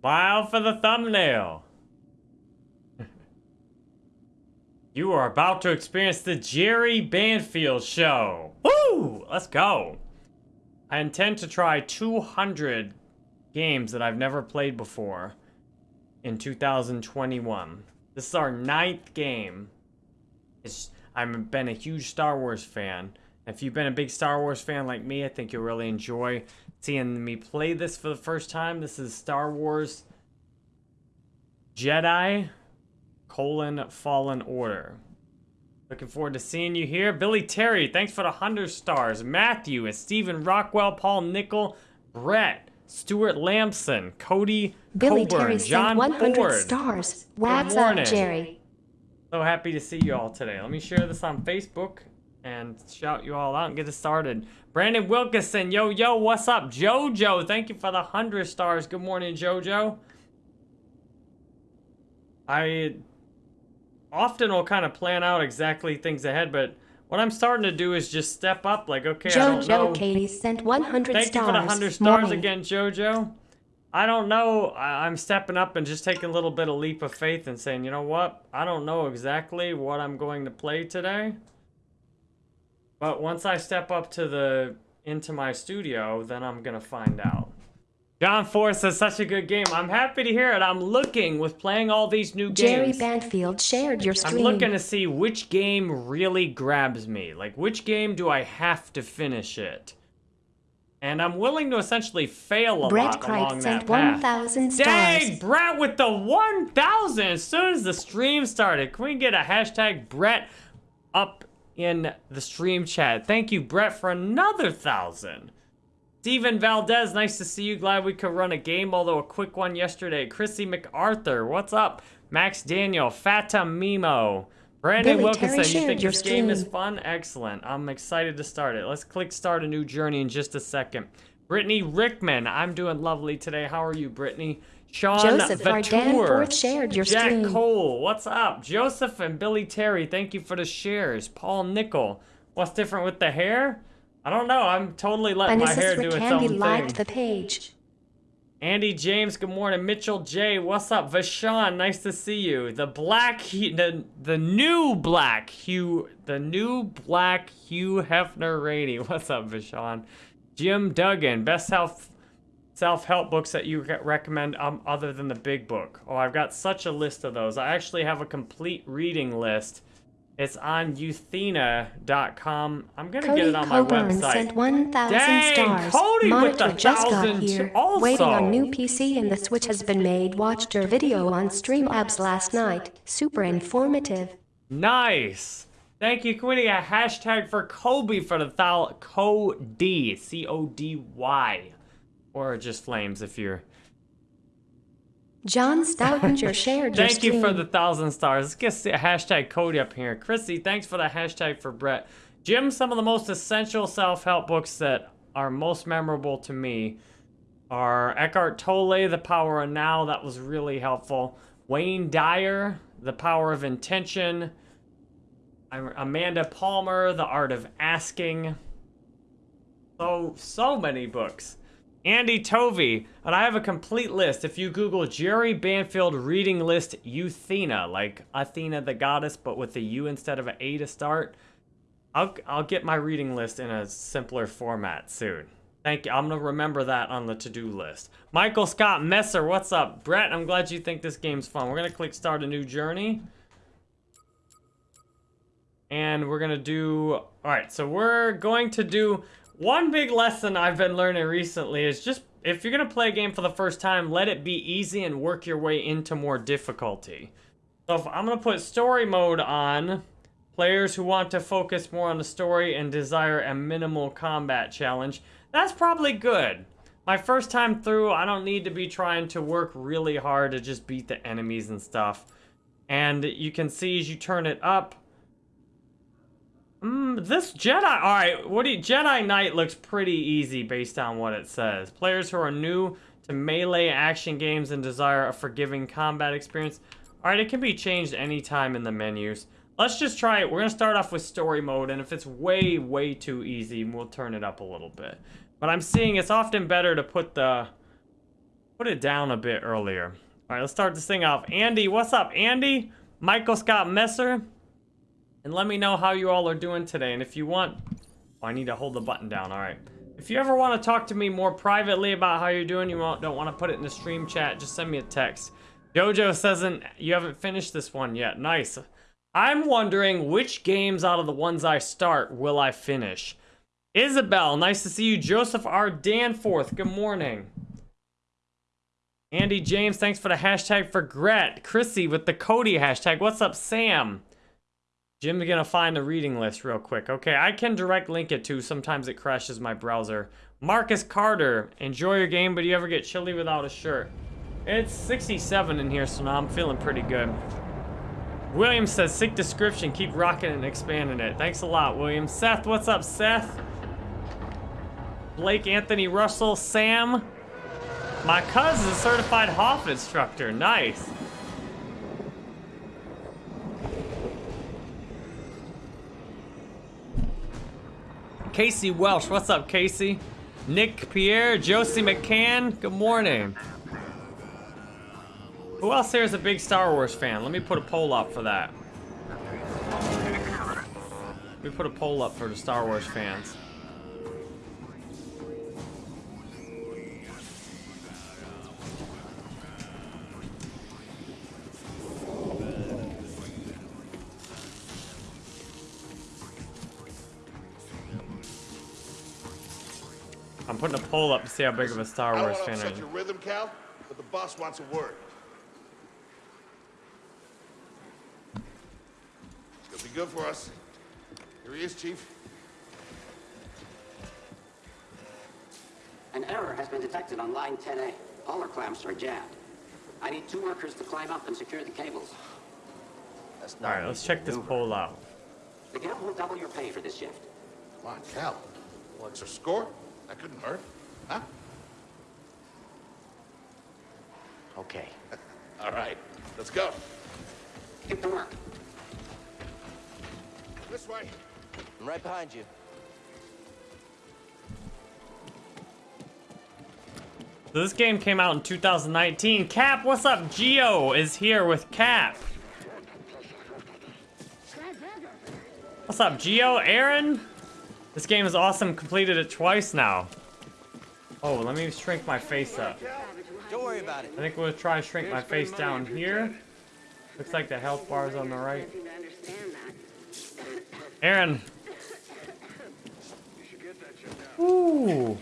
Smile for the thumbnail. you are about to experience the Jerry Banfield Show. Woo! Let's go. I intend to try 200 games that I've never played before in 2021. This is our ninth game. It's, I've been a huge Star Wars fan. If you've been a big Star Wars fan like me, I think you'll really enjoy seeing me play this for the first time. This is Star Wars Jedi colon Fallen Order. Looking forward to seeing you here. Billy Terry, thanks for the 100 stars. Matthew and Stephen Rockwell, Paul Nickel, Brett, Stuart Lamson, Cody Billy Coburn, Terry John sent 100 Ford. stars. What's morning. up, Jerry? So happy to see you all today. Let me share this on Facebook and shout you all out and get it started. Brandon Wilkinson, yo, yo, what's up? Jojo, thank you for the 100 stars. Good morning, Jojo. I often will kind of plan out exactly things ahead, but what I'm starting to do is just step up. Like, okay, I don't know. Jojo Katie sent 100 Thank stars. you for the 100 stars Morning. again, Jojo. I don't know. I'm stepping up and just taking a little bit of leap of faith and saying, you know what? I don't know exactly what I'm going to play today. But once I step up to the into my studio, then I'm gonna find out. John Force is such a good game. I'm happy to hear it. I'm looking with playing all these new Jerry games. Banfield shared your stream. I'm looking to see which game really grabs me. Like, which game do I have to finish it? And I'm willing to essentially fail a Brett lot Cripe along sent that path. 1,000 Dang, stars. Brett with the 1,000 as soon as the stream started. Can we get a hashtag Brett in the stream chat? Thank you, Brett, for another 1,000. Steven Valdez, nice to see you. Glad we could run a game, although a quick one yesterday. Chrissy MacArthur, what's up? Max Daniel, Fata Mimo, Brandon Billy Wilkinson. Terry You think your this game is fun? Excellent. I'm excited to start it. Let's click start a new journey in just a second. Brittany Rickman, I'm doing lovely today. How are you, Brittany? Sean Joseph. Vatour, Danforth shared your Jack stream. Cole, what's up? Joseph and Billy Terry, thank you for the shares. Paul Nickel, what's different with the hair? I don't know. I'm totally letting my hair do its Candy own liked thing. the page. Andy James, good morning. Mitchell J, what's up? Vashon, nice to see you. The black, the the new black Hugh, the new black Hugh Hefner Rainey. What's up, Vashon? Jim Duggan, best self self help books that you recommend um, other than the big book. Oh, I've got such a list of those. I actually have a complete reading list. It's on euthena.com. I'm gonna get it on my Coburn website. sent 1,000 Dang, stars. Cody with Monitor the just got thousand here. also. Waiting on new PC and the Switch has been made. Watched your video on Streamlabs last night. Super informative. Nice. Thank you. We a hashtag for Kobe for the thou Cody C O D Y, or just flames if you're. John Stoutinger shared Thank you for the thousand stars. Let's get a hashtag Cody up here. Chrissy, thanks for the hashtag for Brett. Jim, some of the most essential self-help books that are most memorable to me are Eckhart Tolle, The Power of Now. That was really helpful. Wayne Dyer, The Power of Intention. Amanda Palmer, The Art of Asking. So, so many books. Andy Tovey, and I have a complete list. If you Google Jerry Banfield reading list Euthena, like Athena the goddess, but with a U instead of an A to start, I'll, I'll get my reading list in a simpler format soon. Thank you. I'm going to remember that on the to-do list. Michael Scott Messer, what's up? Brett, I'm glad you think this game's fun. We're going to click start a new journey. And we're going to do... All right, so we're going to do... One big lesson I've been learning recently is just... If you're going to play a game for the first time, let it be easy and work your way into more difficulty. So if I'm going to put story mode on... Players who want to focus more on the story and desire a minimal combat challenge, that's probably good. My first time through, I don't need to be trying to work really hard to just beat the enemies and stuff. And you can see as you turn it up, Mm, this Jedi, all right. What do you, Jedi Knight looks pretty easy based on what it says. Players who are new to melee action games and desire a forgiving combat experience. All right, it can be changed anytime in the menus. Let's just try it. We're gonna start off with story mode, and if it's way, way too easy, we'll turn it up a little bit. But I'm seeing it's often better to put the put it down a bit earlier. All right, let's start this thing off. Andy, what's up, Andy? Michael Scott Messer. And let me know how you all are doing today. And if you want, oh, I need to hold the button down. All right. If you ever want to talk to me more privately about how you're doing, you don't want to put it in the stream chat, just send me a text. Jojo says you haven't finished this one yet. Nice. I'm wondering which games out of the ones I start will I finish. Isabel, nice to see you. Joseph R. Danforth, good morning. Andy James, thanks for the hashtag for Gret. Chrissy with the Cody hashtag. What's up, Sam? Jim's gonna find the reading list real quick. Okay, I can direct link it to. Sometimes it crashes my browser. Marcus Carter, enjoy your game, but you ever get chilly without a shirt? It's 67 in here, so now I'm feeling pretty good. William says, sick description. Keep rocking and expanding it. Thanks a lot, William. Seth, what's up, Seth? Blake Anthony Russell, Sam. My cousin's a certified Hof instructor. Nice. Casey Welsh, what's up, Casey? Nick Pierre, Josie McCann, good morning. Who else here is a big Star Wars fan? Let me put a poll up for that. Me put a poll up for the Star Wars fans. I'm putting a poll up to see how big of a Star Wars fan I am. your rhythm, Cal, but the boss wants a word. It'll be good for us. Here he is, Chief. An error has been detected on line 10A. All our clamps are jammed. I need two workers to climb up and secure the cables. All right, let's check this poll out. The Gap will double your pay for this shift. Come on, Cal. What's our score? That couldn't hurt, huh? Okay. All right, let's go. Get to work. This way. I'm right behind you. So this game came out in 2019. Cap, what's up? Geo is here with Cap. What's up, Geo? Aaron? This game is awesome. Completed it twice now. Oh, let me shrink my face up. Don't worry about it. I think we'll try to shrink my face down here. Looks like the health bar is on the right. Aaron. Ooh.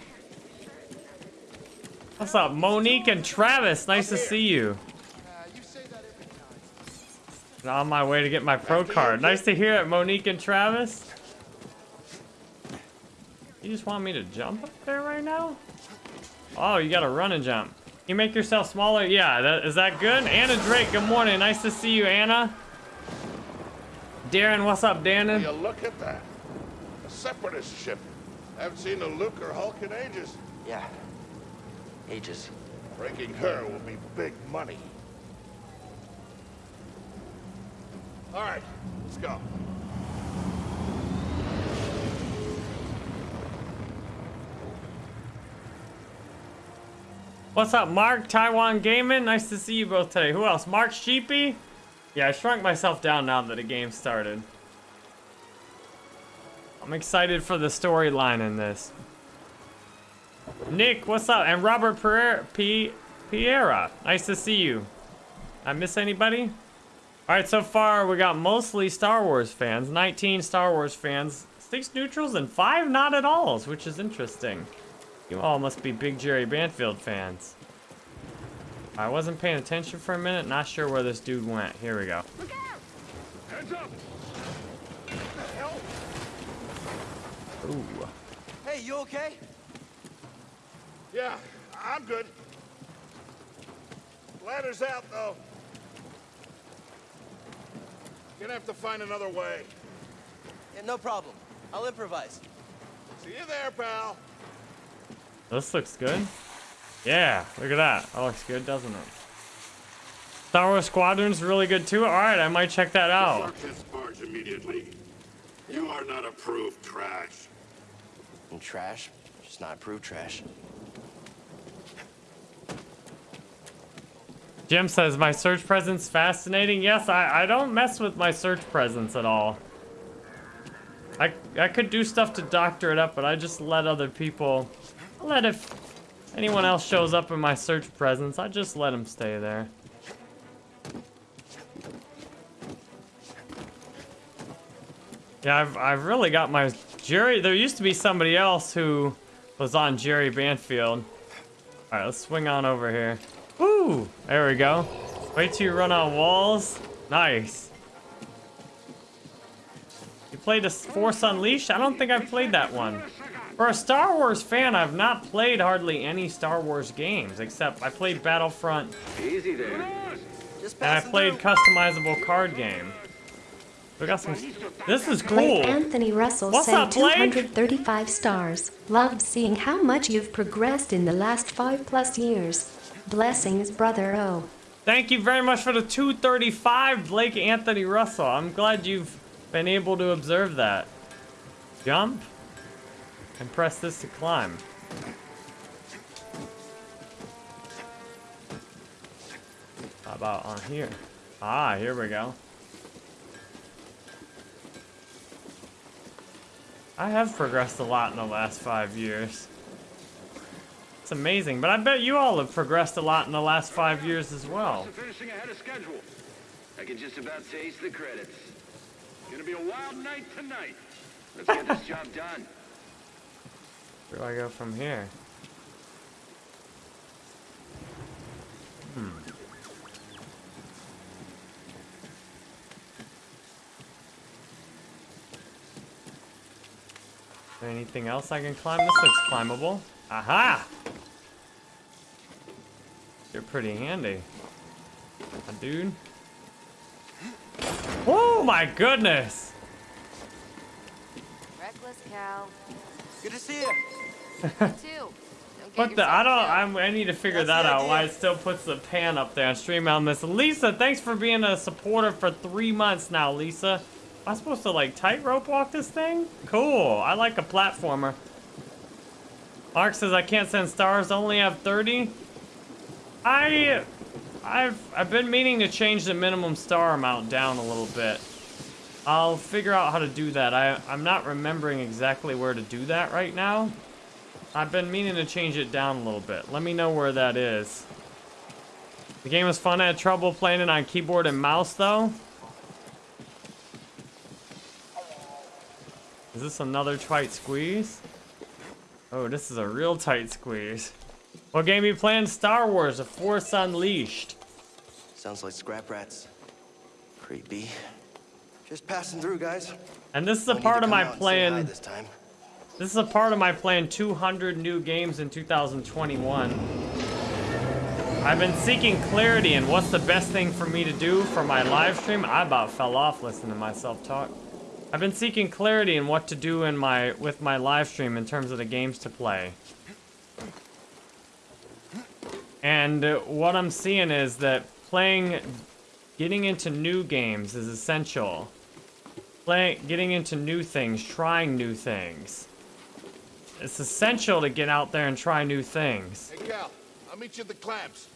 What's up, Monique and Travis? Nice to see you. on my way to get my pro card. Nice to hear it, Monique and Travis. You just want me to jump up there right now? Oh, you gotta run and jump. You make yourself smaller? Yeah, that, is that good? Anna Drake, good morning. Nice to see you, Anna. Darren, what's up, Darren? You look at that. A separatist ship. I haven't seen a Lucrehulk in ages. Yeah. Ages. Breaking her will be big money. All right, let's go. What's up, Mark? Taiwan Gaming? Nice to see you both today. Who else? Mark Sheepy? Yeah, I shrunk myself down now that the game started. I'm excited for the storyline in this. Nick, what's up? And Robert Pereira, P Piera. Nice to see you. I miss anybody? Alright, so far we got mostly Star Wars fans. 19 Star Wars fans. 6 neutrals and 5 not at alls, which is interesting. You all must be big Jerry Banfield fans. I wasn't paying attention for a minute. Not sure where this dude went. Here we go. Look out! Hands up! Ooh. Hey, you okay? Yeah, I'm good. Ladder's out, though. Gonna have to find another way. Yeah, no problem. I'll improvise. See you there, pal. This looks good. Yeah, look at that. That looks good, doesn't it? Star Wars Squadron's really good too. All right, I might check that out. this barge immediately. You are not approved trash. And trash? Just not approved trash. Jim says, my search presence fascinating. Yes, I, I don't mess with my search presence at all. I, I could do stuff to doctor it up, but I just let other people... Let if anyone else shows up in my search presence, I just let them stay there. Yeah, I've, I've really got my... Jerry, there used to be somebody else who was on Jerry Banfield. Alright, let's swing on over here. Ooh, There we go. Wait till you run on walls. Nice. You played a Force Unleashed? I don't think I've played that one. For a Star Wars fan, I've not played hardly any Star Wars games, except I played Battlefront Easy there. Just and I played through. customizable card game. We got some. This is Blake cool. Anthony Russell What's sent up, 235 stars. Loved seeing how much you've progressed in the last five plus years. Blessings, brother O. Thank you very much for the 235, Blake Anthony Russell. I'm glad you've been able to observe that. Jump. And press this to climb. How about on here? Ah, here we go. I have progressed a lot in the last five years. It's amazing, but I bet you all have progressed a lot in the last five years as well. Finishing ahead of schedule. I can just about taste the credits. Gonna be a wild night tonight. Let's get this job done. Where do I go from here? Hmm. Is there anything else I can climb? This looks climbable. Aha! You're pretty handy. A dude. Oh my goodness! Reckless cow. Good to see you. Two. What the? I don't. I'm, I need to figure That's that out. Why it still puts the pan up there on stream on this. Lisa, thanks for being a supporter for three months now, Lisa. Am I supposed to like tightrope walk this thing? Cool. I like a platformer. Mark says I can't send stars. Only have 30. I, I've I've been meaning to change the minimum star amount down a little bit. I'll figure out how to do that. I I'm not remembering exactly where to do that right now. I've been meaning to change it down a little bit. Let me know where that is. The game was fun. I had trouble playing it on keyboard and mouse, though. Is this another tight squeeze? Oh, this is a real tight squeeze. What game you playing? Star Wars: The Force Unleashed. Sounds like scrap rats. Creepy. Just passing through, guys. And this is a part of my out and say hi plan. this time. This is a part of my plan 200 new games in 2021. I've been seeking clarity in what's the best thing for me to do for my live stream. I about fell off listening to myself talk. I've been seeking clarity in what to do in my with my live stream in terms of the games to play. And what I'm seeing is that playing getting into new games is essential. Play, getting into new things, trying new things. It's essential to get out there and try new things Hey, Cal, I'll meet you at the clamps.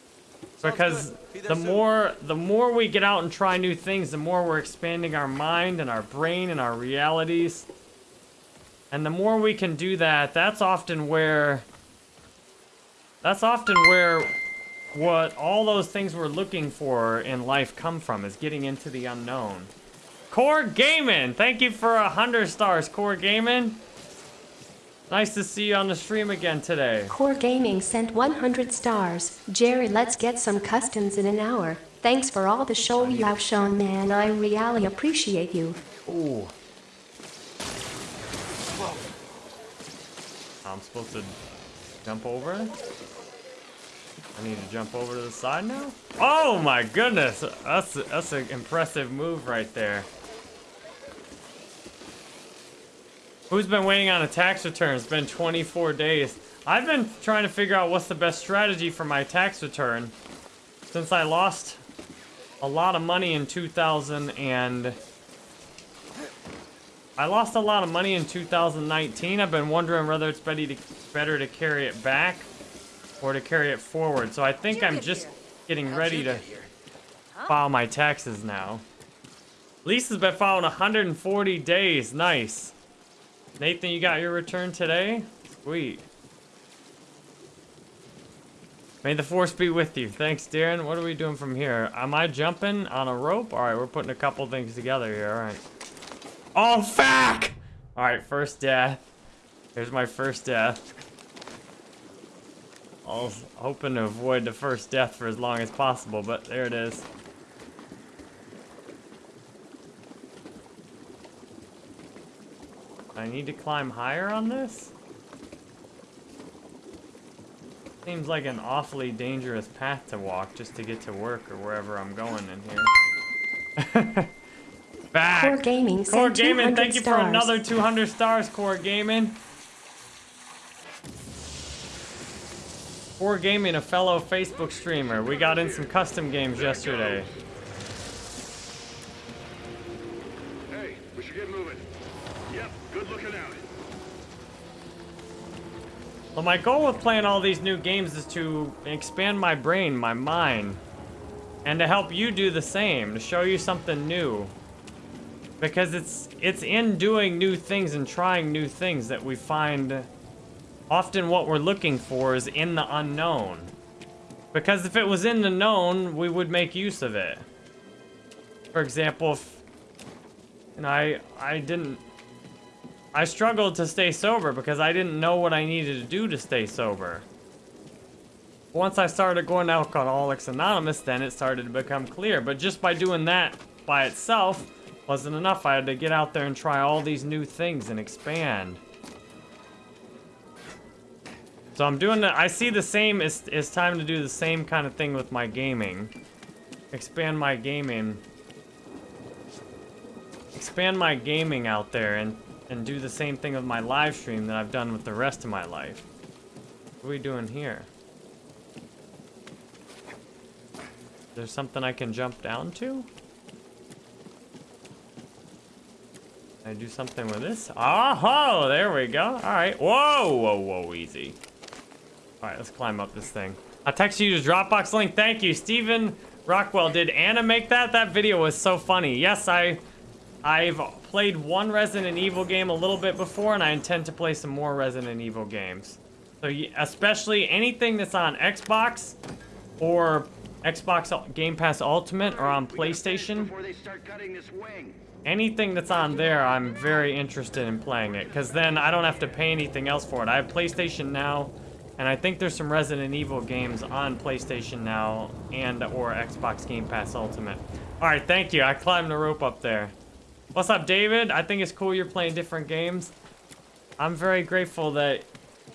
because good. Be there the more the more we get out and try new things, the more we're expanding our mind and our brain and our realities. And the more we can do that, that's often where that's often where what all those things we're looking for in life come from is getting into the unknown. Core Gaming, thank you for a hundred stars, Core Gaming. Nice to see you on the stream again today. Core Gaming sent 100 stars. Jerry, let's get some customs in an hour. Thanks for all the show you have shown, man. I really appreciate you. Ooh. I'm supposed to jump over? I need to jump over to the side now? Oh my goodness! That's that's an impressive move right there. Who's been waiting on a tax return? It's been 24 days. I've been trying to figure out what's the best strategy for my tax return since I lost a lot of money in 2000 and I lost a lot of money in 2019. I've been wondering whether it's better to, better to carry it back or to carry it forward. So I think I'm get just here? getting How'd ready you to get here? file my taxes now. Lisa's been filing 140 days. Nice. Nathan, you got your return today? Sweet. May the force be with you. Thanks, Darren. What are we doing from here? Am I jumping on a rope? All right, we're putting a couple things together here. All right. Oh, fuck! All right, first death. Here's my first death. I was hoping to avoid the first death for as long as possible, but there it is. I need to climb higher on this? Seems like an awfully dangerous path to walk just to get to work or wherever I'm going in here. Back! Core Gaming Core Gaming, thank you for another 200 stars, Core Gaming. Core Gaming, a fellow Facebook streamer. We got in some custom games yesterday. Well, my goal with playing all these new games is to expand my brain, my mind, and to help you do the same, to show you something new. Because it's it's in doing new things and trying new things that we find often what we're looking for is in the unknown. Because if it was in the known, we would make use of it. For example, if and I I didn't I struggled to stay sober because I didn't know what I needed to do to stay sober. Once I started going to Alcoholics Anonymous, then it started to become clear. But just by doing that by itself wasn't enough. I had to get out there and try all these new things and expand. So I'm doing the, I see the same, it's, it's time to do the same kind of thing with my gaming. Expand my gaming. Expand my gaming out there and, and do the same thing with my live stream that I've done with the rest of my life. What are we doing here? There's something I can jump down to? I do something with this? Oh, there we go. All right. Whoa, whoa, whoa, easy. All right, let's climb up this thing. I'll text you his Dropbox link. Thank you, Steven Rockwell. Did Anna make that? That video was so funny. Yes, I, I've played one Resident Evil game a little bit before, and I intend to play some more Resident Evil games. So, especially anything that's on Xbox or Xbox Game Pass Ultimate or on We gotta finish PlayStation. They start this wing. Anything that's on there, I'm very interested in playing it, because then I don't have to pay anything else for it. I have PlayStation Now, and I think there's some Resident Evil games on PlayStation Now and or Xbox Game Pass Ultimate. All right, thank you. I climbed the rope up there. What's up, David? I think it's cool you're playing different games. I'm very grateful that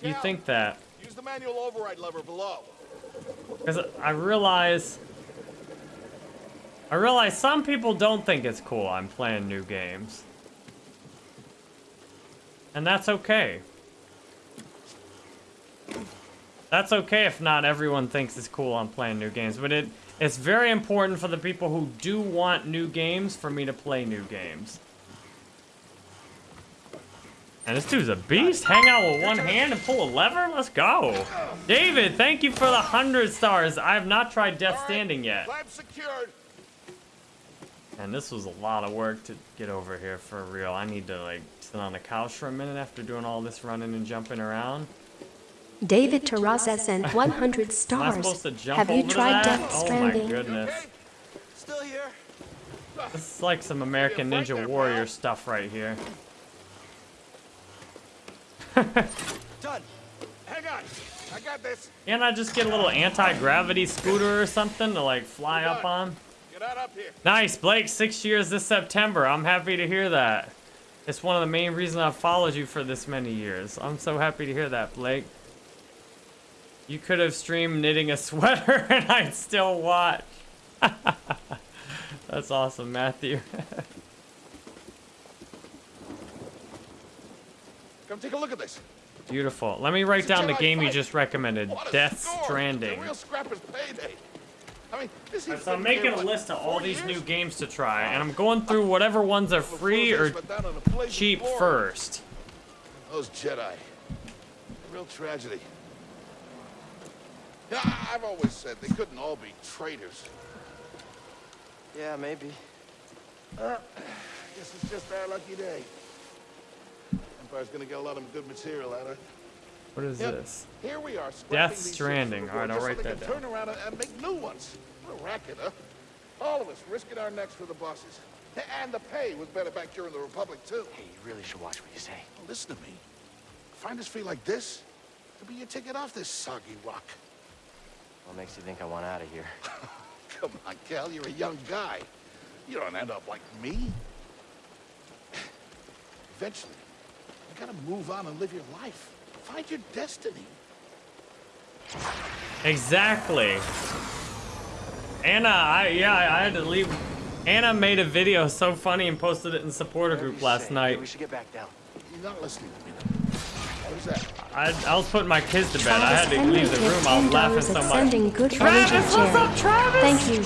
you think that, Use the manual override lever below. because I realize... I realize some people don't think it's cool I'm playing new games. And that's okay. That's okay if not everyone thinks it's cool I'm playing new games, but it it's very important for the people who do want new games for me to play new games. And this dude's a beast. Hang out with one hand and pull a lever? Let's go. David, thank you for the 100 stars. I have not tried Death right, Standing yet. And this was a lot of work to get over here for real. I need to like sit on the couch for a minute after doing all this running and jumping around. David Terraza sent 100 Am I stars. supposed to jump Have you over tried that? Death oh my goodness. Okay? Still here? This is like some American Ninja there, Warrior pal. stuff right here. Done. Hang on. I got this. Can't I just get a little anti-gravity scooter or something to like fly up on? Get out up here. Nice, Blake. Six years this September. I'm happy to hear that. It's one of the main reasons I've followed you for this many years. I'm so happy to hear that, Blake. You could have streamed knitting a sweater and I'd still watch. That's awesome, Matthew. Come take a look at this. Beautiful. Let me write down the Jedi game you just recommended. Death score. Stranding. The real scrapper's payday. I mean, this so I'm making a list of all four these years? new games to try, and I'm going through whatever ones are free or But down on the blazing cheap first. Those Jedi. Real tragedy. Yeah, I- I've always said they couldn't all be traitors. Yeah, maybe. Uh, Guess it's just our lucky day. Empire's gonna get a lot of good material out of it. What is Yep. this? Here we are. Death Stranding. All right, I'll write so that down. Turn around and, and make new ones. What a racket, huh? All of us risking our necks for the bosses. And the pay was better back during the Republic, too. Hey, you really should watch what you say. Well, listen to me. Find us free like this, it'll be your ticket off this soggy rock. What makes you think I want out of here? Come on, Cal, you're a young guy. You don't end up like me. Eventually, you gotta move on and live your life. Find your destiny. Exactly. Anna, I yeah, I had to leave. Anna made a video so funny and posted it in supporter group last say. night. Hey, we should get back down. You're not listening to me. Now. What is that? I, I was putting my kids to bed. I had to Henry leave the room. I was laughing so much. sending good Travis, energy, what's Jerry. up, Travis? Thank you.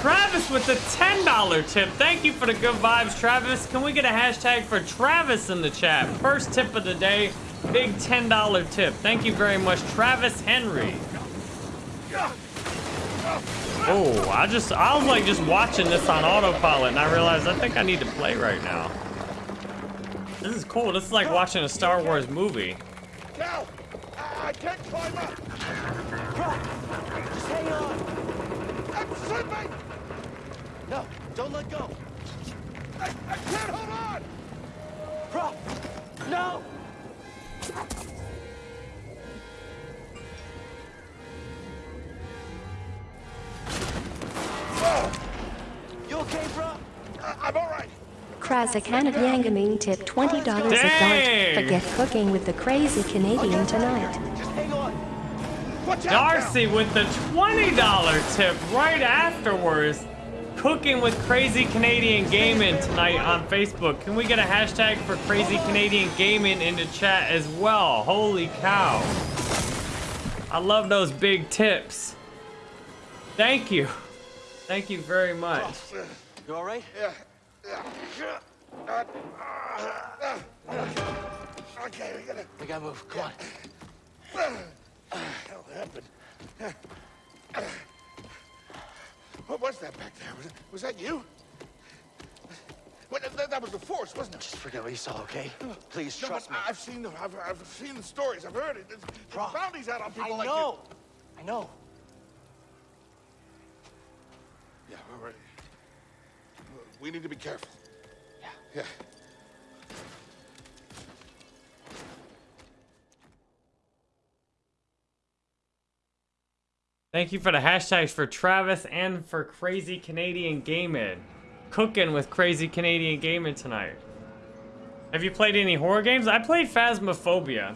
Travis with the $10 tip. Thank you for the good vibes, Travis. Can we get a hashtag for Travis in the chat? First tip of the day, big $10 tip. Thank you very much, Travis Henry. Oh, I just, I was like just watching this on autopilot and I realized I think I need to play right now. This is cool. This is like watching a Star Wars movie. Cal! I, can't climb up! Just hang on. I'm slipping! No, don't let go. I, I can't hold on! Prop! No! Oh. You okay, bro? I'm all right. Krazakan of Yangaming tipped $20 a dart. Dang. Forget cooking with the crazy Canadian tonight. Hang on. Darcy with the $20 tip right afterwards. Cooking with Crazy Canadian Gaming tonight on Facebook. Can we get a hashtag for Crazy Canadian Gaming in the chat as well? Holy cow. I love those big tips. Thank you. Thank you very much. You all right? Yeah. Yeah. Okay, we gotta. We gotta move. Come on. hell happened? What was that back there? Was, was that you? Well, that, that was the force, wasn't it? Just forget what you saw, okay? Please No, trust me. I've seen the I've, I've seen the stories. I've heard it. There's, there's bounties out on people I like know. I know. you. Yeah, all right. We need to be careful. Yeah. Yeah. Thank you for the hashtags for Travis and for Crazy Canadian Gaming. Cooking with Crazy Canadian Gaming tonight. Have you played any horror games? I played Phasmophobia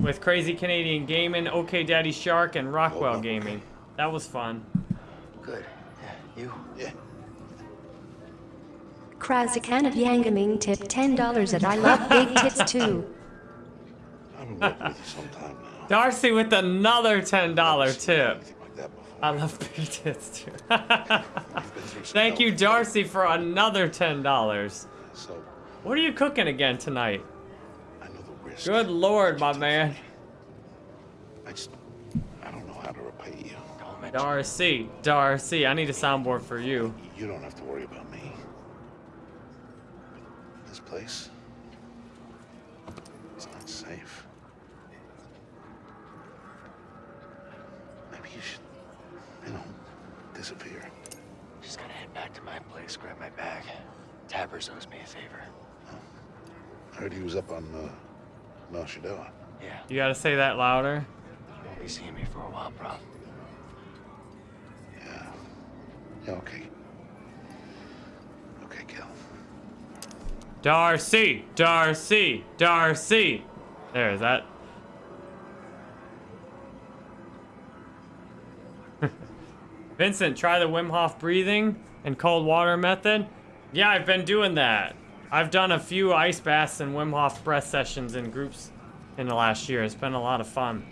with Crazy Canadian Gaming, OK Daddy Shark, and Rockwell oh, Gaming. That was fun. Good. Yeah, you? Yeah. Krazakan of Yangaming tipped $10 at I love big tits too. I'm working with you sometime now. Darcy with another $10 tip. Like. I love big tits too. You've been through some Thank you, Darcy, for another $10. So, What are you cooking again tonight? I know the risk. Good lord, my man. I just, I don't know how to repay you. Don't Darcy, Darcy, I need a soundboard for you. You don't have to worry about me. This place, it's not safe. Maybe you should, you know, disappear. Just gotta head back to my place, grab my bag. Tabbers owes me a favor. I heard he was up on, uh, Mount Shadoa. Yeah, You gotta say that louder. you won't be seeing me for a while, bro. Yeah. Yeah, okay. Okay, Cal. Darcy, Darcy, Darcy. There, is that. Vincent, try the Wim Hof breathing and cold water method. Yeah, I've been doing that. I've done a few ice baths and Wim Hof breath sessions in groups in the last year. It's been a lot of fun.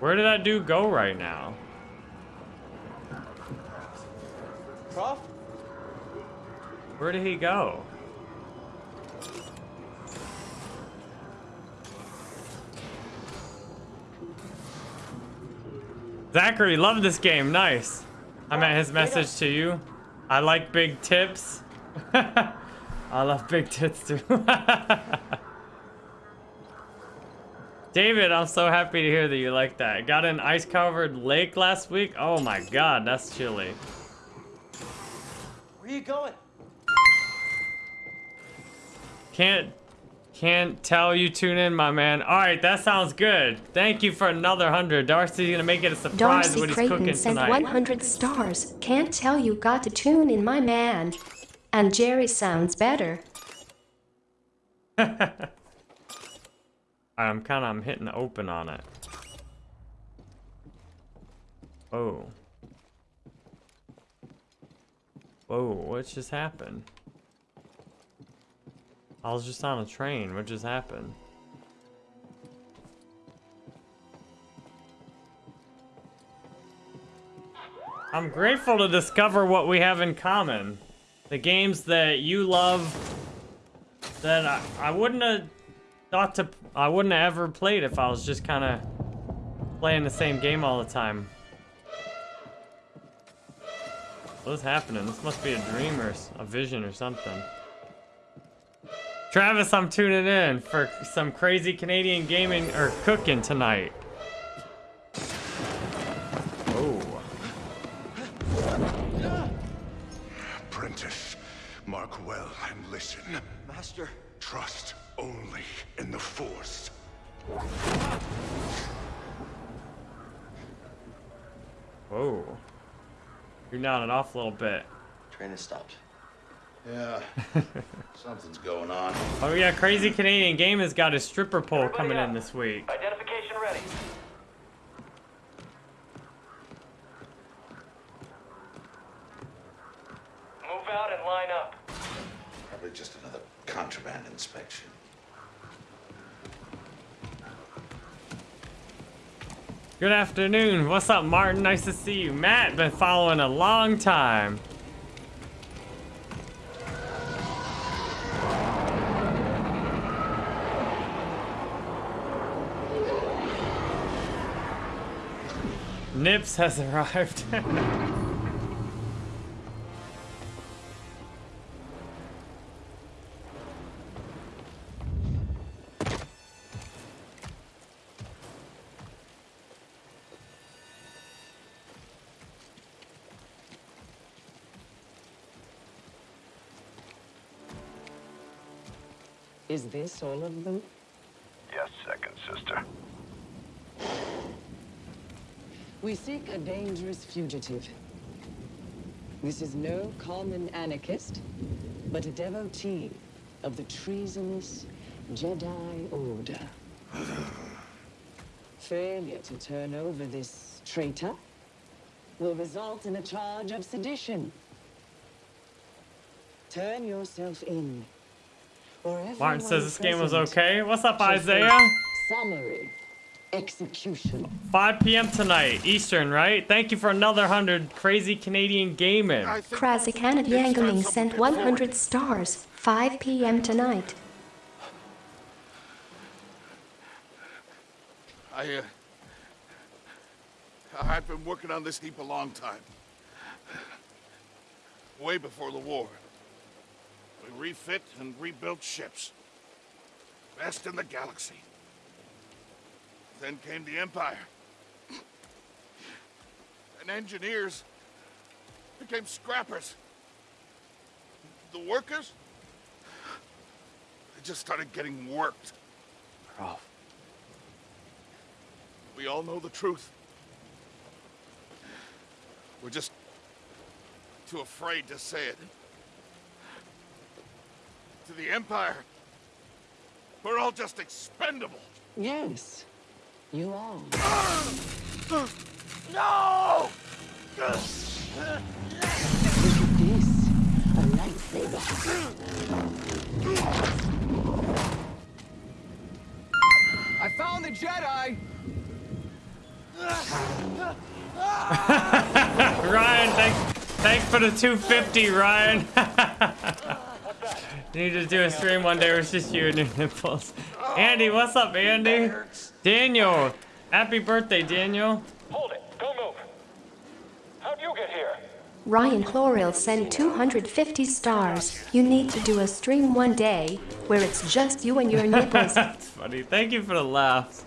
Where did that dude go right now? Croft? Where did he go? Zachary, love this game. Nice. I meant his message to you. I like big tips. I love big tits too. David, I'm so happy to hear that you like that. Got an ice covered lake last week. Oh my god, that's chilly. Where are you going? Can't can't tell you tune in, my man. All right, that sounds good. Thank you for another hundred. Darcy's gonna make it a surprise Darcy what he's Creighton cooking sent tonight. 100 stars. Can't tell you got to tune in, my man. And Jerry sounds better. I'm kind of I'm hitting the open on it. Oh. Whoa, what just happened? I was just on a train. What just happened? I'm grateful to discover what we have in common. The games that you love that I, I wouldn't have thought to I wouldn't have ever played if I was just kind of playing the same game all the time. What's happening? This must be a dream or a vision or something. Travis, I'm tuning in for some crazy Canadian gaming or cooking tonight. Oh, Apprentice, mark well and listen. Master. Trust only in the Force. whoa. You're nodding off a little bit. Train has stopped. Yeah, something's going on. Oh yeah, Crazy Canadian Game has got his stripper pole Everybody coming in this week. Identification ready. Move out and line up. Probably just another contraband inspection. Good afternoon. What's up, Martin? Nice to see you. Matt, been following a long time. Nips has arrived. Is this all of them? Yes, second sister. We seek a dangerous fugitive. This is no common anarchist, but a devotee of the treasonous Jedi Order. Failure to turn over this traitor will result in a charge of sedition. Turn yourself in. Or Martin says this game was okay. What's up, Isaiah? Summary execution. 5 p.m. tonight, Eastern, right? Thank you for another 100 crazy Canadian gaming. Krasikana Yangaming sent 100 stars. 5 p.m. tonight. I, uh, I've been working on this heap a long time. Way before the war. We refit and rebuilt ships. Best in the galaxy. Then came the Empire. And engineers became scrappers. The workers, they just started getting worked. Croft. We all know the truth. We're just too afraid to say it to the Empire. We're all just expendable. Yes, you are. No! Look at this, a lightsaber. I found the Jedi! Ryan, thanks, thanks for the 250, Ryan. you need to do a stream one day where it's just you and your nipples. Andy, what's up, Andy? Daniel, happy birthday, Daniel. Hold it. Don't move. How'd you get here? Ryan Chloril sent 250 stars. You need to do a stream one day where it's just you and your nipples. That's funny. Thank you for the laughs.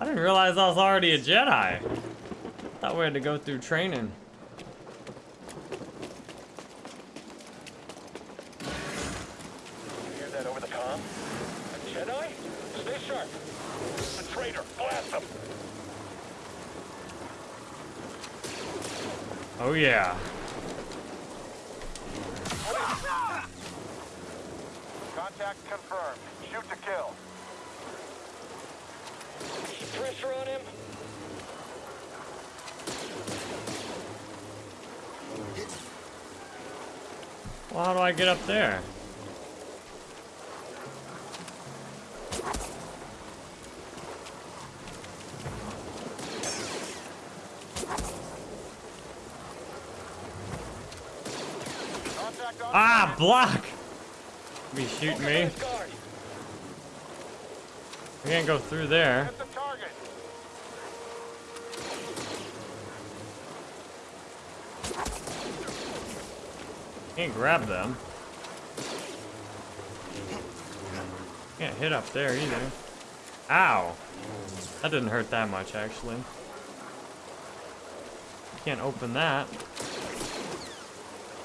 I didn't realize I was already a Jedi. Thought we had to go through training. Over the comm? A Jedi? Stay sharp. A traitor. Blast him. Oh yeah. Contact confirmed. Shoot to kill. Pressure on him. Well, how do I get up there? Contact on Ah, block! Be shooting me. Guard. I can't go through there. Hit the target. Can't grab them. Can't hit up there either. Ow! That didn't hurt that much, actually. Can't open that.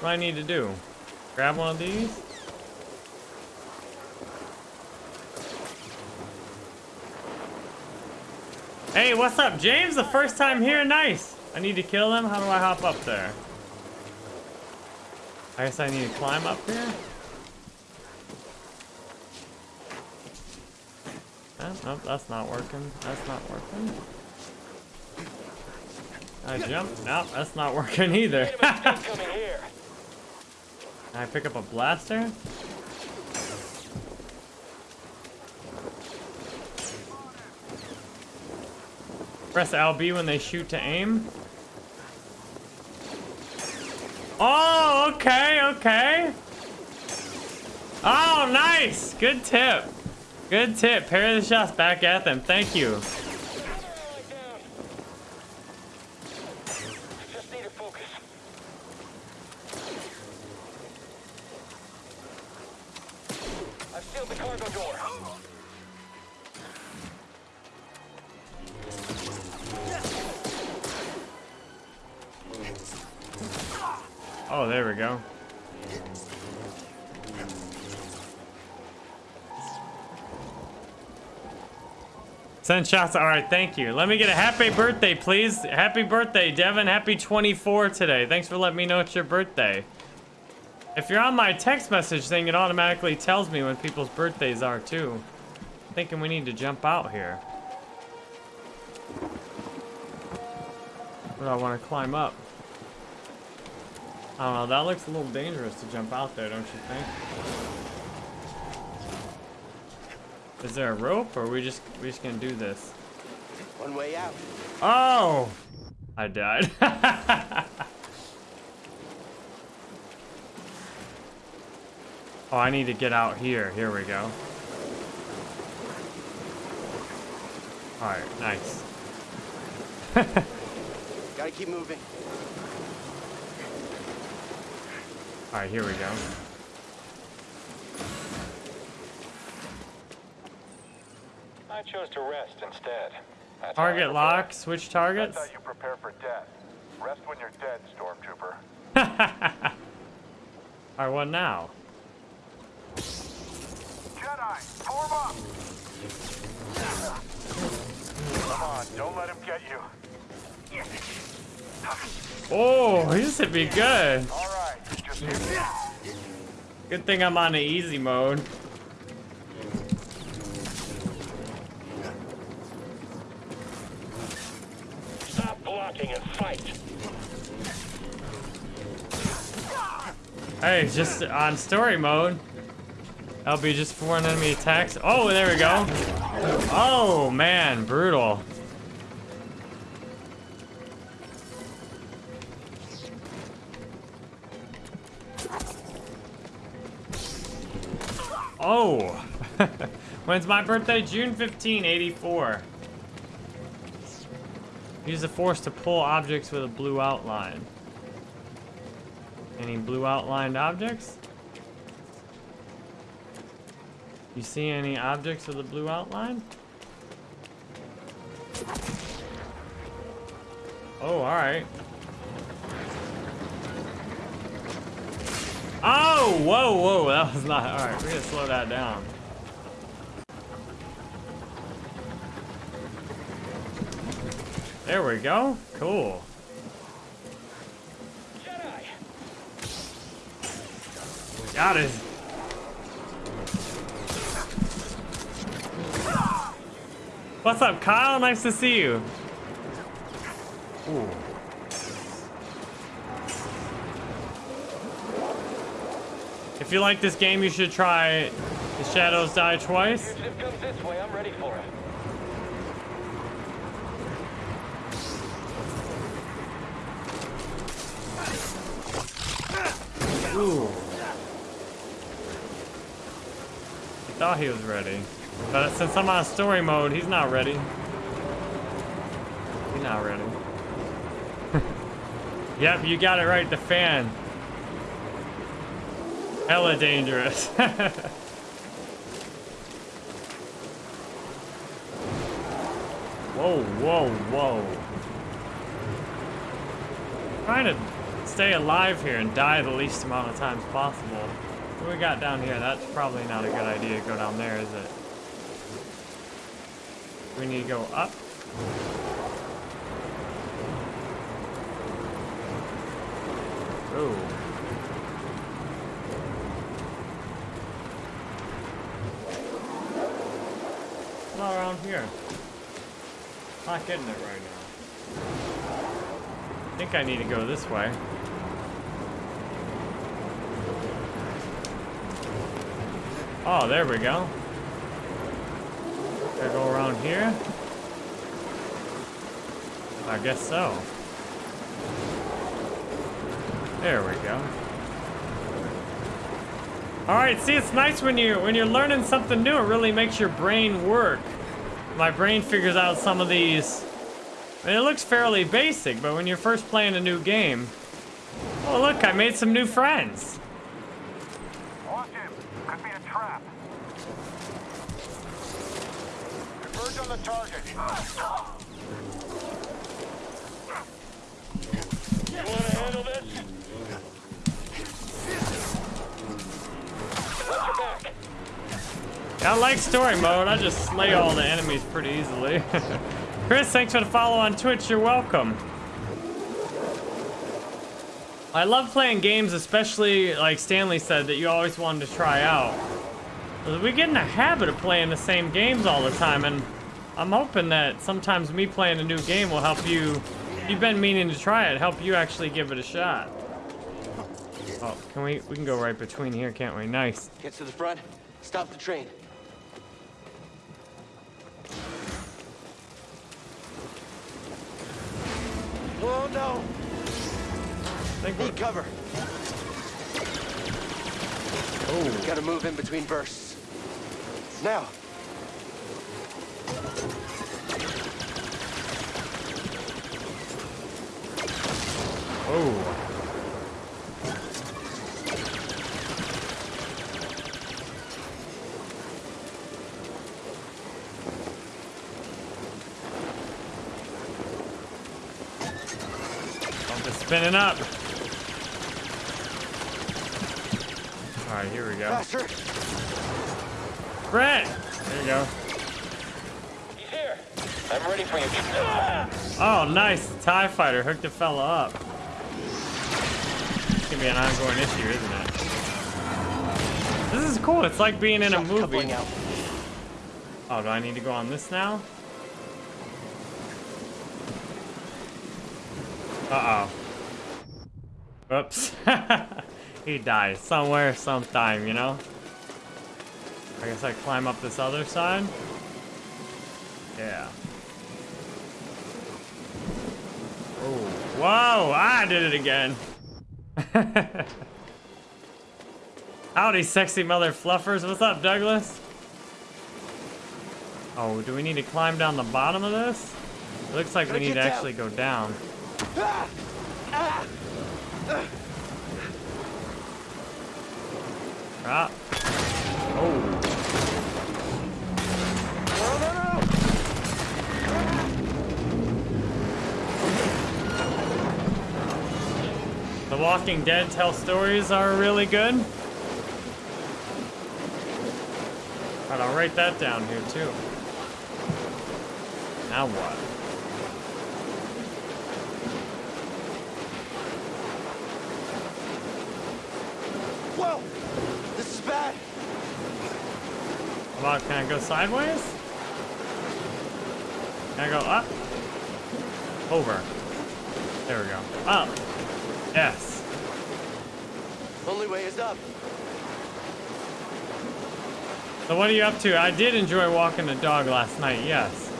What do I need to do? Grab one of these? Hey, what's up, James? The first time here? Nice! I need to kill them? How do I hop up there? I guess I need to climb up here? Eh, nope, that's not working. That's not working. I jump? Nope, that's not working either. Made a mistake coming here. Can I pick up a blaster? Press LB when they shoot to aim. Oh, okay, okay. Oh, nice. Good tip. Good tip. Parry the shots back at them. Thank you. Send shots. All right, thank you. Let me get a happy birthday, please. Happy birthday, Devin. Happy 24 today. Thanks for letting me know it's your birthday. If you're on my text message thing, it automatically tells me when people's birthdays are, too. I'm thinking we need to jump out here. Or do I want to climb up? I don't know, that looks a little dangerous to jump out there, don't you think? Is there a rope, or are we just we just gonna do this? One way out. Oh! I died. oh, I need to get out here. Here we go. Alright, nice. Gotta keep moving. Alright, here we go. I chose to rest instead. That's Target lock, switch targets. That's how you prepare for death. Rest when you're dead, Stormtrooper. Alright, what now? Jedi, form up! Come on, don't let him get you. Oh, he just hit me good. All right, just hit me. Good thing I'm on the easy mode. attacking and fight. Hey, just on story mode. I'll be just for an enemy attacks. Oh, there we go. Oh, man, brutal. Oh, when's my birthday? June 15, 84. Use the force to pull objects with a blue outline. Any blue outlined objects? You see any objects with a blue outline? Oh, alright. Oh, whoa, whoa, that was not, alright, we're gonna slow that down. There we go, cool. Got it. What's up, Kyle? Nice to see you. Ooh. If you like this game, you should try The Shadows Die Twice. Fugitive comes this way. I'm ready for it. Ooh. Thought he was ready. But since I'm on story mode, he's not ready. He's not ready. yep, you got it right, the fan. Hella dangerous. whoa, whoa, whoa. Trying to stay alive here and die the least amount of times possible. What we got down here? That's probably not a good idea to go down there, is it? We need to go up. Oh. Not around here. Not getting it right now. I think I need to go this way. Oh, there we go. Gotta go around here? I guess so. There we go. All right, see, it's nice when you when you're learning something new. It really makes your brain work. My brain figures out some of these. And it looks fairly basic, but when you're first playing a new game, oh look, I made some new friends. Watch him. Could be a trap. Converge on the target. You want to handle this? I like story mode. I just slay all the enemies pretty easily. Chris, thanks for the follow on Twitch. You're welcome. I love playing games, especially like Stanley said that you always wanted to try out. We get in the habit of playing the same games all the time, and I'm hoping that sometimes me playing a new game will help you. You've been meaning to try it, help you actually give it a shot. Oh, can we? We can go right between here, can't we? Nice. Get to the front. Stop the train. Oh no! Think Need cover. Oh. Gotta move in between bursts. Now. Oh. Pump is spinning up. All right, here we go. Faster. Brett! There you go. I'm ready for you. Oh, nice. TIE fighter hooked a fella up. It's gonna be an ongoing issue, isn't it? This is cool. It's like being in a movie. Oh, do I need to go on this now? Uh-oh. Oops. he dies somewhere, sometime, you know? I guess I climb up this other side? Yeah. Oh, whoa! I did it again. Howdy, sexy mother fluffers. What's up, Douglas? Oh, do we need to climb down the bottom of this? It looks like we need to actually go down. Ah. Oh. The Walking Dead tell stories are really good. Alright, I'll write that down here too. Now what? Whoa! This is bad. How about, can I go sideways? Can I go up? Over. There we go. Up. Yes. Only way is up. So what are you up to? I did enjoy walking the dog last night, yes.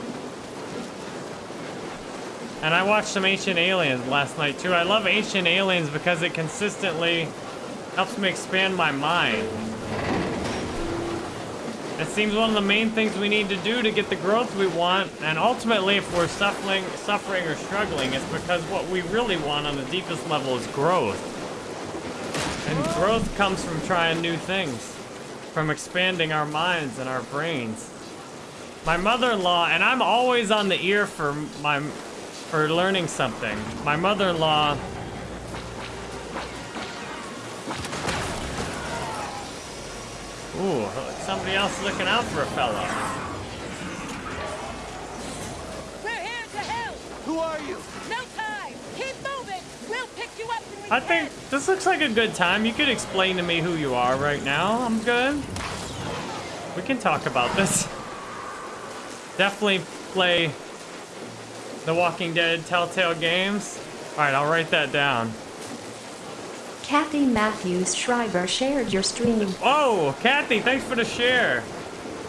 And I watched some Ancient Aliens last night too. I love Ancient Aliens because it consistently helps me expand my mind. It seems one of the main things we need to do to get the growth we want, and ultimately if we're suffering, suffering or struggling, it's because what we really want on the deepest level is growth. And growth comes from trying new things, from expanding our minds and our brains. My mother-in-law, and I'm always on the ear for my, for learning something. My mother-in-law Ooh, somebody else looking out for a fella. We're here to help. Who are you? No time. Keep moving. We'll pick you up when we I can. think this looks like a good time. You could explain to me who you are right now. I'm good. We can talk about this. Definitely play The Walking Dead Telltale games. Alright, I'll write that down. Kathy Matthews Schreiber shared your stream. Oh, Kathy, thanks for the share.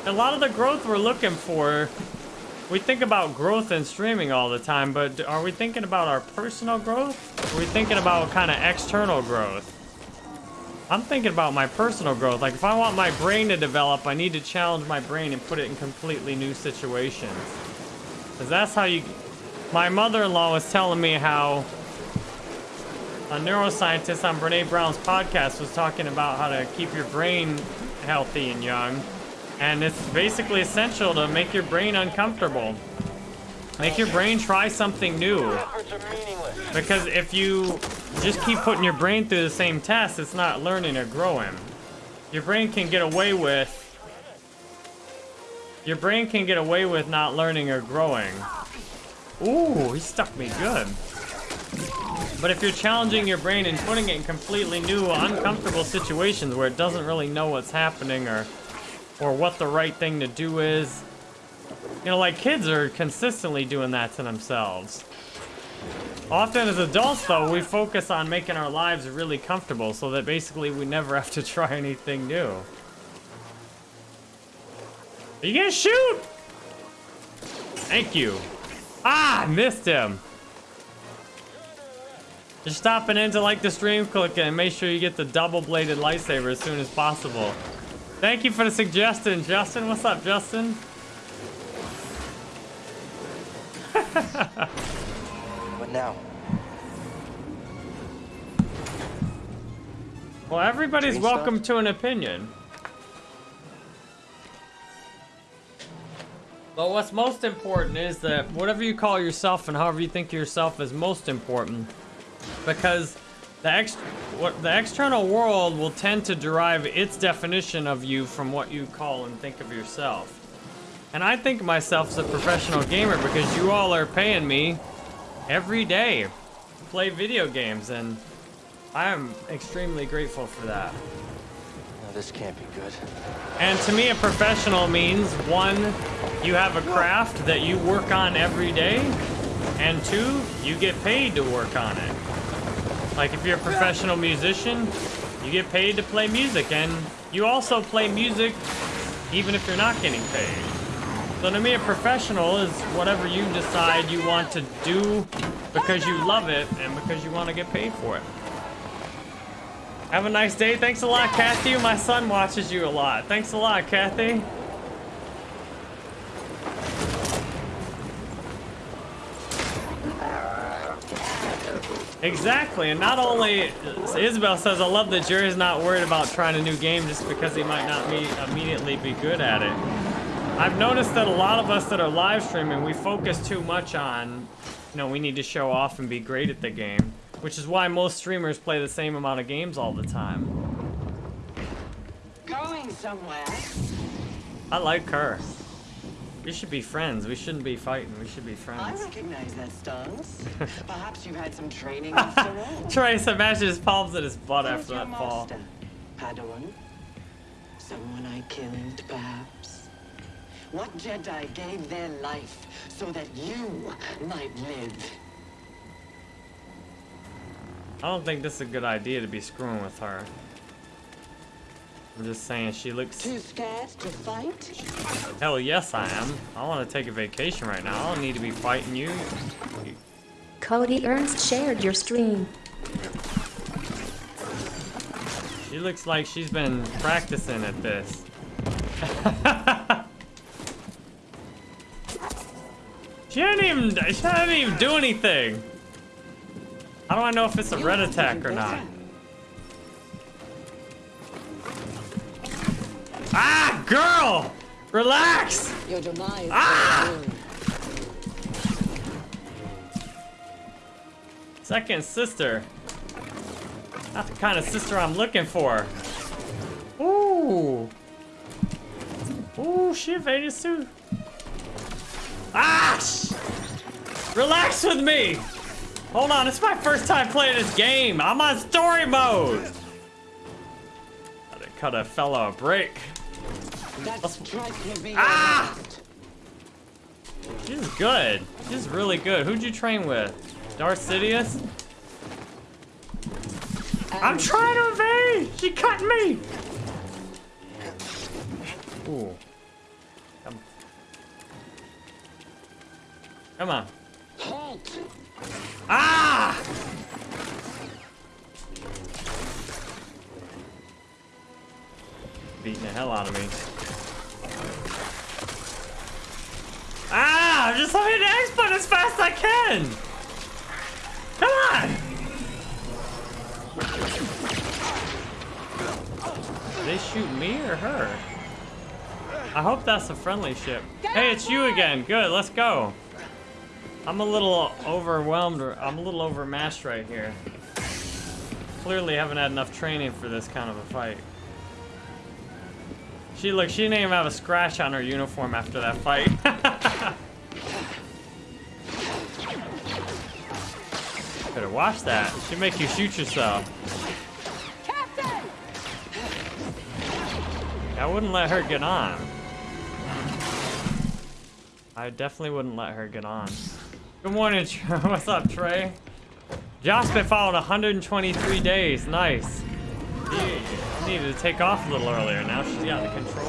A lot of the growth we're looking for, we think about growth in streaming all the time, but are we thinking about our personal growth? Are we thinking about kind of external growth? I'm thinking about my personal growth. Like, if I want my brain to develop, I need to challenge my brain and put it in completely new situations. Because that's how you... My mother-in-law was telling me how a neuroscientist on Brene Brown's podcast was talking about how to keep your brain healthy and young. And it's basically essential to make your brain uncomfortable. Make your brain try something new. Because if you just keep putting your brain through the same test, it's not learning or growing. Your brain can get away with... Your brain can get away with not learning or growing. Ooh, he stuck me good. But if you're challenging your brain and putting it in completely new, uncomfortable situations where it doesn't really know what's happening or or what the right thing to do is, you know, like kids are consistently doing that to themselves. Often as adults, though, we focus on making our lives really comfortable so that basically we never have to try anything new. Are you gonna shoot? Thank you. Ah, missed him. Just stopping in to like the stream, click it, and make sure you get the double-bladed lightsaber as soon as possible. Thank you for the suggestion, Justin. What's up, Justin? What now? Well, everybody's welcome to an opinion. But what's most important is that whatever you call yourself and however you think of yourself is most important. Because the ex what the external world will tend to derive its definition of you from what you call and think of yourself. And I think of myself as a professional gamer because you all are paying me every day to play video games and I am extremely grateful for that. No, this can't be good. And to me, a professional means one, you have a craft that you work on every day, and two, you get paid to work on it. Like if you're a professional musician, you get paid to play music, and you also play music even if you're not getting paid. So to me, a professional is whatever you decide you want to do because you love it and because you want to get paid for it. Have a nice day. Thanks a lot, Kathy. My son watches you a lot. Thanks a lot, Kathy. Exactly, and not only Isabel says, I love that Jerry's not worried about trying a new game just because he might not be immediately be good at it. I've noticed that a lot of us that are live streaming, we focus too much on, you know, we need to show off and be great at the game, which is why most streamers play the same amount of games all the time. Going somewhere. I like her. We should be friends. We shouldn't be fighting. We should be friends. I recognize that stance. Perhaps you've had some training after all. Trey smashes his palms in his butt Who's after that fall. master? Padawan? Someone I killed, perhaps? What Jedi gave their life so that you might live? I don't think this is a good idea to be screwing with her. I'm just saying she looks... Too scared to fight? Hell yes I am. I want to take a vacation right now. I don't need to be fighting you. Cody Ernst shared your stream. She looks like she's been practicing at this. she didn't even she didn't even do anything. How do I know if it's a red attack or not? Ah, girl! Relax! Your demise Ah! Second sister. Not the kind of sister I'm looking for. Ooh. Ooh, she evaded too. Ah! Relax with me! Hold on, it's my first time playing this game. I'm on story mode. Gotta cut a fella a break. That strike will be Ah! She's good. She's really good. Who'd you train with? Darth Sidious? I'm trying to evade! She cut me! Ooh. Come. Come on. Ah! Beating the hell out of me. Ah! Just let me hit the X button as fast as I can! Come on! Did they shoot me or her? I hope that's a friendly ship. Hey, it's you again. Good, let's go. I'm a little overwhelmed, or I'm a little overmatched right here. Clearly haven't had enough training for this kind of a fight. She, look, she didn't even have a scratch on her uniform after that fight. Better watch that. She'll make you shoot yourself. Captain! I wouldn't let her get on. I definitely wouldn't let her get on. Good morning, What's up, Trey? Josh been following 123 days. Nice. He needed to take off a little earlier. Now she's got the control.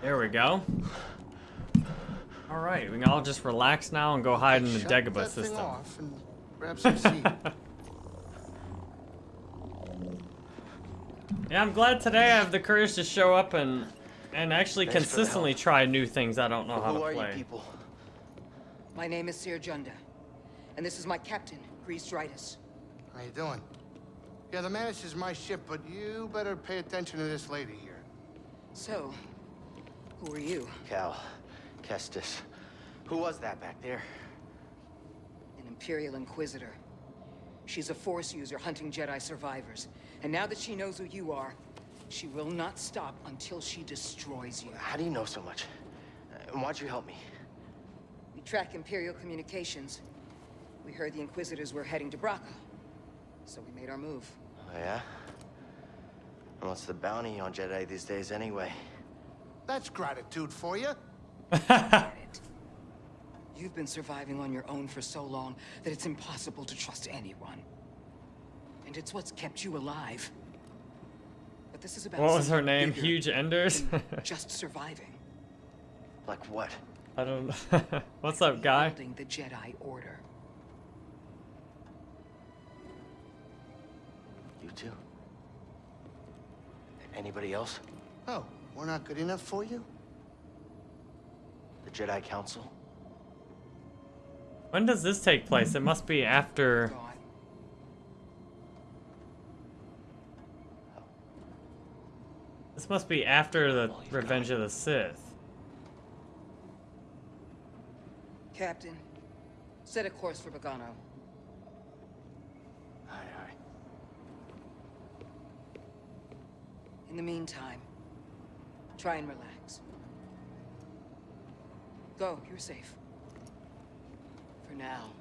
There we go. All right, we can all just relax now and go hide in the Dagobah system. Off and grab some seed. Yeah, I'm glad today I have the courage to show up and and actually Thanks consistently try new things I don't know how Who to are play. you people? My name is Cere Junda, and this is my captain, Greez Dritus. How you doing? Yeah, the Mantis is my ship, but you better pay attention to this lady here. So, who are you? Cal. Kestis. Who was that back there? An Imperial Inquisitor. She's a Force user hunting Jedi survivors. And now that she knows who you are, she will not stop until she destroys you. How do you know so much? And why'd you help me? We track Imperial communications. We heard the Inquisitors were heading to Bracca. So we made our move. Oh, yeah? And what's the bounty on Jedi these days anyway? That's gratitude for you. You've been surviving on your own for so long that it's impossible to trust anyone. And it's what's kept you alive. But this is about What was her name? Huge Enders? just surviving. Like what? I don't know. What's up, guy? Building the Jedi Order. You too? Anybody else? Oh, we're not good enough for you? The Jedi Council? When does this take place? It must be after. This must be after the Revenge of the Sith. Captain, set a course for Bogano. Aye, aye. In the meantime, try and relax. Go, you're safe. For now.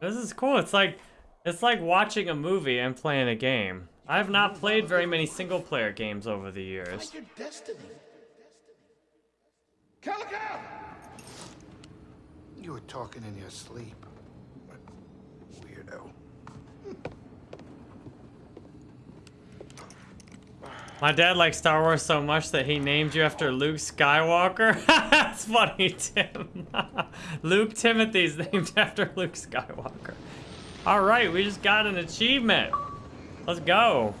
This is cool. It's like it's like watching a movie and playing a game. I have not played very many single player games over the years. Your destiny. Calico! You were talking in your sleep. Weirdo. My dad likes Star Wars so much that he named you after Luke Skywalker. That's funny, Tim. Luke Timothy's named after Luke Skywalker. All right, we just got an achievement. Let's go.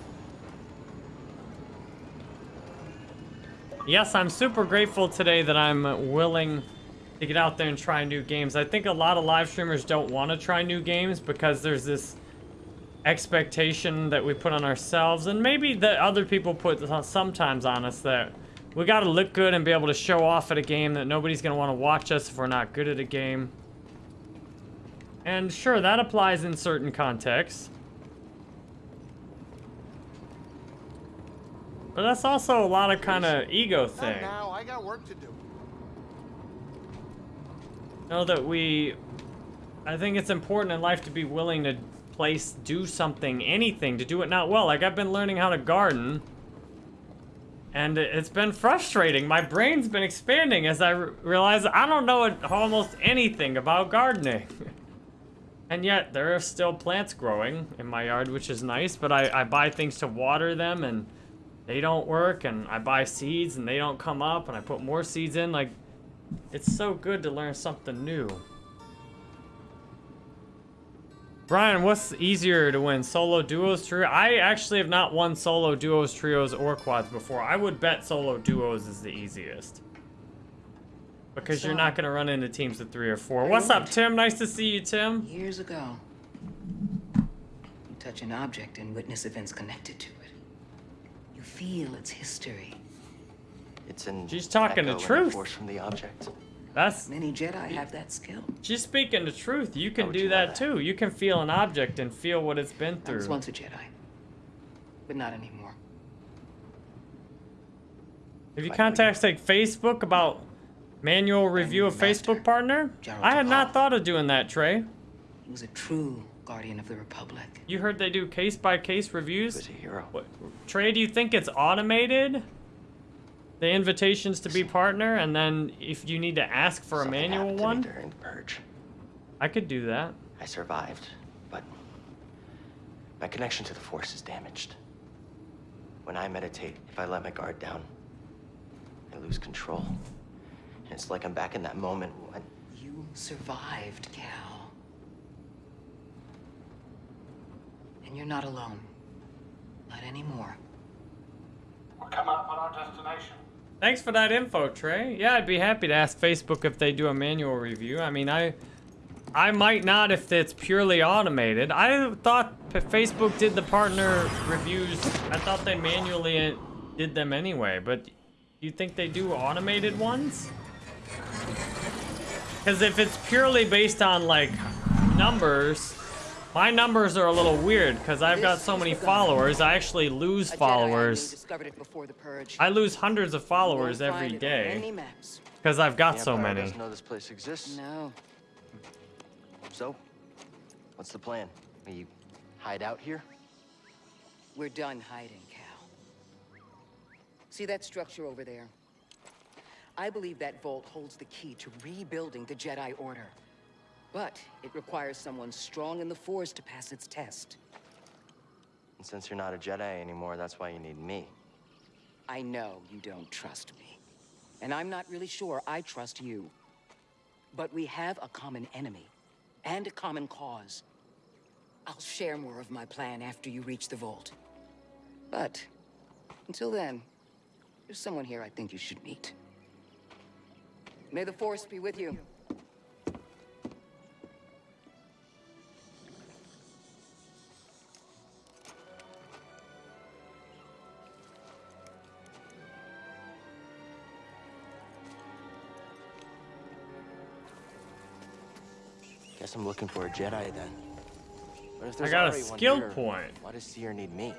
Yes, I'm super grateful today that I'm willing to get out there and try new games. I think a lot of live streamers don't want to try new games because there's this expectation that we put on ourselves and maybe that other people put sometimes on us that we got to look good and be able to show off at a game that nobody's going to want to watch us if we're not good at a game. And sure, that applies in certain contexts. But that's also a lot of kind of ego thing. now. I got work to do. know that we I think it's important in life to be willing to place do something anything to do it not well. Like I've been learning how to garden and it- it's been frustrating. My brain's been expanding as I re- realize I don't know almost anything about gardening. And yet there are still plants growing in my yard which is nice but I, I buy things to water them and they don't work and I buy seeds and they don't come up and I put more seeds in. Like it's so good to learn something new. Brian, what's easier to win, solo duos, trio? I actually have not won solo duos, trios, or quads before. I would bet solo duos is the easiest. Because you're not going to run into teams of three or four. What's up, Tim? Nice to see you, Tim. Years ago, you touch an object and witness events connected to it. You feel its history. It's an She's talking the echo and truth. force from the object. That's Many Jedi have that skill. she's speaking the truth. You can do you that that? too. You can feel an object and feel what it's been through. I was once a Jedi, but not anymore. Have you contacted Facebook about manual review of Facebook partner? Gerald I had not thought of doing that, Trey. He was a true guardian of the Republic. You heard they do case by case reviews? Who's a hero? What, Trey, do you think it's automated? The invitations to be partner, and then if you need to ask for a Something manual happened to me one, during the purge. I could do that. I survived, but my connection to the Force is damaged. When I meditate, if I let my guard down, I lose control. And it's like I'm back in that moment when You survived, Cal. And you're not alone. Not anymore. We're coming up on our destination. Thanks for that info, Trey. Yeah, I'd be happy to ask Facebook if they do a manual review. I mean, I I might not if it's purely automated. I thought Facebook did the partner reviews. I thought they manually uh, did them anyway, but you think they do automated ones? Because if it's purely based on like numbers, my numbers are a little weird because I've got so many followers. I actually lose A I followers. discovered it before the purge. I lose hundreds of followers Won't every find it on Any maps. because I've got the so Empire many. doesn't know this place exists. No. So, what's the plan? We hide out here? We're done hiding, Cal. See that structure over there? I believe that vault holds the key to rebuilding the Jedi Order. But it requires someone strong in the Force to pass its test. And since you're not a Jedi anymore, that's why you need me. I know you don't trust me. And I'm not really sure I trust you. But we have a common enemy. And a common cause. I'll share more of my plan after you reach the vault. But, until then, there's someone here I think you should meet. May the Force be with you. Guess I'm looking for a Jedi then. But if I got a skill here, point. Why does Cere need me?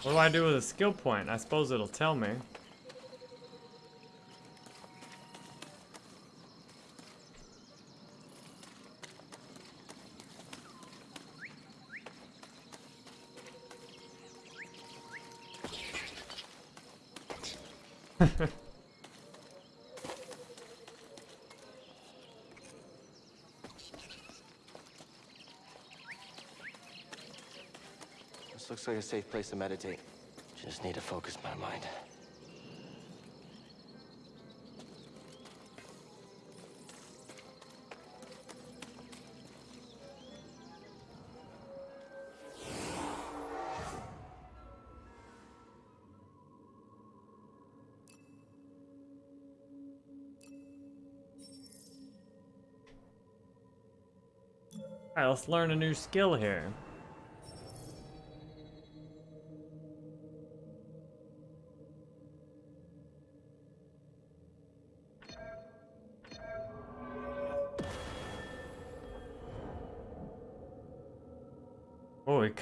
What do I do with a skill point? I suppose it'll tell me. This looks like a safe place to meditate. Just need to focus my mind. Alright, let's learn a new skill here.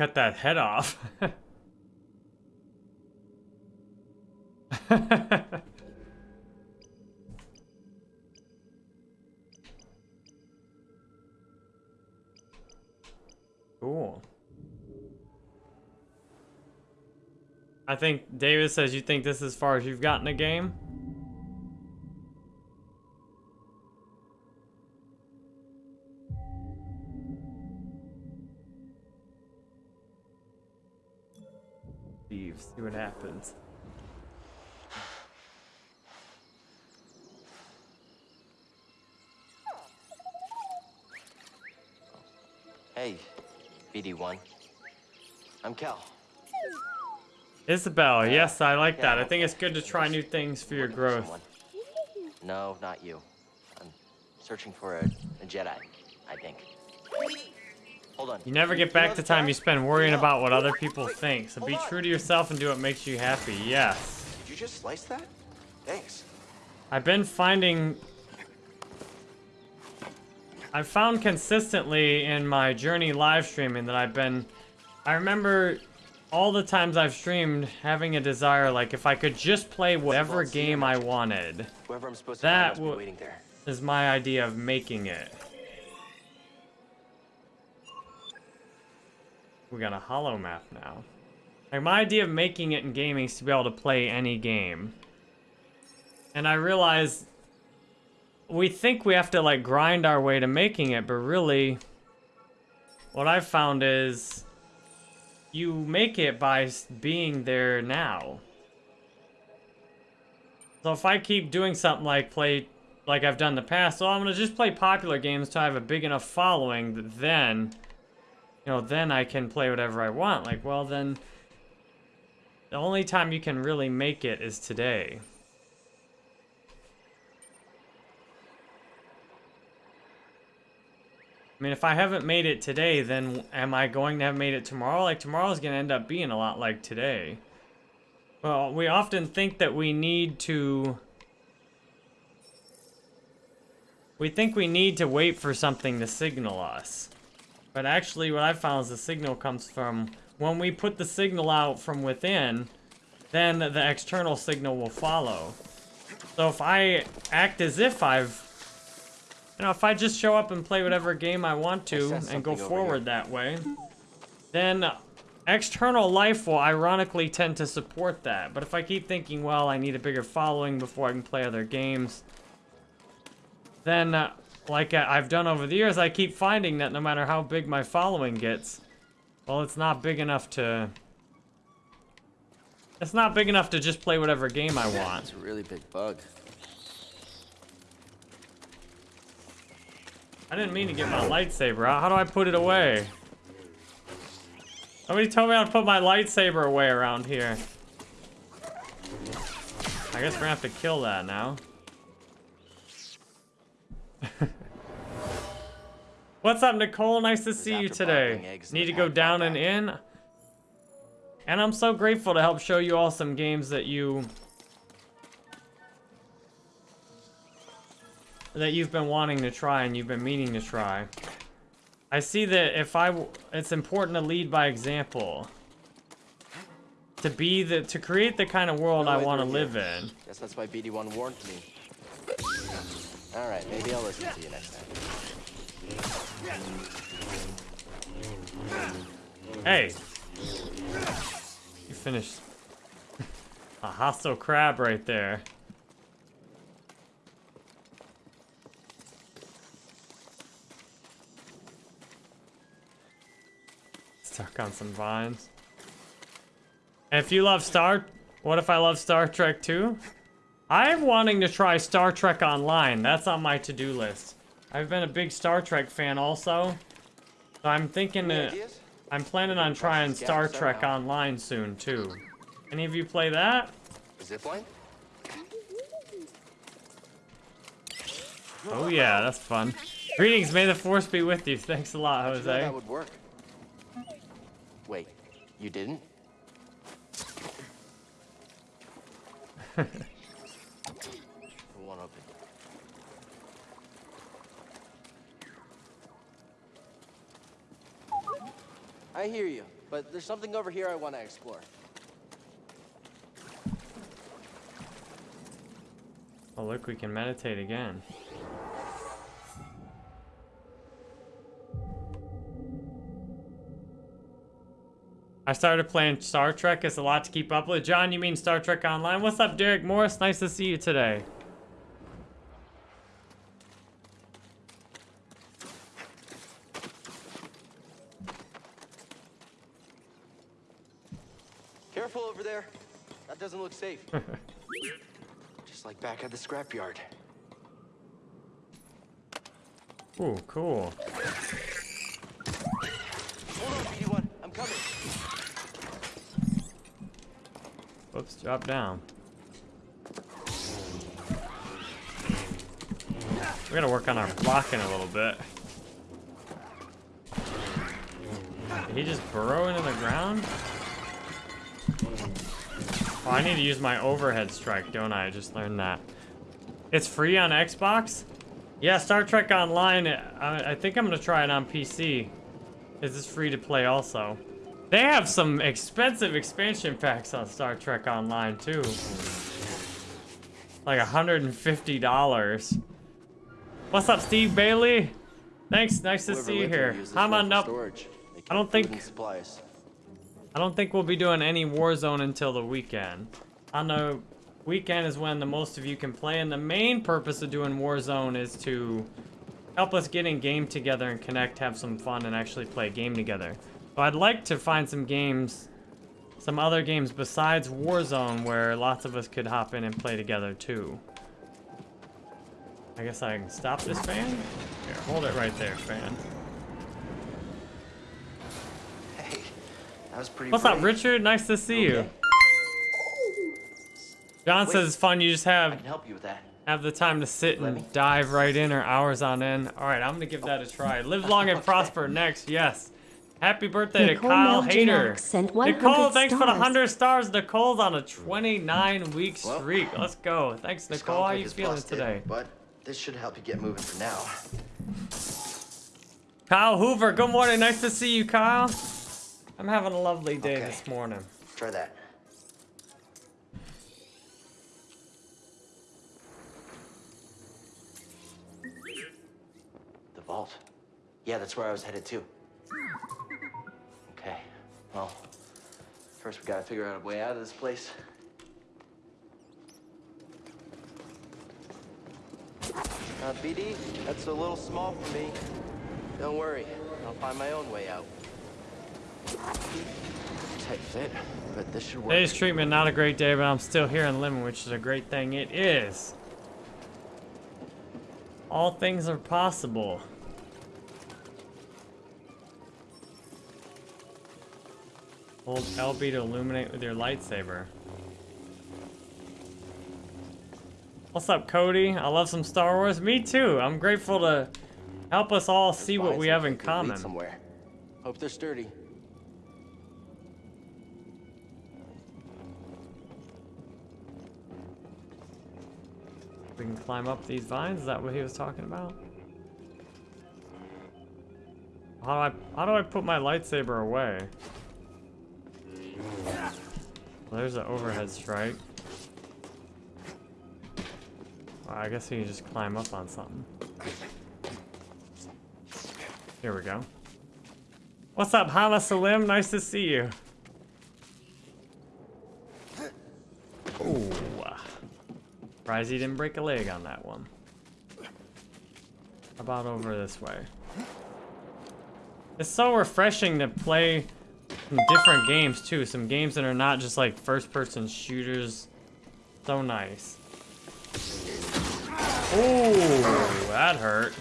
Cut that head off. cool. I think David says you think this is as far as you've gotten a game? Isabel, yes, I like that. I think it's good to try new things for your growth. No, not you. I'm searching for a, a Jedi, I think. Hold on. You never get back the time you spend worrying about what other people think, so be true to yourself and do what makes you happy. Yes. Did you just slice that? Thanks. I've been finding... I've found consistently in my journey live streaming that I've been... I remember all the times I've streamed having a desire, like, if I could just play whatever game I wanted. Whoever I'm supposed That find be waiting there. is my idea of making it. We got a hollow map now. Like, my idea of making it in gaming is to be able to play any game. And I realize we think we have to, like, grind our way to making it, but really, what I've found is you make it by being there now. So if I keep doing something like play, like I've done in the past, so I'm gonna just play popular games till I have a big enough following that then, you know, then I can play whatever I want. Like, well then, the only time you can really make it is today. I mean, if I haven't made it today, then am I going to have made it tomorrow? Like, tomorrow's going to end up being a lot like today. Well, we often think that we need to... We think we need to wait for something to signal us. But actually, what I found is the signal comes from... When we put the signal out from within, then the external signal will follow. So if I act as if I've... You know, if I just show up and play whatever game I want to sense and go forward that way, then external life will ironically tend to support that. But if I keep thinking, well, I need a bigger following before I can play other games, then, uh, like I've done over the years, I keep finding that no matter how big my following gets, well, it's not big enough to... It's not big enough to just play whatever game I want. It's a really big bug. I didn't mean to get my lightsaber out. How do I put it away? Somebody told me how to put my lightsaber away around here. I guess we're gonna have to kill that now. What's up, Nicole? Nice to see you today. Need to go down and in? And I'm so grateful to help show you all some games that you... That you've been wanting to try and you've been meaning to try. I see that if I... It's important to lead by example. To be the... To create the kind of world I want to live in. Guess that's why BD1 warned me. All right, maybe I'll listen to you next time. Hey! You finished. A hostile crab right there. Stuck on some vines. And if you love Star... What if I love Star Trek too? I'm wanting to try Star Trek Online. That's on my to-do list. I've been a big Star Trek fan also. So I'm thinking that... I'm planning on trying Star Trek Online soon too. Any of you play that? Zipline? Oh yeah, that's fun. Greetings, may the force be with you. Thanks a lot, How'd Jose. that would work. Wait, you didn't? It won't open. I hear you, but there's something over here I want to explore. Oh look, we can meditate again. I started playing Star Trek. It's a lot to keep up with. John, you mean Star Trek Online? What's up, Derek Morris? Nice to see you today. Careful over there. That doesn't look safe. Just like back at the scrapyard. Ooh, cool. Hold on, BD1. I'm coming. Whoops, drop down. We gotta work on our blocking a little bit. Did he just burrow into the ground? Oh, I need to use my overhead strike, don't I? I just learned that. It's free on Xbox? Yeah, Star Trek Online, I, I think I'm gonna try it on PC. Is this free to play also? They have some expensive expansion packs on Star Trek Online too. Like $150. What's up, Steve Bailey? Thanks, nice to Whoever see you here. I'm on up. I don't think. I don't think we'll be doing any Warzone until the weekend. I know weekend is when the most of you can play, and the main purpose of doing Warzone is to help us get in game together and connect, have some fun, and actually play a game together. So I'd like to find some games, some other games besides Warzone where lots of us could hop in and play together too. I guess I can stop this fan? Here, hold it right there, fan. That was pretty What's up. Richard? Nice to see you. John says it's fun. You just I have can help you with that. have the time to sit and dive right in or hours on end. All right, I'm gonna give that a try. Live long and prosper. Next, yes. Happy birthday Nicole to Kyle Meljanek Hader. sent Nicole, thanks for the 100 stars. Nicole's on a 29 week streak. Let's go. Thanks, Nicole. How conflict you feeling busted, today? But this should help you get moving for now. Kyle Hoover, good morning. Nice to see you, Kyle. I'm having a lovely day Okay. this morning. Try that. The vault. Yeah, that's where I was headed to. Okay. Well, first we gotta figure out a way out of this place. Uh, BD, that's a little small for me. Don't worry, I'll find my own way out. Tight fit, but this should work. Today's treatment not a great day, but I'm still here and living, which is a great thing. It is. All things are possible. Hold LB to illuminate with your lightsaber. What's up, Cody? I love some Star Wars. Me too. I'm grateful to help us all see what we have in common. Somewhere. Hope they're sturdy. We can climb up these vines. Is that what he was talking about? How do I how do I put my lightsaber away? Well, there's an overhead strike. Well, I guess you can just climb up on something. Here we go. What's up, Hama Salim? Nice to see you. Ooh. Surprised he didn't break a leg on that one. How about over this way? It's so refreshing to play some different games too. Some games that are not just like first-person shooters. So nice. Oh, that hurt.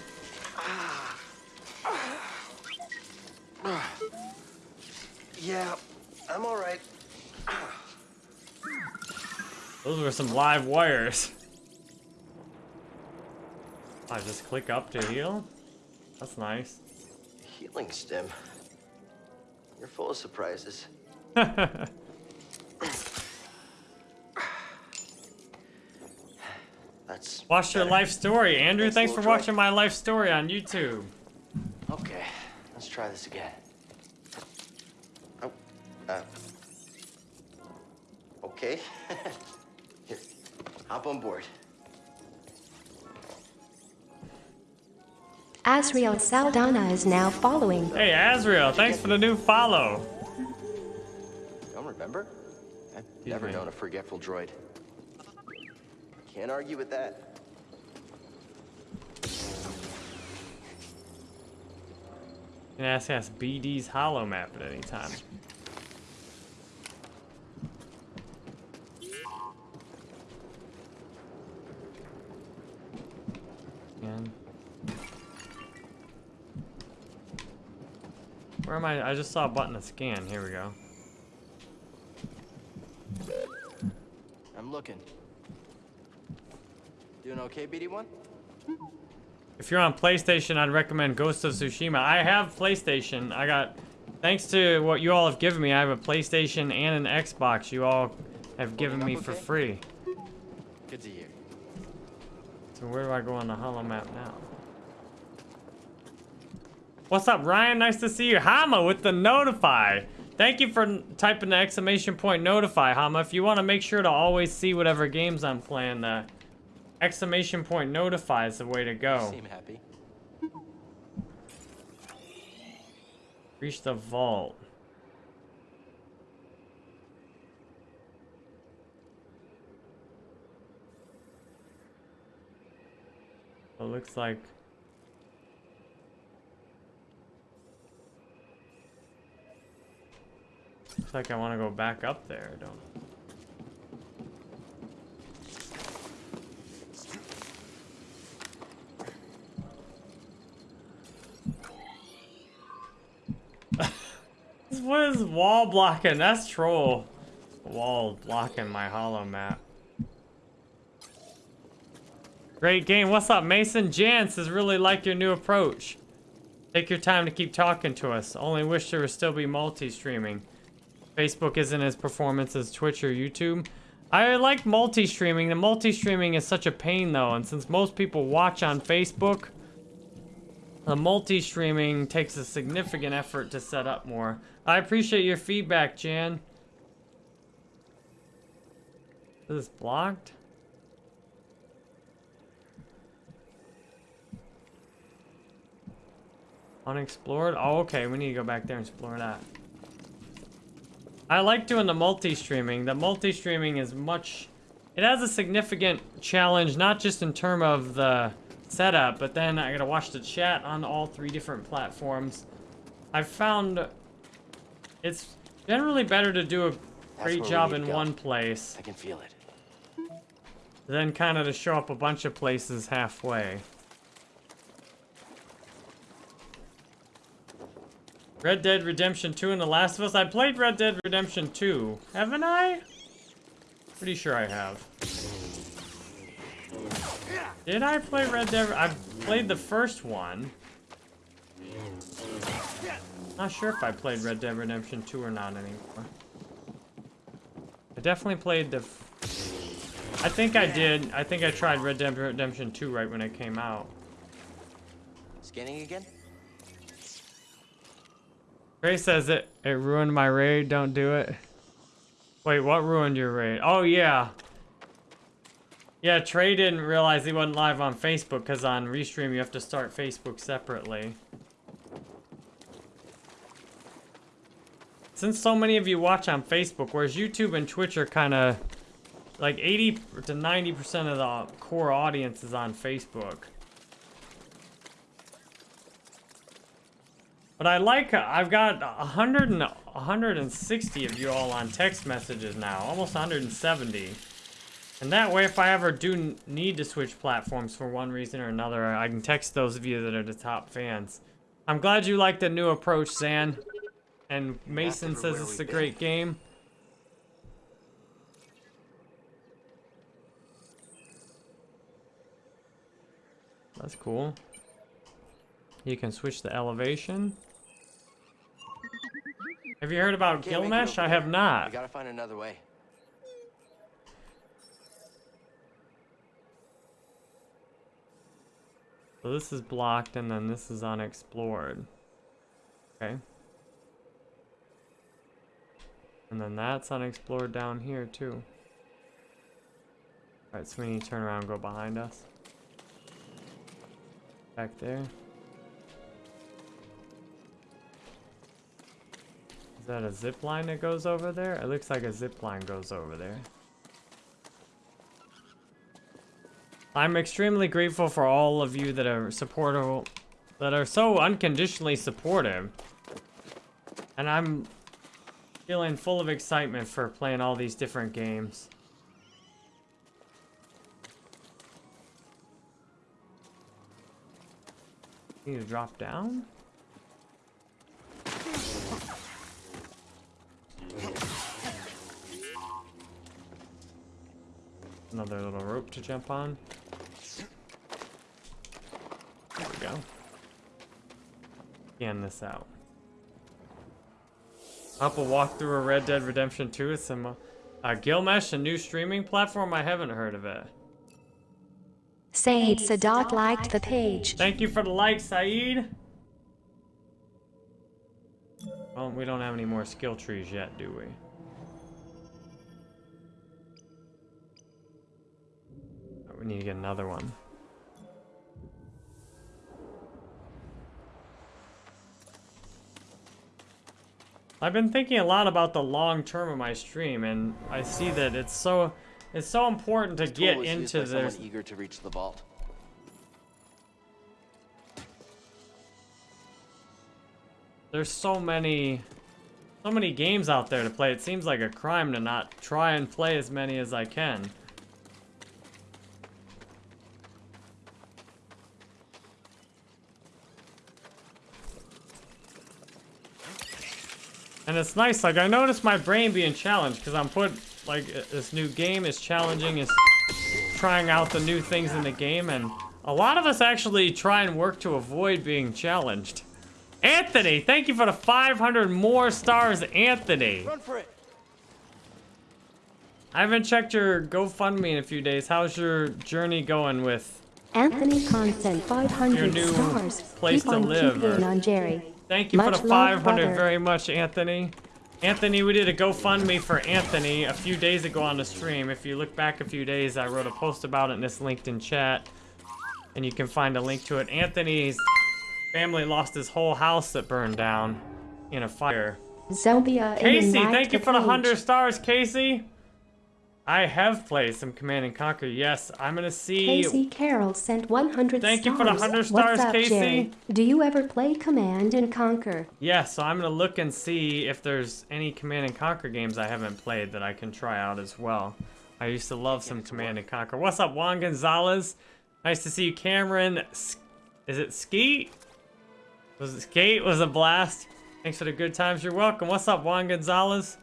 Yeah, I'm all right. Those were some live wires. I just click up to heal. That's nice. Healing stim. You're full of surprises. That's Watch your life story. Andrew, Thanks, thanks for watching my life story on YouTube. Okay, let's try this again. Oh, uh. Okay. Here, hop on board. Asriel Saldana is now following. Hey, Azrael, thanks for the new follow. Don't remember? I've never known a forgetful droid. Can't argue with that. You can ask us BD's holomap at any time. And where am I? I just saw a button to scan. Here we go. I'm looking. Doing okay, BD1? If you're on PlayStation, I'd recommend Ghost of Tsushima. I have PlayStation. I got, thanks to what you all have given me, I have a PlayStation and an Xbox. You all have given me up for free. Good to hear. So where do I go on the holomap now? What's up, Ryan? Nice to see you. Hama with the notify. Thank you for typing the exclamation point notify, Hama. If you want to make sure to always see whatever games I'm playing, the exclamation point notify is the way to go. Seem happy. Reach the vault. It looks like Looks like I want to go back up there, don't What is wall blocking? That's troll. Wall blocking my holomap. Great game. What's up, Mason? Jance is really like your new approach. Take your time to keep talking to us. Only wish there would still be multi-streaming. Facebook isn't as performance as Twitch or YouTube. I like multi-streaming. The multi-streaming is such a pain though, and since most people watch on Facebook, the multi-streaming takes a significant effort to set up more. I appreciate your feedback, Jan. Is this blocked? Unexplored? Oh, okay. We need to go back there and explore that. I like doing the multi-streaming. The multi-streaming is much... It has a significant challenge, not just in term of the setup, but then I gotta watch the chat on all three different platforms. I've found it's generally better to do a great job in one place I can feel it. than kind of to show up a bunch of places halfway. Red Dead Redemption 2 and The Last of Us. I played Red Dead Redemption 2, haven't I? Pretty sure I have. Did I play Red Dead? I played the first one. Not sure if I played Red Dead Redemption 2 or not anymore. I definitely played the... f- I think I did. I think I tried Red Dead Redemption 2 right when it came out. Scanning again? Ray says it, it ruined my raid, don't do it. Wait, what ruined your raid? Oh, yeah. Yeah, Trey didn't realize he wasn't live on Facebook because on Restream you have to start Facebook separately. Since so many of you watch on Facebook, whereas YouTube and Twitch are kind of like 80 to 90% of the core audience is on Facebook. But I like, I've got 100 and 160 of you all on text messages now, almost 170. And that way, if I ever do need to switch platforms for one reason or another, I can text those of you that are the top fans. I'm glad you like the new approach, Zan. And Mason says it's a great game. That's cool. You can switch the elevation. Have you heard about Can't make it Glimesh? I have not. We gotta find another way. So this is blocked and then this is unexplored. Okay. And then that's unexplored down here too. Alright, so we need to turn around and go behind us. Back there. Is that a zip line that goes over there? It looks like a zip line goes over there. I'm extremely grateful for all of you that are supportive, that are so unconditionally supportive. And I'm feeling full of excitement for playing all these different games. Need to drop down? Another little rope to jump on. There we go. Scan this out. Up a walk through a Red Dead Redemption 2 with some uh, uh, Glimesh, a new streaming platform. I haven't heard of it. Said Sadat liked the page. Thank you for the like, Saeed. Well, we don't have any more skill trees yet, do we? We need to get another one. I've been thinking a lot about the long term of my stream, and I see that it's so it's so important to get into this. eager to reach the vault. There's so many, so many games out there to play. It seems like a crime to not try and play as many as I can. And it's nice, like I noticed my brain being challenged because I'm put, like this new game is challenging, is trying out the new things in the game and a lot of us actually try and work to avoid being challenged. Anthony, thank you for the 500 more stars, Anthony. Run for it. I haven't checked your GoFundMe in a few days. How's your journey going with Anthony Constant, your 500 new stars. place Keep to on live? keeping or- on Jerry. Thank you Much for the 500 brother. very much, Anthony. Anthony, we did a GoFundMe for Anthony a few days ago on the stream. If you look back a few days, I wrote a post about it in this LinkedIn chat. And you can find a link to it. Anthony's family lost his whole house that burned down in a fire. Zelbia Casey, thank you for the 100 stars, Casey. I have played some Command and Conquer. Yes, I'm gonna see. Casey Carroll sent 100 Thank stars. you for the 100 stars, What's up, Casey. Jerry? Do you ever play Command and Conquer? Yeah, so I'm gonna look and see if there's any Command and Conquer games I haven't played that I can try out as well. I used to love some Command and Conquer. What's up, Juan Gonzalez? Nice to see you, Cameron. Is it Skeet? Was it Skate? Was a blast. Thanks for the good times. You're welcome. What's up, Juan Gonzalez?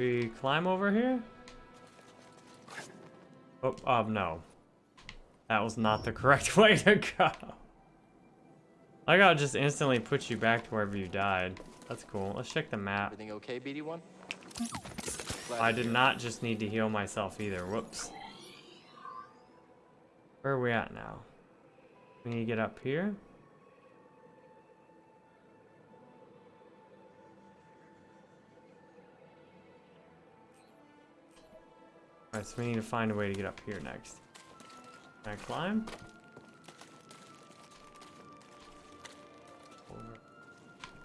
We climb over here? Oh, um, no. That was not the correct way to go. I gotta just instantly put you back to wherever you died. That's cool. Let's check the map. Everything okay, BD1? I did not just need to heal myself either. Whoops. Where are we at now? We need to get up here. Alright, so we need to find a way to get up here next. Can I climb?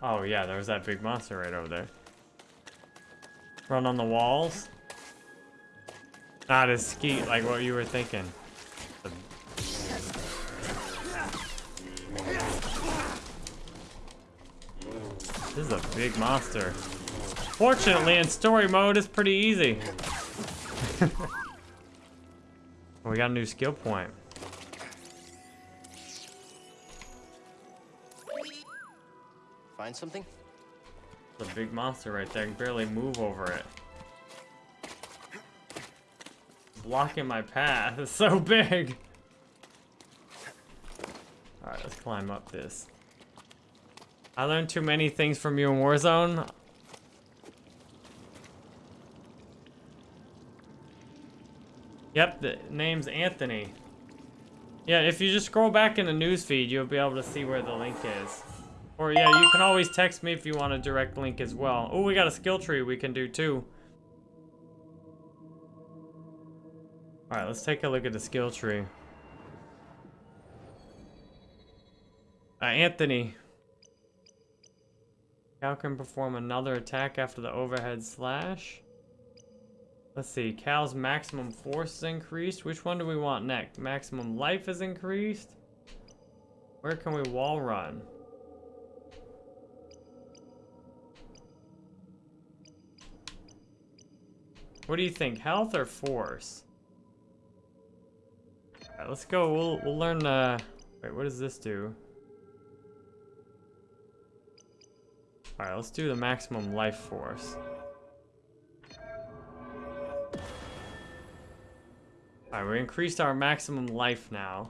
Oh yeah, there was that big monster right over there. Run on the walls. Not as skeet like what you were thinking. This is a big monster. Fortunately, in story mode, it's pretty easy. we got a new skill point. Find something? A big monster right there. I can barely move over it. Blocking my path. It's so big. Alright, let's climb up this. I learned too many things from you in Warzone. Yep, the name's Anthony. Yeah, if you just scroll back in the newsfeed, you'll be able to see where the link is. Or yeah, you can always text me if you want a direct link as well. Oh, we got a skill tree we can do too. Alright, let's take a look at the skill tree. Uh, Anthony. Cal can perform another attack after the overhead slash. Let's see, Cal's maximum force is increased. Which one do we want next? Maximum life is increased. Where can we wall run? What do you think, health or force? Alright, let's go. We'll we'll learn. Uh, wait, what does this do? All right, let's do the maximum life force. All right, we increased our maximum life now.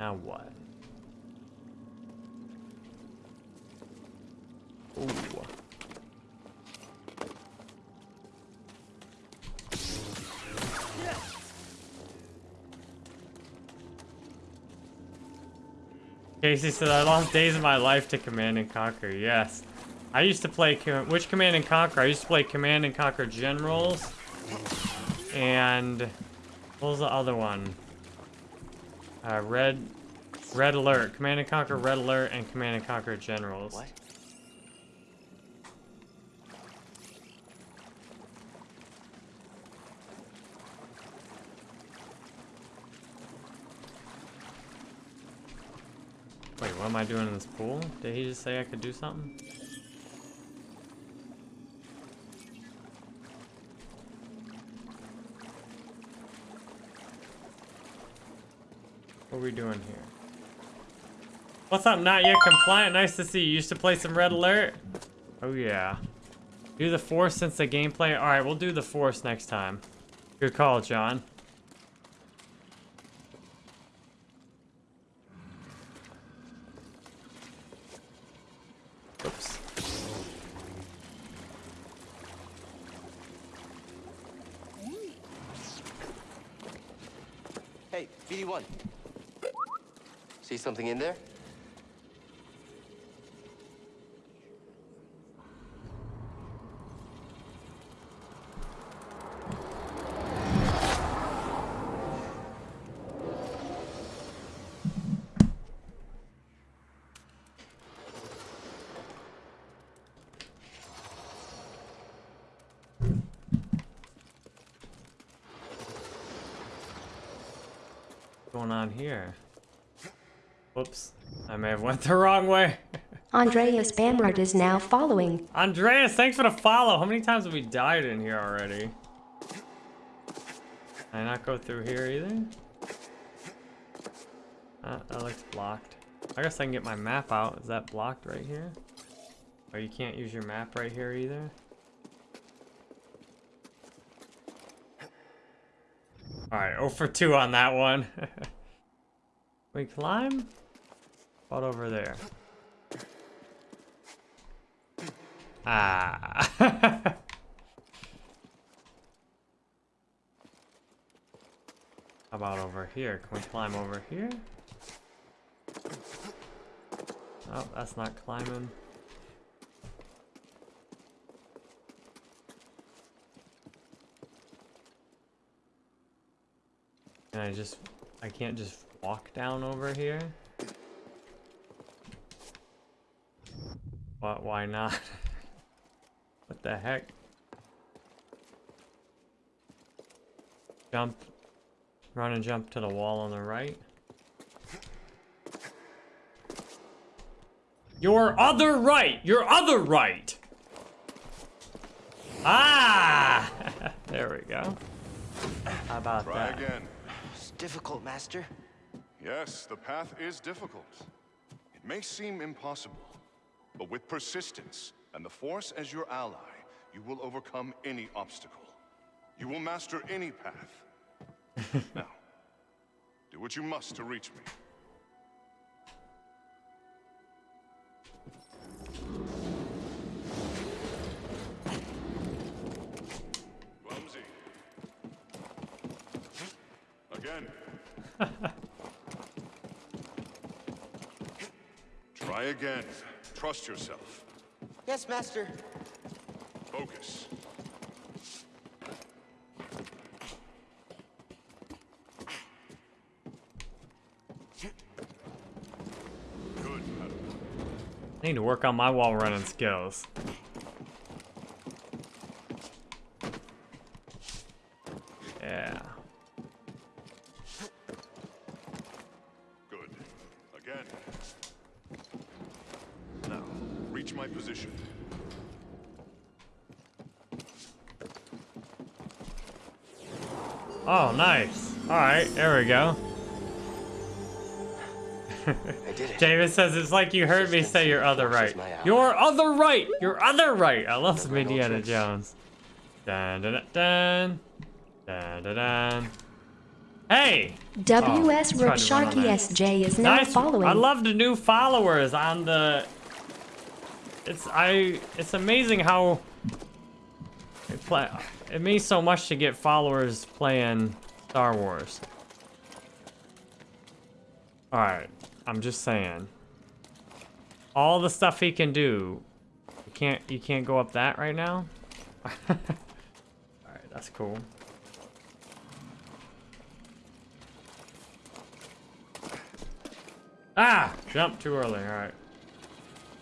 Now what? Ooh. Casey said, I lost days of my life to Command and Conquer. Yes. I used to play, which Command and Conquer? I used to play Command and Conquer Generals. And, what was the other one? Uh, Red, Red Alert. Command and Conquer Red Alert and Command and Conquer Generals. What? What am I doing in this pool? Did he just say I could do something? What are we doing here? What's up, not yet compliant? Nice to see you. Used to play some Red Alert? Oh yeah. Do the Force since the gameplay? Alright, we'll do the Force next time. Good call, John. Something in there? What's going on here? Whoops. I may have went the wrong way. Andreas Bamrud is now following. Andreas, thanks for the follow. How many times have we died in here already? Can I not go through here either? Uh, that looks blocked. I guess I can get my map out. Is that blocked right here? Or you can't use your map right here either? Alright, 0 for 2 on that one. we climb? What over there? Ah. How about over here? Can we climb over here? Oh, that's not climbing. Can I just... I can't just walk down over here? What? Why not? what the heck? Jump. Run and jump to the wall on the right. Your other right! Your other right! Ah! there we go. How about Try that? again. It's difficult, Master. Yes, the path is difficult. It may seem impossible, but with persistence and the Force as your ally, you will overcome any obstacle. You will master any path. now, do what you must to reach me. Try again. Trust yourself. Yes, Master. Focus. Good, I need to work on my wall running skills. There we go. I did it. David says it's like you heard me say your other right. Your other right! Your other right! I love some Indiana Jones. Dun dun dun dun dun dun. Hey! WS Oh, Rook tried to run on Sharky. SJ is now Nice. following. I love the new followers on the. It's I. It's amazing how. It play. It means so much to get followers playing Star Wars. All right, I'm just saying. All the stuff he can do. You can't. You can't go up that right now. All right, that's cool. Ah! Jump too early, alright.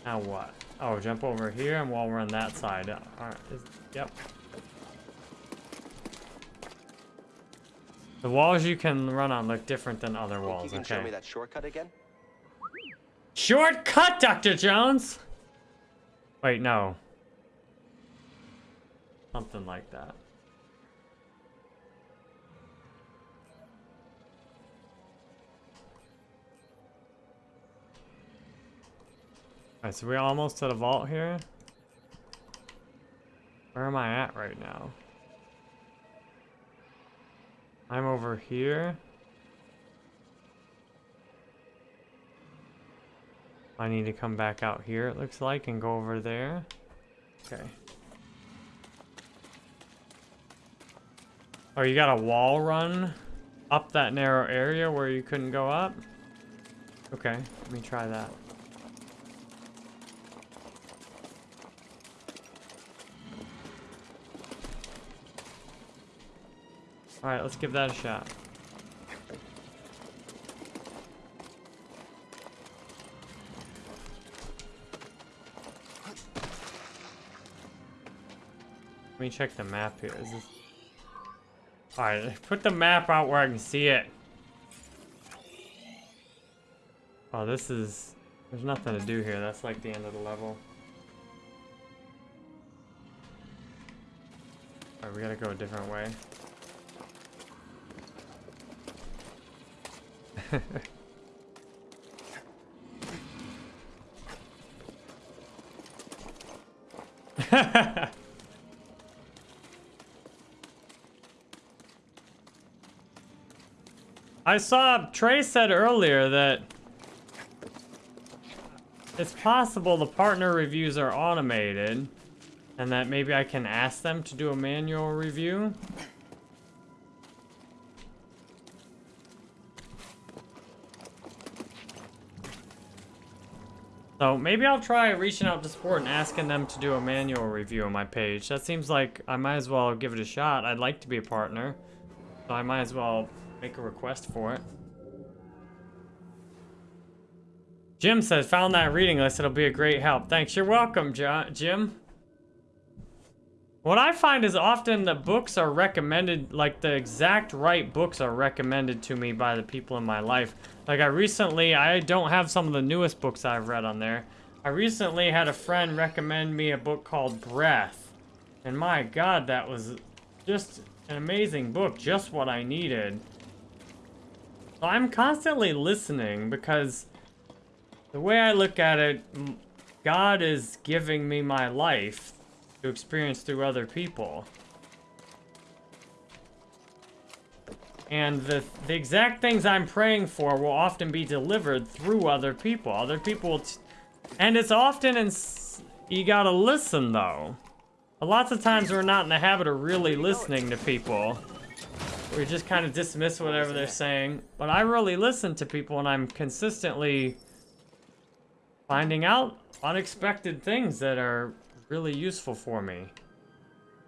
Now what? Oh, jump over here and while we're on that side. Alright, yep. The walls you can run on look different than other You walls, can show me that shortcut again? Shortcut, Dr. Jones! Wait, no. Something like that. Alright, so we're almost to the vault here. Where am I at right now? I'm over here. I need to come back out here, it looks like, and go over there. Okay. Oh, you got a wall run up that narrow area where you couldn't go up? Okay, let me try that. Alright, let's give that a shot. Let me check the map here. Is this... Alright, put the map out where I can see it. Oh, this is... There's nothing to do here. That's like the end of the level. Alright, we gotta go a different way. I saw Trey said earlier that it's possible the partner reviews are automated and that maybe I can ask them to do a manual review. So maybe I'll try reaching out to support and asking them to do a manual review on my page. That seems like I might as well give it a shot. I'd like to be a partner. So I might as well make a request for it. Jim says, found that reading list. It'll be a great help. Thanks. You're welcome, Jim. What I find is often the books are recommended, like the exact right books are recommended to me by the people in my life. Like I recently, I don't have some of the newest books I've read on there. I recently had a friend recommend me a book called Breath. And my god, that was just an amazing book, just what I needed. So I'm constantly listening because the way I look at it, God is giving me my life to experience through other people. And the, the exact things I'm praying for will often be delivered through other people. Other people, and it's often in, you gotta listen though. Lots of times we're not in the habit of really listening to people. We just kind of dismiss whatever they're saying. But I really listen to people and I'm consistently finding out unexpected things that are really useful for me. You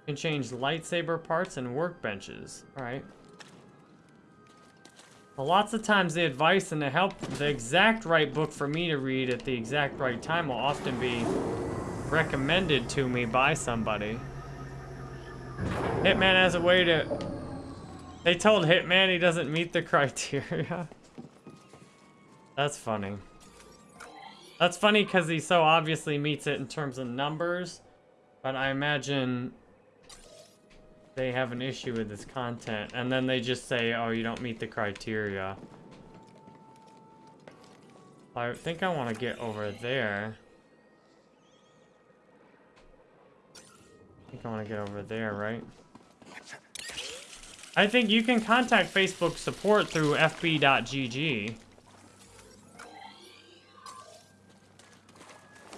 Can change lightsaber parts and workbenches. Alright. Well, lots of times the advice and the help, the exact right book for me to read at the exact right time will often be recommended to me by somebody. Hitman has a way to... They told Hitman he doesn't meet the criteria. That's funny. That's funny because he so obviously meets it in terms of numbers, but I imagine they have an issue with this content, and then they just say, oh, you don't meet the criteria. I think I want to get over there. I think I want to get over there, right? I think you can contact Facebook support through fb.gg.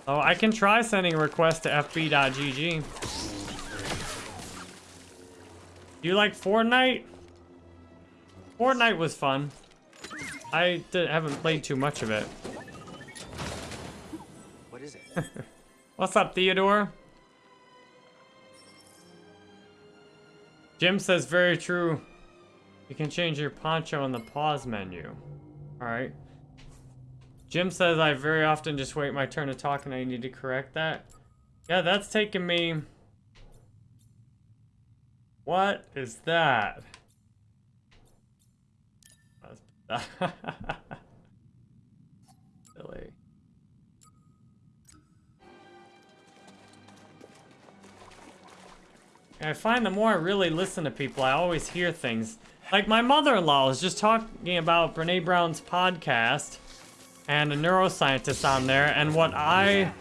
Oh, I can try sending a request to fb.gg. Do you like Fortnite? Fortnite was fun. I haven't played too much of it. What is it? What's up, Theodore? Jim says very true. You can change your poncho in the pause menu. Alright. Jim says I very often just wait my turn to talk and I need to correct that. Yeah, that's taken me... What is that? Silly. I find the more I really listen to people, I always hear things. Like my mother-in-law was just talking about Brene Brown's podcast and a neuroscientist on there. And what I,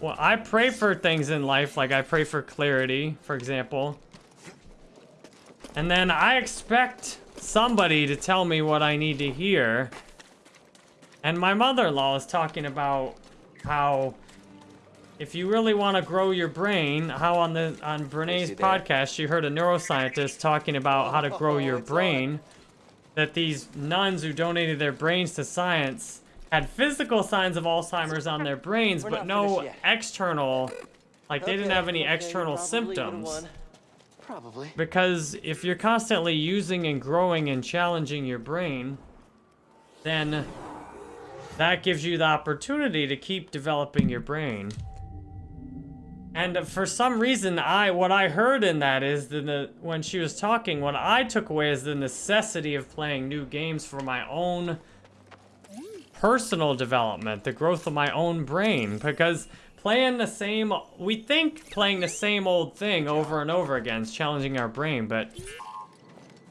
well, I pray for things in life, like I pray for clarity, for example. And then I expect somebody to tell me what I need to hear. And my mother-in-law is talking about how if you really want to grow your brain, how on the on Brene's podcast she heard a neuroscientist talking about how to grow your brain. That these nuns who donated their brains to science had physical signs of Alzheimer's on their brains, but no external, like they didn't have any external symptoms. Probably. Because if you're constantly using and growing and challenging your brain, then that gives you the opportunity to keep developing your brain. And for some reason, I what I heard in that is the when she was talking, what I took away is the necessity of playing new games for my own personal development, the growth of my own brain, because playing the same, we think playing the same old thing over and over again is challenging our brain, but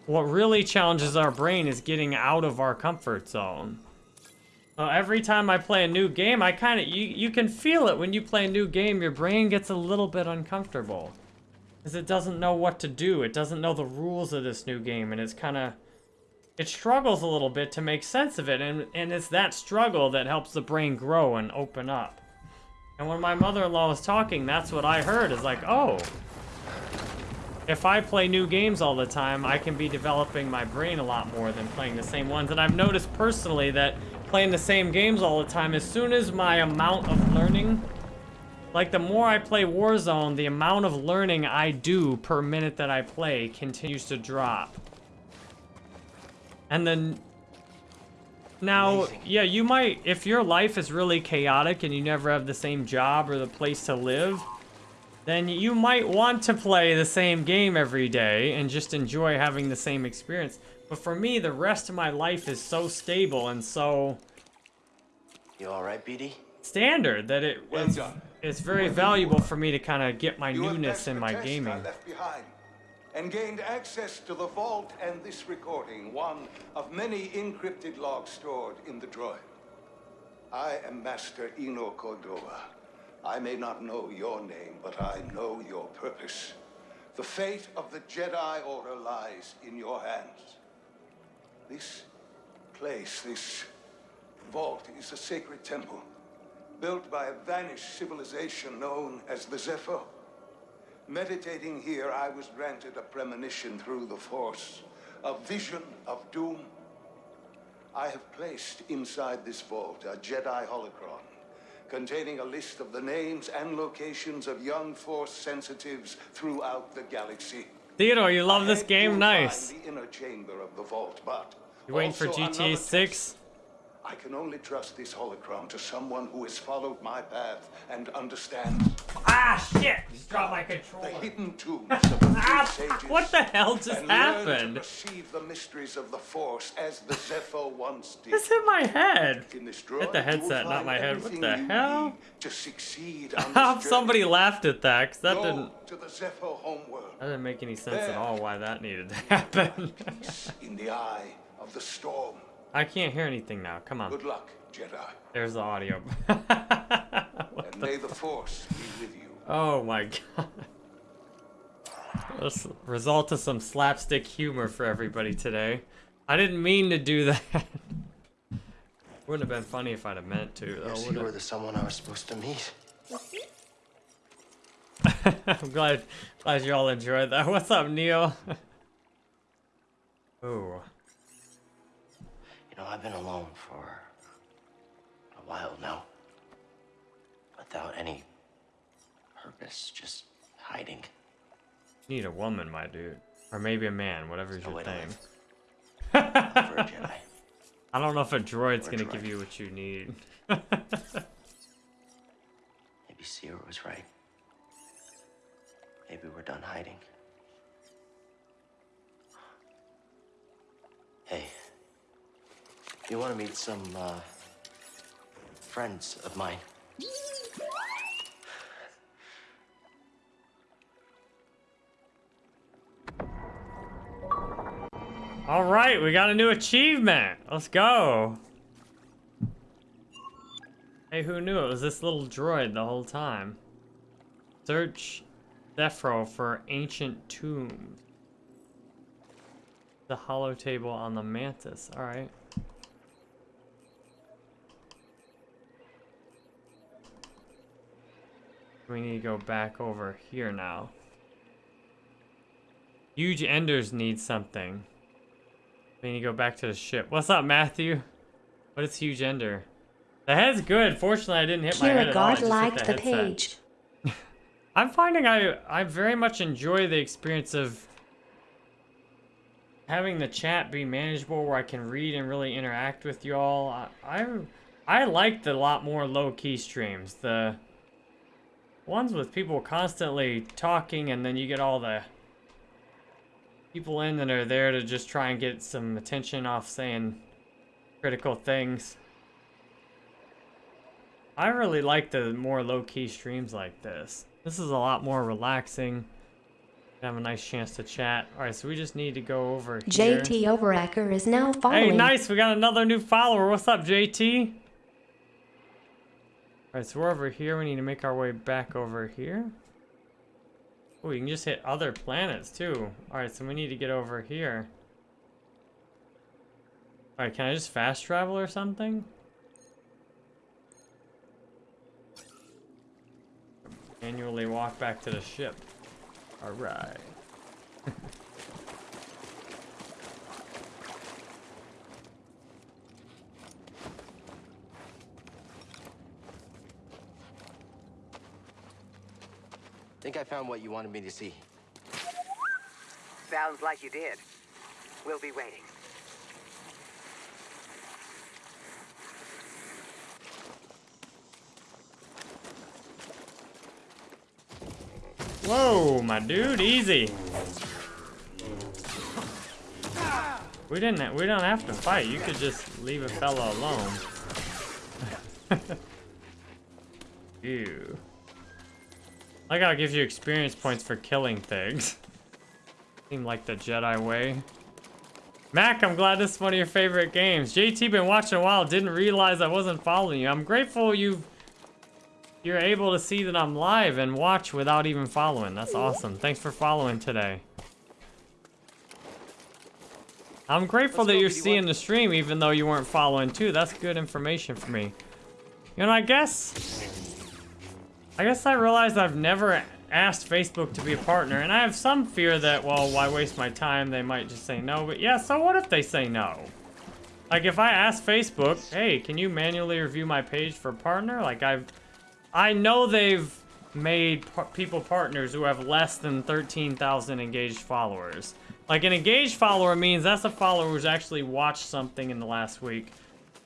what really challenges our brain is getting out of our comfort zone. Every time I play a new game, I kind of, you, you can feel it when you play a new game, your brain gets a little bit uncomfortable. Because it doesn't know what to do. It doesn't know the rules of this new game, and it's kind of, it struggles a little bit to make sense of it, and, and it's that struggle that helps the brain grow and open up. And when my mother-in-law was talking, that's what I heard, is like, oh, if I play new games all the time, I can be developing my brain a lot more than playing the same ones. And I've noticed personally that playing the same games all the time, as soon as my amount of learning, like the more I play Warzone, the amount of learning I do per minute that I play continues to drop. And then, now, Amazing. yeah, you might, if your life is really chaotic and you never have the same job or the place to live, then you might want to play the same game every day and just enjoy having the same experience. But for me, the rest of my life is so stable and so... You alright, BD? Standard, that it, well it's, it's very valuable for me to kind of get my you newness in my gaming. And gained access to the vault and this recording, one of many encrypted logs stored in the droid. I am Master Eno Cordova. I may not know your name, but I know your purpose. The fate of the Jedi Order lies in your hands. This place, this vault, is a sacred temple, built by a vanished civilization known as the Zeffo. Meditating here, I was granted a premonition through the Force, a vision of doom. I have placed inside this vault a Jedi holocron containing a list of the names and locations of young Force sensitives throughout the galaxy. Theodore, you love this game? Nice. The inner chamber of the vault, but you waiting for GTA 6? I can only trust this holocron to someone who has followed my path and understands. Ah, shit! Just dropped my controller. The hidden tombs of the ah. What the hell just and happened? To perceive the mysteries of the Force as the Zeffo once did. This hit my head. Hit the headset, not my head. What the hell? To succeed somebody laughed at that, because that Go didn't. To the Zeffo homeworld. That didn't make any sense there. at all. Why that needed to happen. in the eye of the storm. I can't hear anything now. Come on. Good luck, Jedi. There's the audio. and may the Force be with you. Oh my god. This result of some slapstick humor for everybody today. I didn't mean to do that. Wouldn't have been funny if I'd have meant to. Though, yes, you were the someone I was supposed to meet. I'm glad, glad you all enjoyed that. What's up, Neil? Ooh. You know, I've been alone for a while now. Without any purpose, just hiding. You need a woman, my dude. Or maybe a man, whatever's no your thing. I don't know if a droid's gonna droid. give you what you need. maybe Cere was right. Maybe we're done hiding. Hey. You want to meet some, uh, friends of mine? All right, we got a new achievement. Let's go. Hey, who knew it was this little droid the whole time? Search Zeffo for ancient tombs. The holotable on the mantis. All right. We need to go back over here now. Huge Enders need something. We need to go back to the ship. What's up, Matthew? What is Huge Ender? The head's good. Fortunately, I didn't hit my head at all. God liked the, the page. I'm finding I I very much enjoy the experience of having the chat be manageable where I can read and really interact with y'all. I, I I liked a lot more low-key streams. The ones with people constantly talking and then you get all the people in that are there to just try and get some attention off saying critical things. I really like the more low-key streams like this. This is a lot more relaxing. Have a nice chance to chat. All right, so we just need to go over here. JT Overacker is now following. Hey, nice. We got another new follower. What's up, JT? All right, so we're over here. We need to make our way back over here. Oh, you can just hit other planets, too. All right, so we need to get over here. All right, can I just fast travel or something? Manually walk back to the ship. All Think I found what you wanted me to see. Sounds like you did. We'll be waiting. Whoa, my dude, easy. We didn't. We don't have to fight. You could just leave a fella alone. Ew. Like how it gives you experience points for killing things. Seem like the Jedi way. Mac, I'm glad this is one of your favorite games. JT been watching a while, didn't realize I wasn't following you. I'm grateful you've you're able to see that I'm live and watch without even following. That's awesome. Thanks for following today. I'm grateful that you're seeing the stream even though you weren't following too. That's good information for me. You know, I guess... I guess I realized I've never asked Facebook to be a partner, and I have some fear that, well, why waste my time? They might just say no, but yeah, so what if they say no? Like, if I ask Facebook, hey, can you manually review my page for partner? Like, I've... I know they've made par people partners who have less than 13,000 engaged followers. Like an engaged follower means that's a follower who's actually watched something in the last week.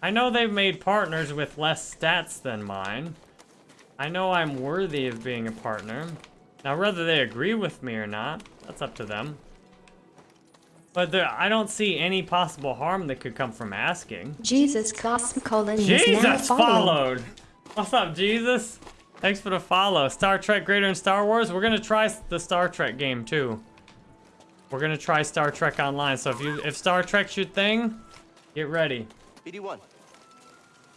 I know they've made partners with less stats than mine. I know I'm worthy of being a partner. Now, whether they agree with me or not, that's up to them. But there, I don't see any possible harm that could come from asking. Jesus Cosmocolin is now Jesus following. followed! What's up, Jesus? Thanks for the follow. Star Trek greater than Star Wars? We're gonna try the Star Trek game, too. We're gonna try Star Trek Online, so if you if Star Trek's your thing, get ready. BD1.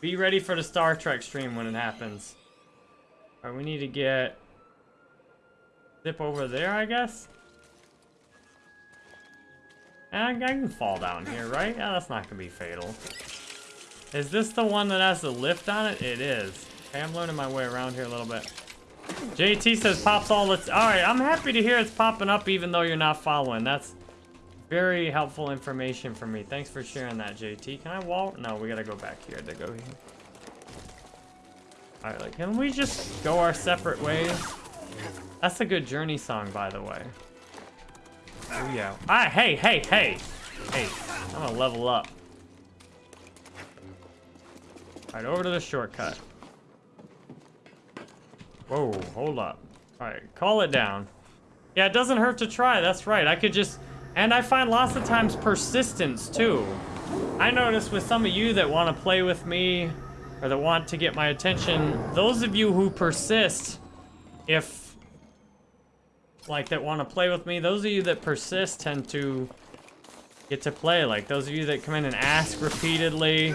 Be ready for the Star Trek stream when it happens. Alright, we need to get... Zip over there, I guess? I, I can fall down here, right? Yeah, that's not gonna be fatal. Is this the one that has the lift on it? It is. Okay, I'm learning my way around here a little bit. JT says pops all the... Alright, I'm happy to hear it's popping up even though you're not following. That's very helpful information for me. Thanks for sharing that, JT. Can I walk? No, we gotta go back here to go here. Alright, like, can we just go our separate ways? That's a good journey song, by the way. Oh, yeah. Ah, hey, hey, hey! Hey, I'm gonna level up. Alright, over to the shortcut. Whoa, hold up. Alright, call it down. Yeah, it doesn't hurt to try, that's right. I could just... And I find lots of times persistence, too. I notice with some of you that want to play with me, or that want to get my attention, those of you who persist, if... Like, that want to play with me, those of you that persist tend to get to play. Like, those of you that come in and ask repeatedly.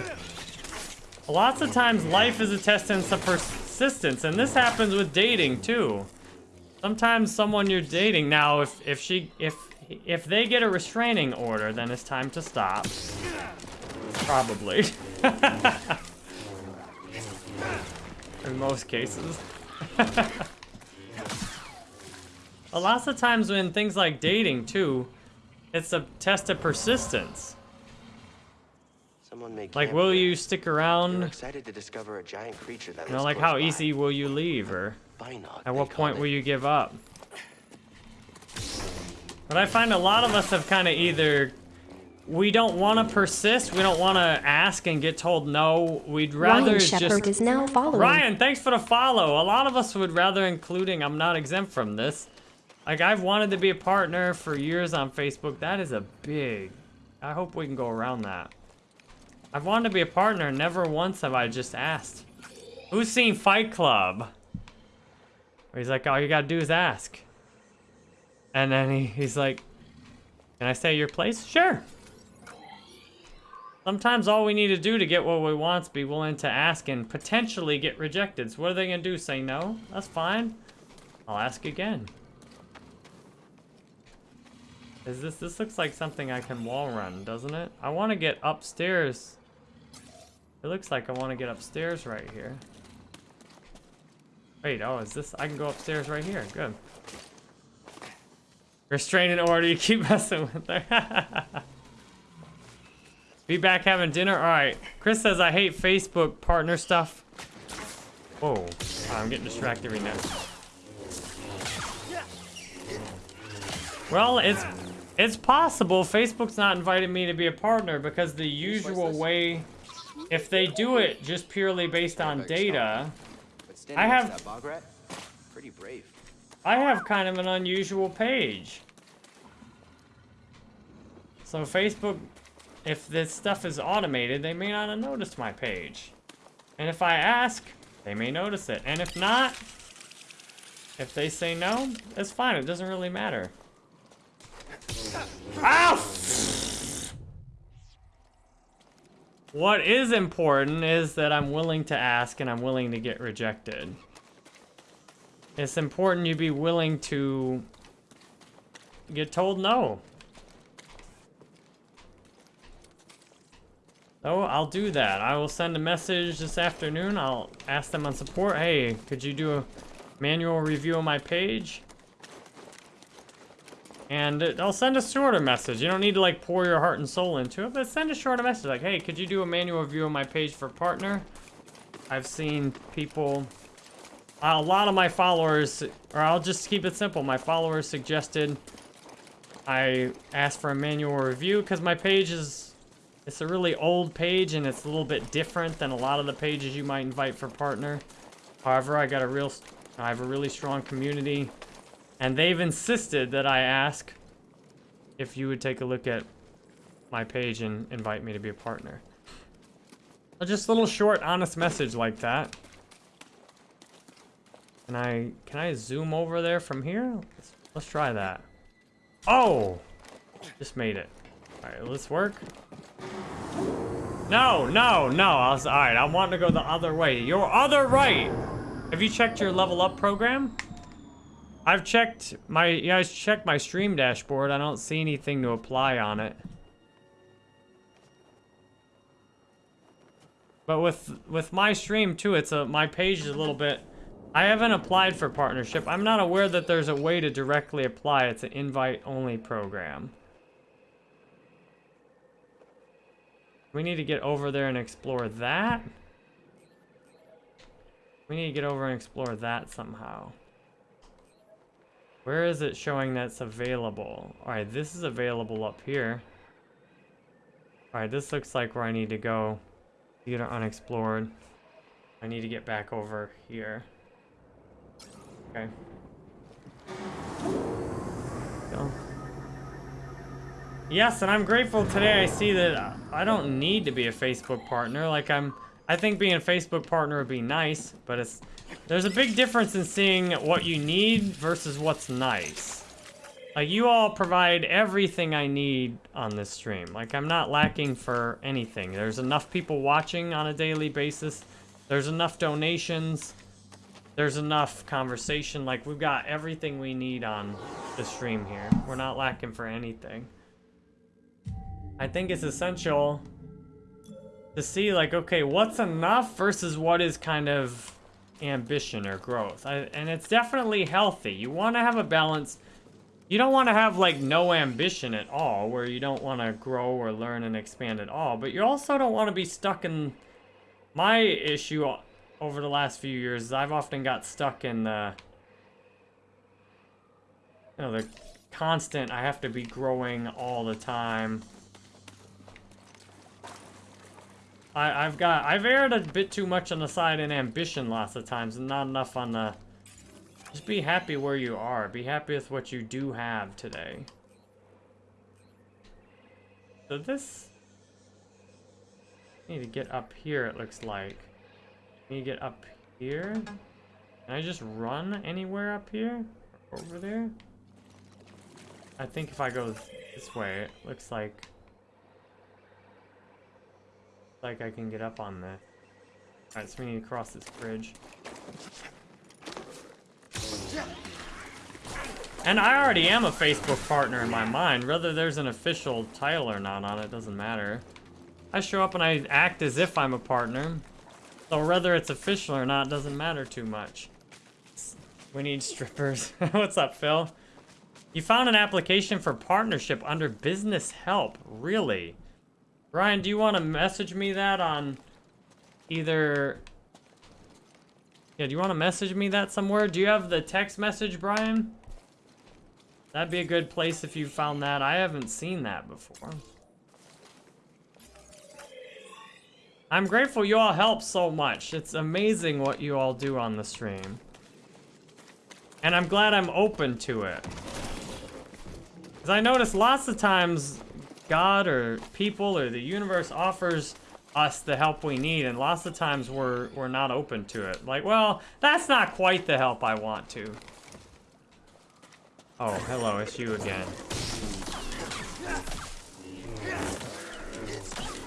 Lots of times, life is a test in some persistence, and this happens with dating, too. Sometimes someone you're dating, now, if, if she, if if they get a restraining order, then it's time to stop. Probably. In most cases. a lots of times when things like dating, too, it's a test of persistence. Someone may Like, will you stick around? Excited to discover a giant creature that You know, like how by. easy will you leave, or Binog, at what point it. will you give up? But I find a lot of us have kind of either we don't want to persist, we don't want to ask and get told no. We'd rather Ryan Shepard just is now following. Ryan, thanks for the follow. A lot of us would rather, including I'm not exempt from this. Like I've wanted to be a partner for years on Facebook. That is a big. I hope we can go around that. I've wanted to be a partner. Never once have I just asked. Who's seen Fight Club? Where he's like, all you gotta do is ask. And then he, he's like, can I stay at your place? Sure. Sometimes all we need to do to get what we want is be willing to ask and potentially get rejected. So what are they gonna do? Say no? That's fine. I'll ask again. Is this, this looks like something I can wall run, doesn't it? I wanna get upstairs. It looks like I wanna get upstairs right here. Wait, oh, is this, I can go upstairs right here, good. Restraining order, you keep messing with her. Be back having dinner? Alright. Chris says I hate Facebook partner stuff. Whoa. Oh, I'm getting distracted right now. Well, it's it's possible Facebook's not invited me to be a partner because the usual way, if they do it just purely based on data, I have pretty brave. I have kind of an unusual page. So Facebook, if this stuff is automated, they may not have noticed my page. And if I ask, they may notice it. And if not, if they say no, it's fine. It doesn't really matter. Ow! What is important is that I'm willing to ask and I'm willing to get rejected. It's important you be willing to get told no. So I'll do that. I will send a message this afternoon. I'll ask them on support, hey, could you do a manual review of my page? And I'll send a shorter message. You don't need to like pour your heart and soul into it, but send a shorter message like, hey, could you do a manual review of my page for partner? I've seen people, a lot of my followers, or I'll just keep it simple. My followers suggested I ask for a manual review because my page is, it's a really old page and it's a little bit different than a lot of the pages you might invite for partner. However, I got a real, I have a really strong community. And they've insisted that I ask if you would take a look at my page and invite me to be a partner. Just a little short, honest message like that. Can I, can I zoom over there from here? Let's, let's try that. Oh! Just made it. Alright, let's work. No, no, no. I was, alright, I want to go the other way. Your other right! Have you checked your level up program? I've checked my, yeah, I checked my stream dashboard. I don't see anything to apply on it. But with with my stream too, it's a my page is a little bit. I haven't applied for partnership. I'm not aware that there's a way to directly apply. It's an invite only program. We need to get over there and explore that. We need to get over and explore that somehow. Where is it showing that's available? Alright, this is available up here. Alright, this looks like where I need to go. Theater unexplored. I need to get back over here. Okay. Go. Yes, and I'm grateful today I see that uh, I don't need to be a Facebook partner. Like, I'm... I think being a Facebook partner would be nice, but it's there's a big difference in seeing what you need versus what's nice. Like, you all provide everything I need on this stream. Like, I'm not lacking for anything. There's enough people watching on a daily basis. There's enough donations. There's enough conversation. Like, we've got everything we need on the stream here. We're not lacking for anything. I think it's essential to see like, okay, what's enough versus what is kind of ambition or growth. I, and it's definitely healthy. You want to have a balance. You don't want to have like no ambition at all where you don't want to grow or learn and expand at all. But you also don't want to be stuck in... My issue over the last few years I've often got stuck in the... You know, the constant, I have to be growing all the time. I, I've got, I've erred a bit too much on the side in ambition lots of times and not enough on the, just be happy where you are. Be happy with what you do have today. So this, need to get up here it looks like. Need to get up here. Can I just run anywhere up here? Over there? I think if I go this way, it looks like... Like I can get up on this. Alright, so we need to cross this bridge. And I already am a Facebook partner in my mind. Whether there's an official title or not on it doesn't matter. I show up and I act as if I'm a partner. So whether it's official or not doesn't matter too much. We need strippers. What's up, Phil? You found an application for partnership under business help. Really? Brian, do you want to message me that on either... Yeah, do you want to message me that somewhere? Do you have the text message, Brian? That'd be a good place if you found that. I haven't seen that before. I'm grateful you all help so much. It's amazing what you all do on the stream. And I'm glad I'm open to it. Because I notice lots of times God or people or the universe offers us the help we need and lots of times we're we're not open to it. Like, well, that's not quite the help I want to. Oh, hello, it's you again.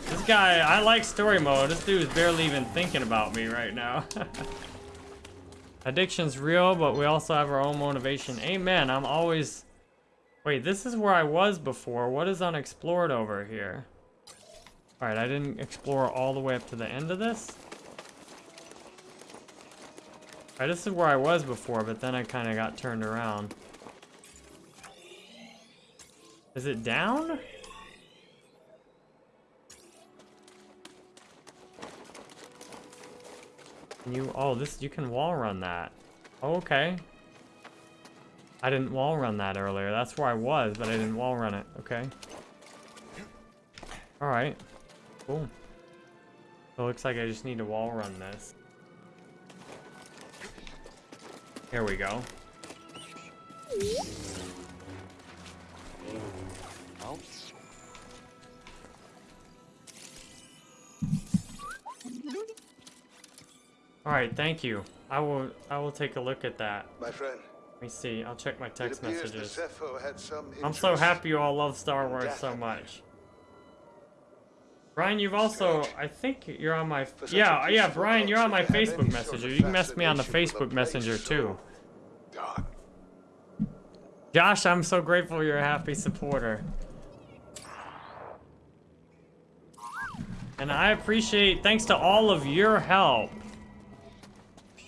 This guy, I like story mode. This dude is barely even thinking about me right now. Addiction's real, but we also have our own motivation. Amen. I'm always... Wait, this is where I was before. What is unexplored over here? Alright, I didn't explore all the way up to the end of this. Alright, this is where I was before, but then I kind of got turned around. Is it down? Can you, oh, this, you can wall run that. Oh, okay. I didn't wall run that earlier. That's where I was, but I didn't wall run it. Okay. Alright. Cool. It looks like I just need to wall run this. Here we go. Oh. All right, thank you. I will I will take a look at that. My friend. Let me see. I'll check my text messages. I'm so happy you all love Star Wars so much. Brian, you've also, I think you're on my, yeah, yeah, Brian, you're on my Facebook Messenger. You can mess me on the Facebook Messenger too. Josh, I'm so grateful you're a happy supporter. And I appreciate, thanks to all of your help,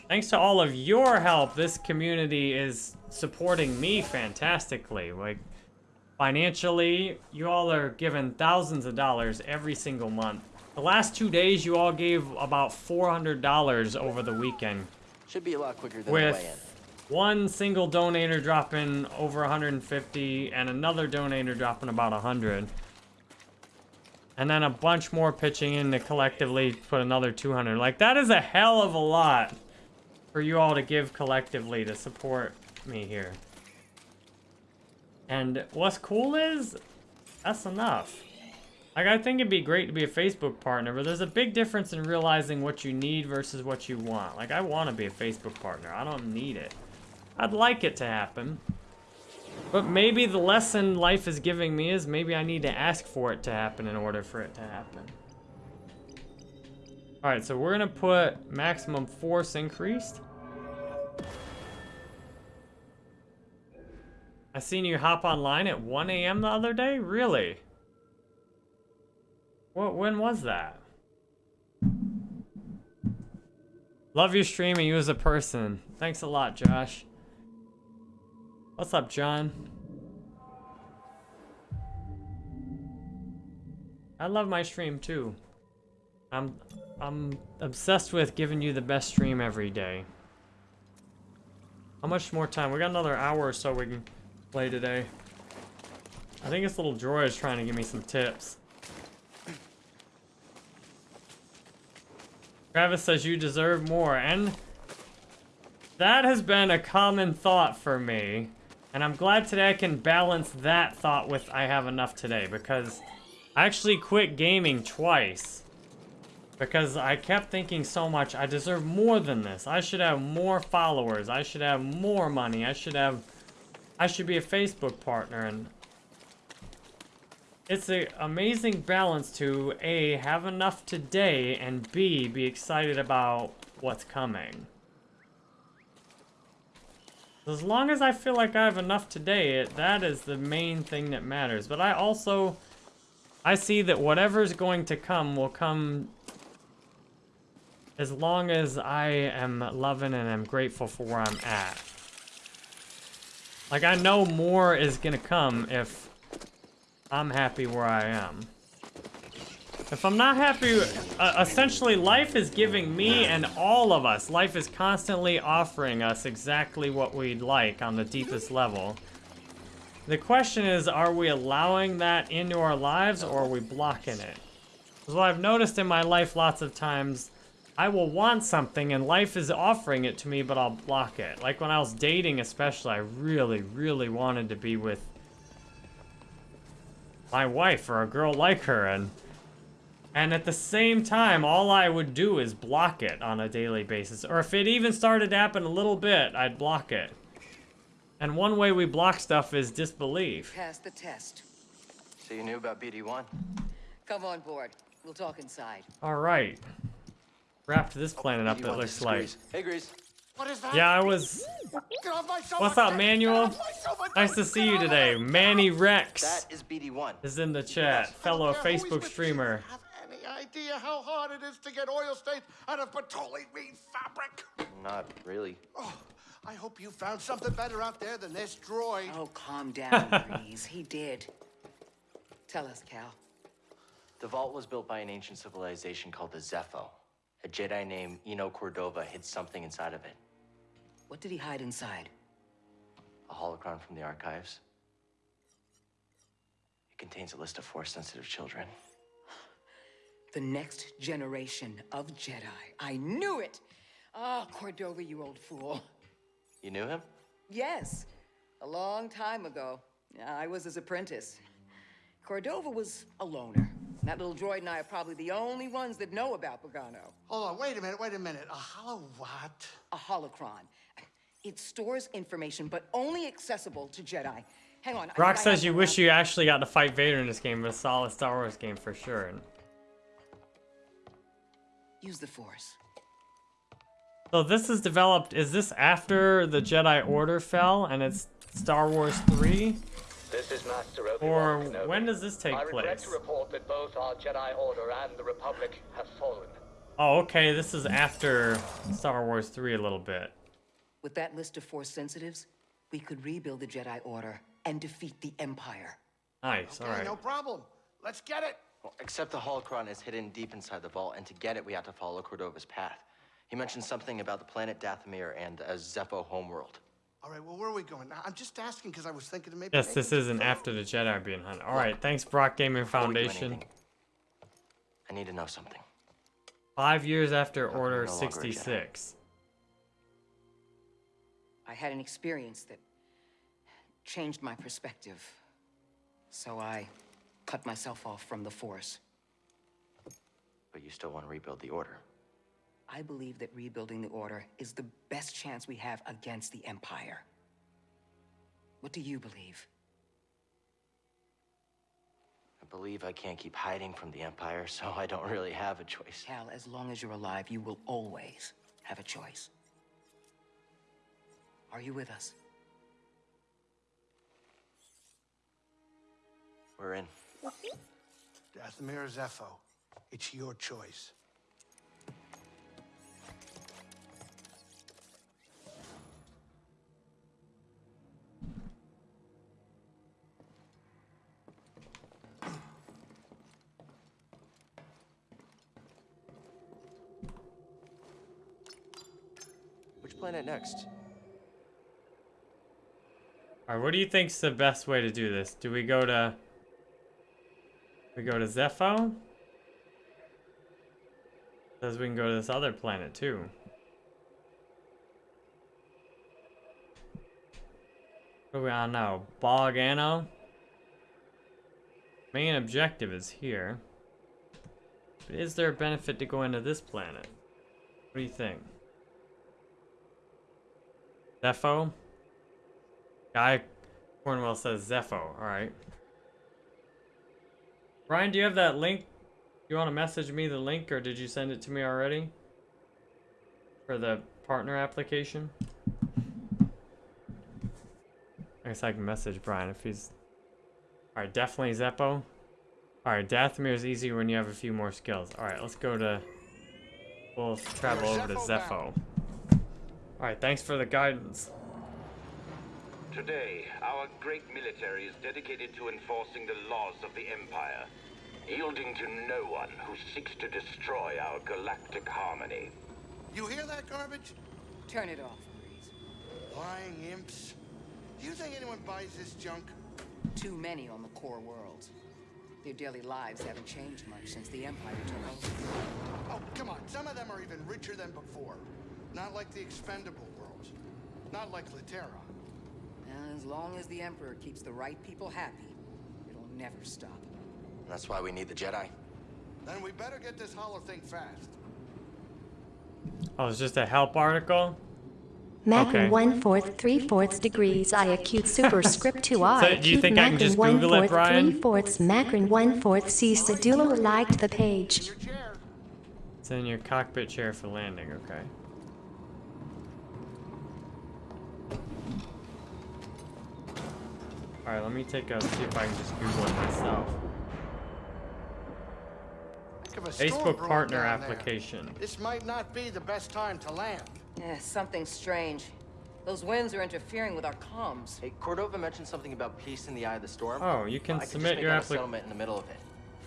thanks to all of your help, this community is supporting me fantastically. Like, financially, you all are giving thousands of dollars every single month. The last two days, you all gave about $400 over the weekend. Should be a lot quicker than with the way-in. one single donator dropping over 150 and another donator dropping about 100. And then a bunch more pitching in to collectively put another 200. Like, that is a hell of a lot for you all to give collectively to support me here. And what's cool is, that's enough. Like, I think it'd be great to be a Facebook partner, but there's a big difference in realizing what you need versus what you want. Like, I want to be a Facebook partner. I don't need it. I'd like it to happen. But maybe the lesson life is giving me is maybe I need to ask for it to happen in order for it to happen. Alright, so we're to put maximum force increased. I seen you hop online at 1 a.m. the other day? Really? What? When was that? Love your stream and you as a person. Thanks a lot, Josh. What's up, John? I love my stream too. I'm I'm obsessed with giving you the best stream every day. How much more time? We got another hour or so we can play today. I think this little droid is trying to give me some tips. Travis says you deserve more, and that has been a common thought for me. And I'm glad today I can balance that thought with I have enough today, because I actually quit gaming twice. Because I kept thinking so much, I deserve more than this. I should have more followers. I should have more money. I should have... I should be a Facebook partner. And it's an amazing balance to A, have enough today, and B, be excited about what's coming. As long as I feel like I have enough today, it, that is the main thing that matters. But I also, I see that whatever's going to come will come as long as I am loving and am grateful for where I'm at. Like, I know more is gonna come if I'm happy where I am. If I'm not happy, uh, essentially life is giving me and all of us, life is constantly offering us exactly what we'd like on the deepest level. The question is, are we allowing that into our lives or are we blocking it? Because what I've noticed in my life lots of times, I will want something and life is offering it to me, but I'll block it. Like when I was dating especially, I really, really wanted to be with my wife or a girl like her and and at the same time, all I would do is block it on a daily basis. Or if it even started to happen a little bit, I'd block it. And one way we block stuff is disbelief. Pass the test. So you knew about BD1? Come on board. We'll talk inside. All right. Wrapped this planet up, it looks this like. Hey, Greez. What is that? Yeah, I was... Get off my sofa! What's up, Get Manual? off my sofa! Nice to see you today. Manny Rex That is BD1. is in the chat. Fellow care who he's Facebook streamer. Have any idea how hard it is to get oil stains out of petroleum fabric? Not really. Oh, I hope you found something better out there than this droid. Oh, calm down, Greez. He did. Tell us, Cal. The vault was built by an ancient civilization called the Zeffo. A Jedi named Eno Cordova hid something inside of it. What did he hide inside? A holocron from the archives. It contains a list of Force-sensitive children. The next generation of Jedi. I knew it! Ah, Cordova, you old fool. You knew him? Yes, a long time ago. I was his apprentice. Cordova was a loner. That little droid and I are probably the only ones that know about Bogano. Hold on, wait a minute, wait a minute. A hollow what? A holocron. It stores information, but only accessible to Jedi. Hang on. I Rock I says have you wish you actually got to fight Vader in this game, but a solid Star Wars game for sure. Use the Force. So this is developed, is this after the Jedi Order fell and it's Star Wars 3? This is Master Or Obi-Wan Kenobi. when does this take I regret place? to report that both our Jedi Order and the Republic have fallen. Oh, okay, this is after Star Wars 3 a little bit. With that list of Force sensitives, we could rebuild the Jedi Order and defeat the Empire. Nice, Okay, alright. no problem. Let's get it. Well, except the holocron is hidden deep inside the vault, and to get it, we have to follow Cordova's path. He mentioned something about the planet Dathomir and a Zeffo homeworld. All right, well, where are we going? Now, I'm just asking because I was thinking of maybe. Yes, this isn't after the Jedi are being hunted. Alright, thanks Brock Gaming Before we do Foundation. I need to know something. Five years after How Order no longer a Jedi? 66. I had an experience that changed my perspective. So I cut myself off from the Force. But you still want to rebuild the Order. I believe that rebuilding the Order is the best chance we have against the Empire. What do you believe? I believe I can't keep hiding from the Empire, so I don't really have a choice. Cal, as long as you're alive, you will always have a choice. Are you with us? We're in. Dathomir or Zeffo. It's your choice. Planet next? Alright, what do you think's the best way to do this? Do we go to... We go to Zeffo? Says we can go to this other planet too. What do we on now? Bogano? Main objective is here. Is there a benefit to going to this planet? What do you think? Zeffo? Guy Cornwell says Zeffo. Alright. Brian, do you have that link? You want to message me the link or did you send it to me already? For the partner application? I guess I can message Brian if he's... Alright, definitely Zeffo. Alright, Dathomir is easier when you have a few more skills. Alright, let's go to... We'll travel over to Zeffo. Alright, thanks for the guidance. Today, our great military is dedicated to enforcing the laws of the Empire, yielding to no one who seeks to destroy our galactic harmony. You hear that garbage? Turn it off, please. Lying imps. Do you think anyone buys this junk? Too many on the core worlds. Their daily lives haven't changed much since the Empire took over. Oh, come on. Some of them are even richer than before. Not like the expendable worlds. Not like Latera. And as long as the Emperor keeps the right people happy, it'll never stop. That's why we need the Jedi. Then we better get this hollow thing fast. Oh, it's just a help article? Macron Okay. one fourth three fourths degrees I acute superscript two I So, do you acute think I can Macron just one Google it, fourth Brian? three fourths Macron one fourth C Sedulo liked the page. It's in your cockpit chair for landing, okay. Alright, let me take a see if I can just Google it myself. Heck of a storm Facebook partner down there. application. This might not be the best time to land. Eh, something strange. Those winds are interfering with our comms. Hey, Cordova mentioned something about peace in the eye of the storm. Oh, you can I could submit your out a applic- settlement in the middle of it.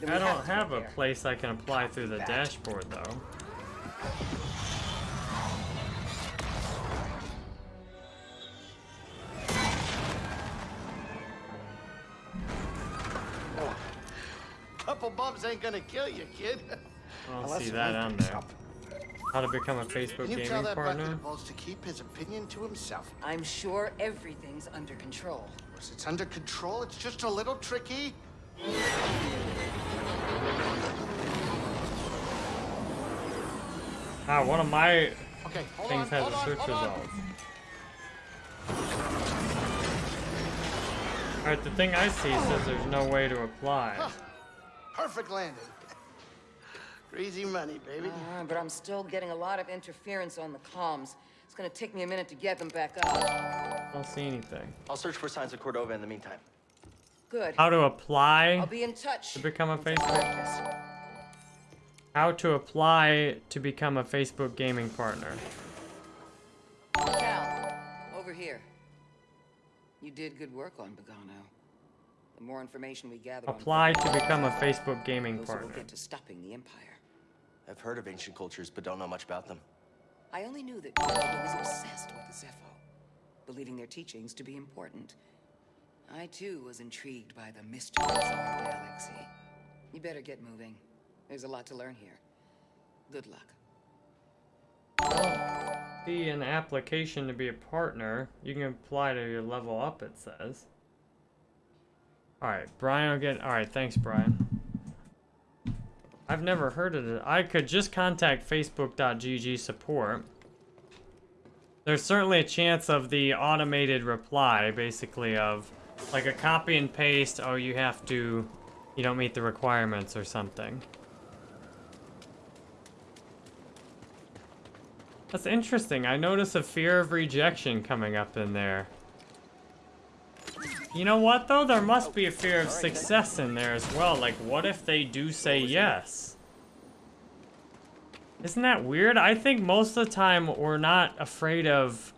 Then I don't have have a there. place I can apply through the dashboard though. Couple ain't gonna kill you, kid. I don't Unless see that wind on there. up. How to become a Facebook Can you tell that partner? bucket of balls to keep his opinion to himself? I'm sure everything's under control. Of course, it's under control. It's just a little tricky. Ah, one of my Okay, things on, has a search hold on. results. Alright, the thing I see says there's no way to apply. Huh. Perfect landing. Crazy money, baby. Ah, but I'm still getting a lot of interference on the comms. It's gonna take me a minute to get them back up. I don't see anything. I'll search for signs of Cordova in the meantime. Good. How to apply I'll be in touch. to become a Facebook? How to apply to become a Facebook gaming partner. Cal, over here. You did good work on Bogano. The more information we gather Apply on to become a Facebook gaming closer we'll partner. get to stopping the Empire. I've heard of ancient cultures, but don't know much about them. I only knew that Cordova was obsessed with the Zeffo, believing their teachings to be important. I too was intrigued by the mysteries of our galaxy. You better get moving. There's a lot to learn here. Good luck. Be an application to be a partner. You can apply to your level up, it says. Alright, Brian will get. Alright, thanks, Brian. I've never heard of it. I could just contact Facebook.gg support. There's certainly a chance of the automated reply, basically, of like a copy and paste. Oh, you have to. You don't meet the requirements or something. That's interesting. I notice a fear of rejection coming up in there. You know what, though? There must be a fear of success in there as well. Like, what if they do say yes? Isn't that weird? I think most of the time we're not afraid of...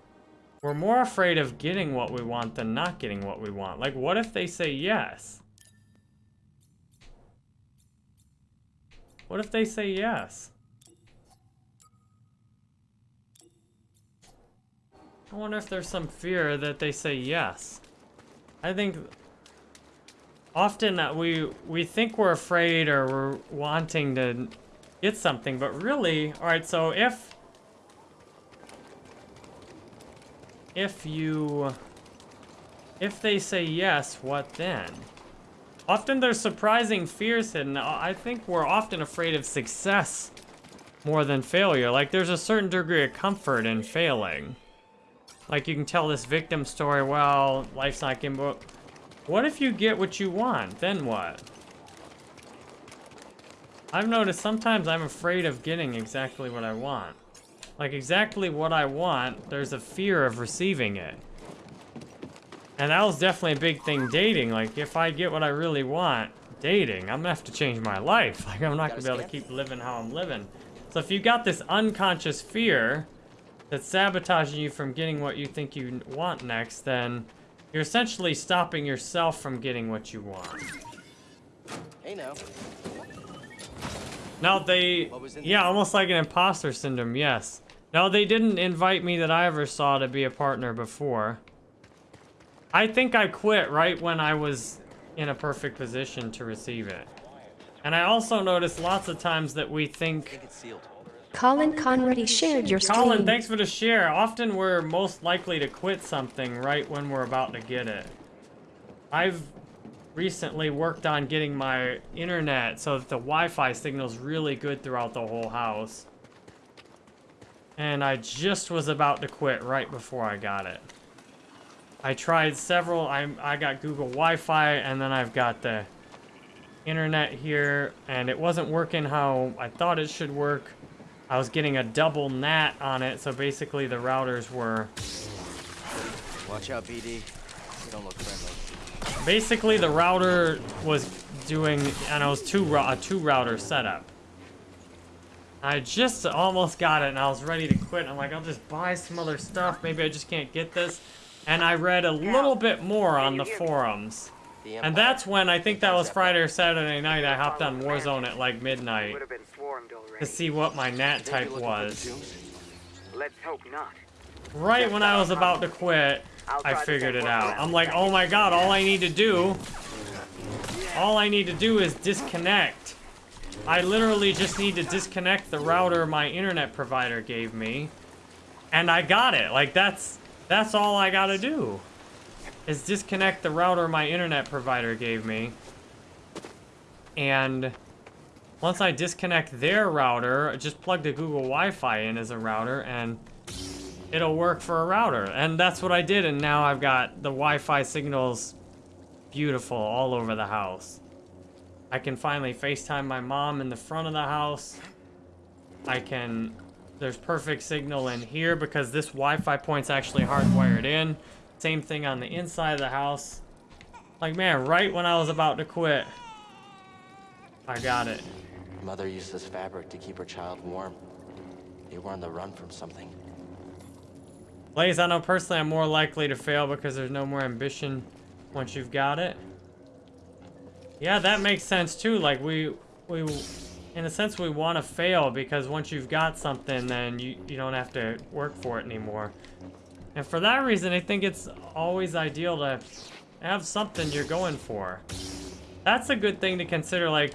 We're more afraid of getting what we want than not getting what we want. Like, what if they say yes? What if they say yes? I wonder if there's some fear that they say yes. I think often that we we think we're afraid or we're wanting to get something, but really, all right. So if if you if they say yes, what then? Often there's surprising fears hidden. I think we're often afraid of success more than failure. Like there's a certain degree of comfort in failing. Like you can tell this victim story, well, life's not given, but what if you get what you want? Then what? I've noticed sometimes I'm afraid of getting exactly what I want. Like exactly what I want, there's a fear of receiving it. And that was definitely a big thing dating. Like if I get what I really want, dating, I'm gonna have to change my life. Like I'm not gonna be able to keep living how I'm living. So if you got this unconscious fear that's sabotaging you from getting what you think you want next, then you're essentially stopping yourself from getting what you want. Hey now. No, they... Yeah, almost like an imposter syndrome, yes. No, they didn't invite me that I ever saw to be a partner before. I think I quit right when I was in a perfect position to receive it. And I also noticed lots of times that we think... Colin Conrady shared your stream. Colin, thanks for the share. Often we're most likely to quit something right when we're about to get it. I've recently worked on getting my internet so that the Wi-Fi signal's really good throughout the whole house. And I just was about to quit right before I got it. I tried several, I, I got Google Wi-Fi and then I've got the internet here and it wasn't working how I thought it should work. I was getting a double NAT on it, so basically the routers were... Watch out, BD. You don't look friendly. Basically, the router was doing, and it was two a two router setup. I just almost got it, and I was ready to quit. I'm like, I'll just buy some other stuff. Maybe I just can't get this. And I read a little bit more on the forums. And that's when, I think that was Friday or Saturday night, I hopped on Warzone at like midnight to see what my NAT type was. Let's hope not. Right when I was about to quit, I figured it out. I'm like, oh my god, all I need to do, all I need to do is disconnect. I literally just need to disconnect the router my internet provider gave me, and I got it. Like, that's, that's all I gotta do is disconnect the router my internet provider gave me. And once I disconnect their router, just plug the Google Wi-Fi in as a router and it'll work for a router. And that's what I did and now I've got the Wi-Fi signals beautiful all over the house. I can finally FaceTime my mom in the front of the house. I can, there's perfect signal in here because this Wi-Fi point's actually hardwired in. Same thing on the inside of the house. Like, man, right when I was about to quit, I got it. Mother used this fabric to keep her child warm. They were on the run from something. Blaze, I know personally I'm more likely to fail because there's no more ambition once you've got it. Yeah, that makes sense too. Like, we, we, in a sense, we want to fail because once you've got something, then you, you don't have to work for it anymore. And for that reason, I think it's always ideal to have something you're going for. That's a good thing to consider, like,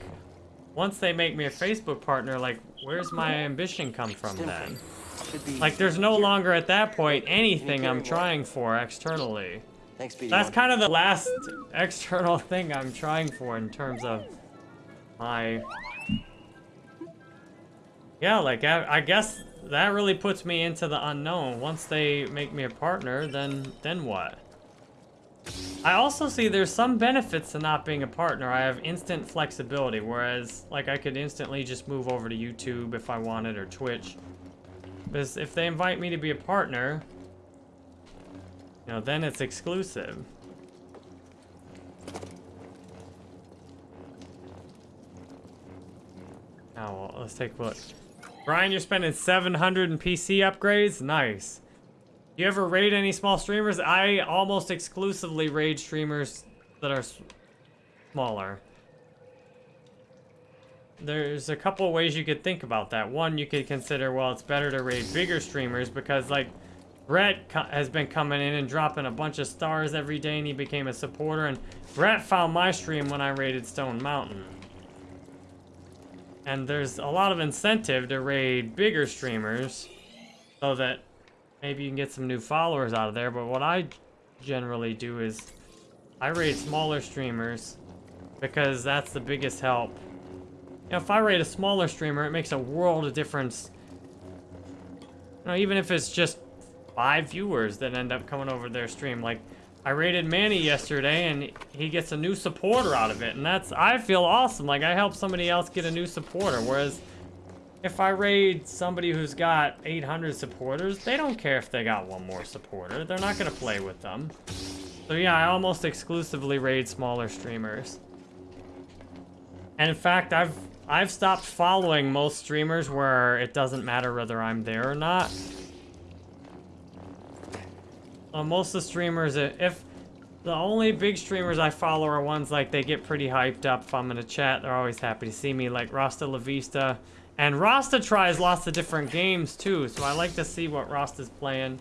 once they make me a Facebook partner, like, where's my ambition come from then? Like, there's no longer at that point anything I'm trying for externally. That's kind of the last external thing I'm trying for in terms of my... Yeah, like, I, I guess that really puts me into the unknown. Once they make me a partner, then then what? I also see there's some benefits to not being a partner. I have instant flexibility, whereas like I could instantly just move over to YouTube if I wanted or Twitch. Because if they invite me to be a partner, you know, then it's exclusive. Now, well, let's take a look. Brian, you're spending 700 in PC upgrades? Nice. You ever raid any small streamers? I almost exclusively raid streamers that are smaller. There's a couple ways you could think about that. One, you could consider, well, it's better to raid bigger streamers because, like, Brett has been coming in and dropping a bunch of stars every day and he became a supporter. And Brett found my stream when I raided Stone Mountain. And there's a lot of incentive to raid bigger streamers so that maybe you can get some new followers out of there. But what I generally do is I raid smaller streamers Because that's the biggest help. You know, if I rate a smaller streamer, it makes a world of difference. You know, even if it's just five viewers that end up coming over their stream. Like, I rated Manny yesterday, and he gets a new supporter out of it. And that's, I feel awesome. Like, I helped somebody else get a new supporter. Whereas, if I raid somebody who's got 800 supporters, they don't care if they got one more supporter. They're not going to play with them. So yeah, I almost exclusively raid smaller streamers. And in fact, I've I've stopped following most streamers where it doesn't matter whether I'm there or not. Uh, most of the streamers, if the only big streamers I follow are ones like they get pretty hyped up if I'm in a chat, they're always happy to see me, like Rasta La Vista. And Rasta tries lots of different games too, so I like to see what Rasta's playing.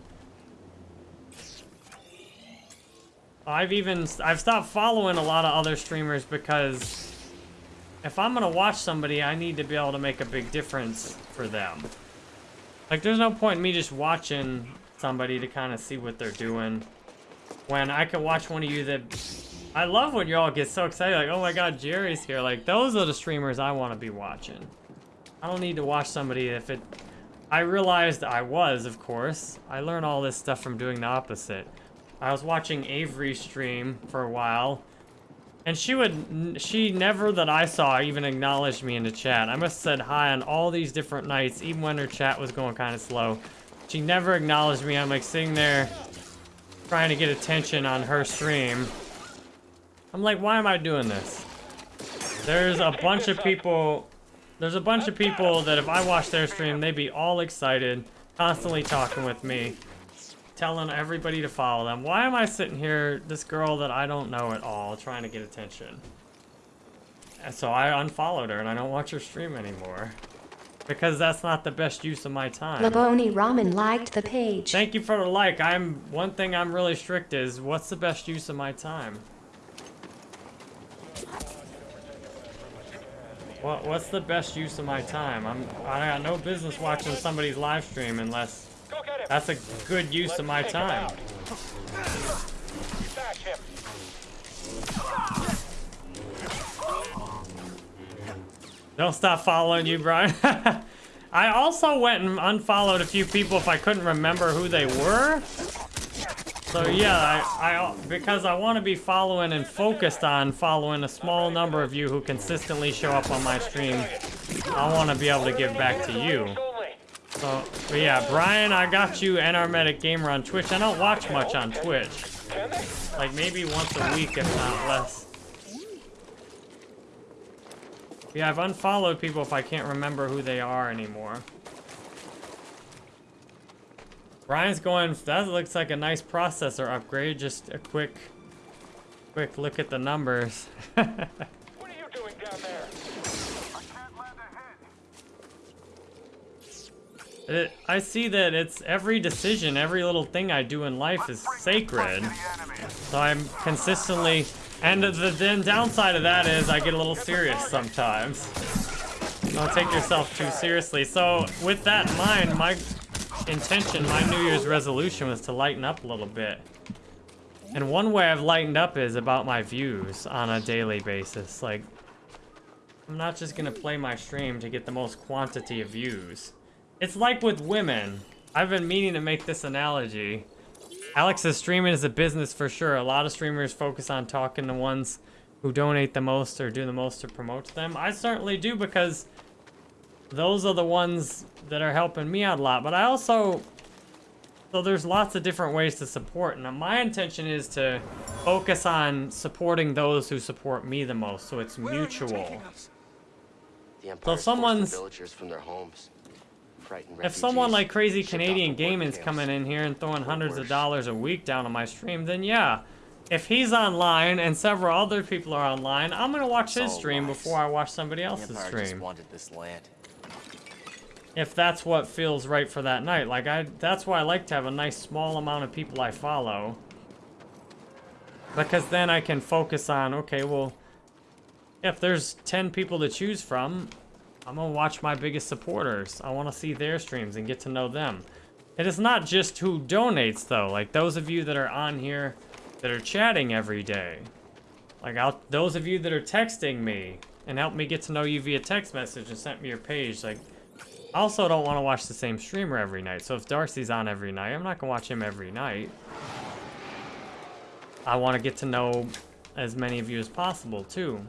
I've even, I've stopped following a lot of other streamers because if I'm gonna watch somebody, I need to be able to make a big difference for them. Like, there's no point in me just watching somebody to kind of see what they're doing. When I could watch one of you that... I love when you all get so excited, like, oh my god, Jerry's here. Like, those are the streamers I want to be watching. I don't need to watch somebody if it... I realized I was, of course. I learn all this stuff from doing the opposite. I was watching Avery stream for a while, and she would, she never that I saw even acknowledged me in the chat. I must have said hi on all these different nights, even when her chat was going kind of slow. She never acknowledged me. I'm like sitting there trying to get attention on her stream. I'm like, why am I doing this? There's a bunch of people, there's a bunch of people that if I watch their stream, they'd be all excited, constantly talking with me telling everybody to follow them. Why am I sitting here, this girl that I don't know at all, trying to get attention? And so I unfollowed her and I don't watch her stream anymore. Because that's not the best use of my time. Laboni Ramen liked the page. Thank you for the like. I'm one thing I'm really strict is what's the best use of my time? What what's the best use of my time? I'm I got no business watching somebody's live stream unless that's a good use of my time. Don't stop following you, Brian. I also went and unfollowed a few people if I couldn't remember who they were. So yeah, I, I because I want to be following and focused on following a small number of you who consistently show up on my stream. I want to be able to give back to you. So, but yeah, Brian, I got you NR Medic Gamer on Twitch. I don't watch much on Twitch. Like maybe once a week, if not less. Yeah, I've unfollowed people if I can't remember who they are anymore. Brian's going, that looks like a nice processor upgrade. Just a quick, quick look at the numbers. what are you doing down there? It, I see that it's every decision, every little thing I do in life is sacred. So I'm consistently, and the, the downside of that is I get a little serious sometimes. Don't take yourself too seriously. So with that in mind, my intention, my New Year's resolution was to lighten up a little bit. And one way I've lightened up is about my views on a daily basis. Like, I'm not just gonna play my stream to get the most quantity of views. It's like with women. I've been meaning to make this analogy. Alex's streaming is a business for sure. A lot of streamers focus on talking to ones who donate the most or do the most to promote them. I certainly do because those are the ones that are helping me out a lot. But I also, so there's lots of different ways to support. And my intention is to focus on supporting those who support me the most. So it's mutual. so if someone's villagers from their homes. If someone like Crazy Canadian Gaming's coming in here and throwing hundreds of dollars a week down on my stream, then yeah. If he's online and several other people are online, I'm gonna watch his stream before I watch somebody else's stream. wanted this land. If that's what feels right for that night. Like I that's why I like to have a nice small amount of people I follow. Because then I can focus on, okay, well, if there's 10 people to choose from, I'm gonna watch my biggest supporters. I wanna see their streams and get to know them. It is not just who donates though, like those of you that are on here that are chatting every day. Like, I'll, those of you that are texting me and help me get to know you via text message and sent me your page, like, also don't want to watch the same streamer every night. So if Darcy's on every night, I'm not going to watch him every night. I want to get to know as many of you as possible, too.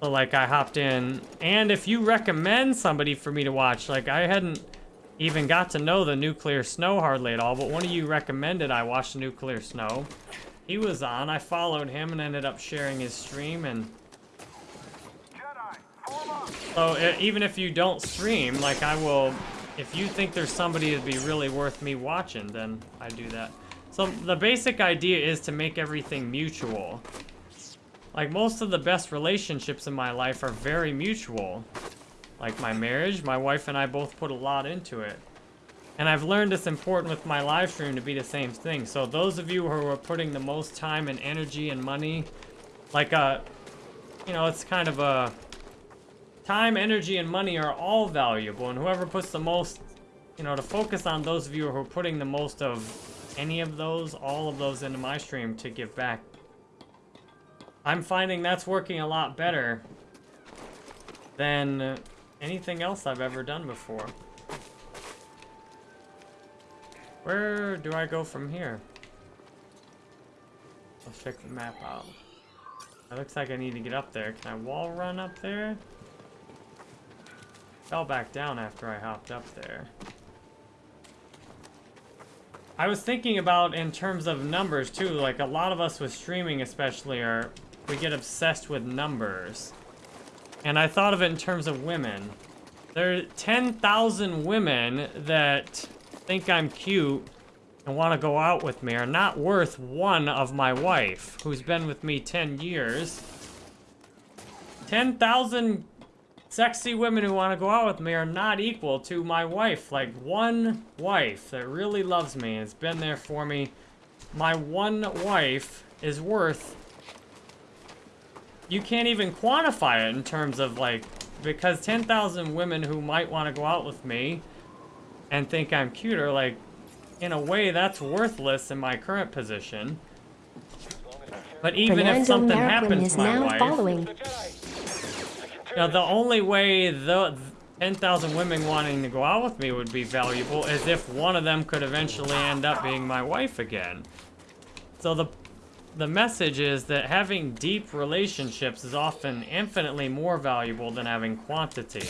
So, like, I hopped in. And if you recommend somebody for me to watch, like, I hadn't even got to know the Nuclear Snow hardly at all, but one of you recommended I watch Nuclear Snow. He was on, I followed him and ended up sharing his stream, and... So, even if you don't stream, like, I will... If you think there's somebody that'd be really worth me watching, then I do that. So, the basic idea is to make everything mutual. Like, most of the best relationships in my life are very mutual. Like my marriage, my wife and I both put a lot into it. And I've learned it's important with my live stream to be the same thing. So those of you who are putting the most time and energy and money, like a, uh, you know, it's kind of a, time, energy, and money are all valuable. And whoever puts the most, you know, to focus on those of you who are putting the most of any of those, all of those into my stream to give back. I'm finding that's working a lot better than anything else I've ever done before. Where do I go from here? Let's check the map out. It looks like I need to get up there. Can I wall run up there? Fell back down after I hopped up there. I was thinking about in terms of numbers too, like a lot of us with streaming especially are, we get obsessed with numbers. And I thought of it in terms of women. There are 10,000 women that think I'm cute and want to go out with me are not worth one of my wife, who's been with me 10 years. 10,000 sexy women who want to go out with me are not equal to my wife. Like, one wife that really loves me and has been there for me. My one wife is worth you can't even quantify it in terms of like, because 10,000 women who might want to go out with me and think I'm cuter, like, in a way that's worthless in my current position. But even Fernando if something happens to my wife, following. Know, the only way the 10,000 women wanting to go out with me would be valuable is if one of them could eventually end up being my wife again. So the the message is that having deep relationships is often infinitely more valuable than having quantity.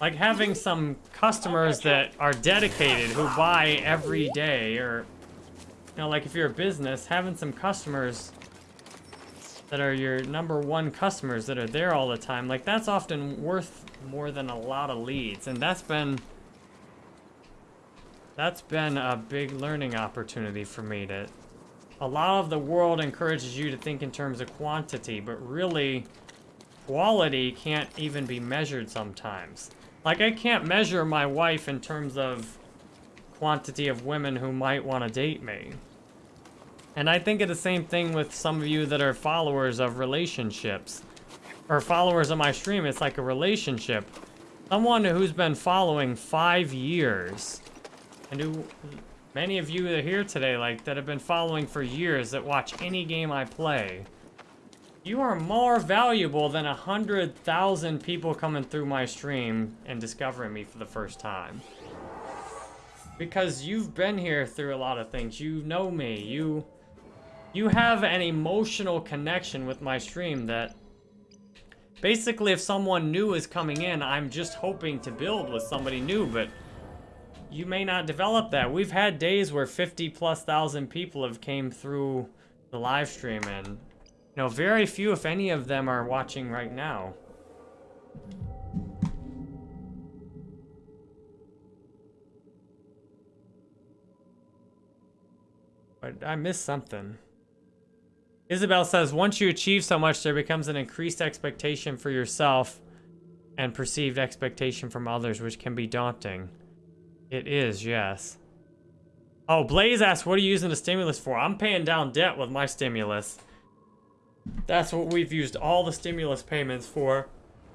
Like having some customers that are dedicated, who buy every day, or, you know, like if you're a business, having some customers that are your number one customers that are there all the time, like that's often worth more than a lot of leads. And that's been, that's been a big learning opportunity for me to a lot of the world encourages you to think in terms of quantity, but really, quality can't even be measured sometimes. Like, I can't measure my wife in terms of quantity of women who might want to date me. And I think of the same thing with some of you that are followers of relationships. Or followers of my stream, it's like a relationship. Someone who's been following five years and who Many of you that are here today, like, that have been following for years, that watch any game I play, you are more valuable than a hundred thousand people coming through my stream and discovering me for the first time. Because you've been here through a lot of things. You know me. You, you have an emotional connection with my stream that basically if someone new is coming in, I'm just hoping to build with somebody new, but you may not develop that. We've had days where 50 plus thousand people have came through the live stream and, you know, very few, if any of them are watching right now. But I missed something. Isabel says, once you achieve so much, there becomes an increased expectation for yourself and perceived expectation from others, which can be daunting. It is, yes. Oh, Blaze asked, what are you using the stimulus for? I'm paying down debt with my stimulus. That's what we've used all the stimulus payments for,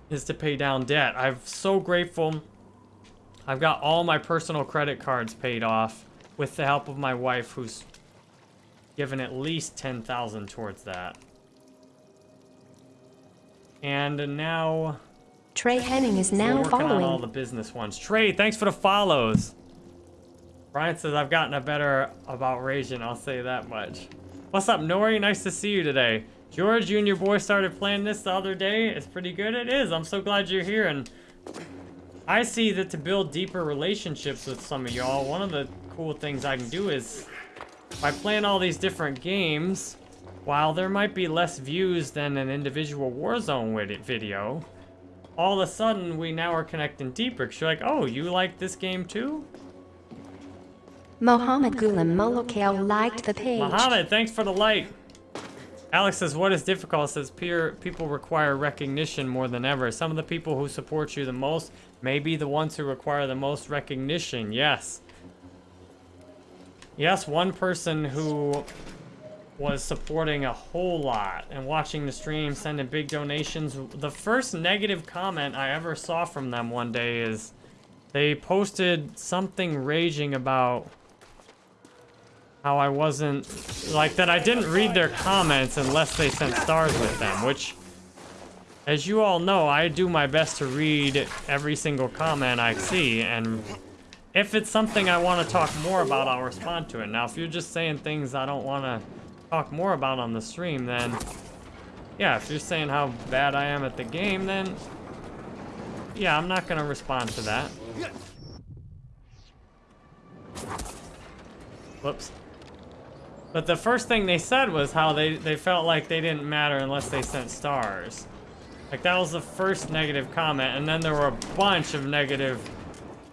is to pay down debt. I'm so grateful. I've got all my personal credit cards paid off with the help of my wife, who's given at least 10,000 towards that. And now Trey Henning is now working on all the business ones. Trey, thanks for the follows. Brian says I've gotten a better about Raging, I'll say that much. What's up, Nori? Nice to see you today. George, you and your boy started playing this the other day. It's pretty good. It is. I'm so glad you're here. And I see that to build deeper relationships with some of y'all, one of the cool things I can do is by playing all these different games, while there might be less views than an individual Warzone video, all of a sudden we now are connecting deeper. Cause you're like, oh, you like this game too? Mohammed Gulam Molokale liked the page. Mohammed, thanks for the like. Alex says, what is difficult? Says, peer people require recognition more than ever. Some of the people who support you the most may be the ones who require the most recognition. Yes. Yes, one person who was supporting a whole lot and watching the stream, sending big donations. The first negative comment I ever saw from them one day is they posted something raging about how I wasn't, like that I didn't read their comments unless they sent stars with them, which, as you all know, I do my best to read every single comment I see, and if it's something I want to talk more about, I'll respond to it. Now, if you're just saying things I don't want to talk more about on the stream, then, yeah, if you're saying how bad I am at the game, then, yeah, I'm not going to respond to that. Whoops. But the first thing they said was how they, they felt like they didn't matter unless they sent stars. Like, that was the first negative comment, and then there were a bunch of negative,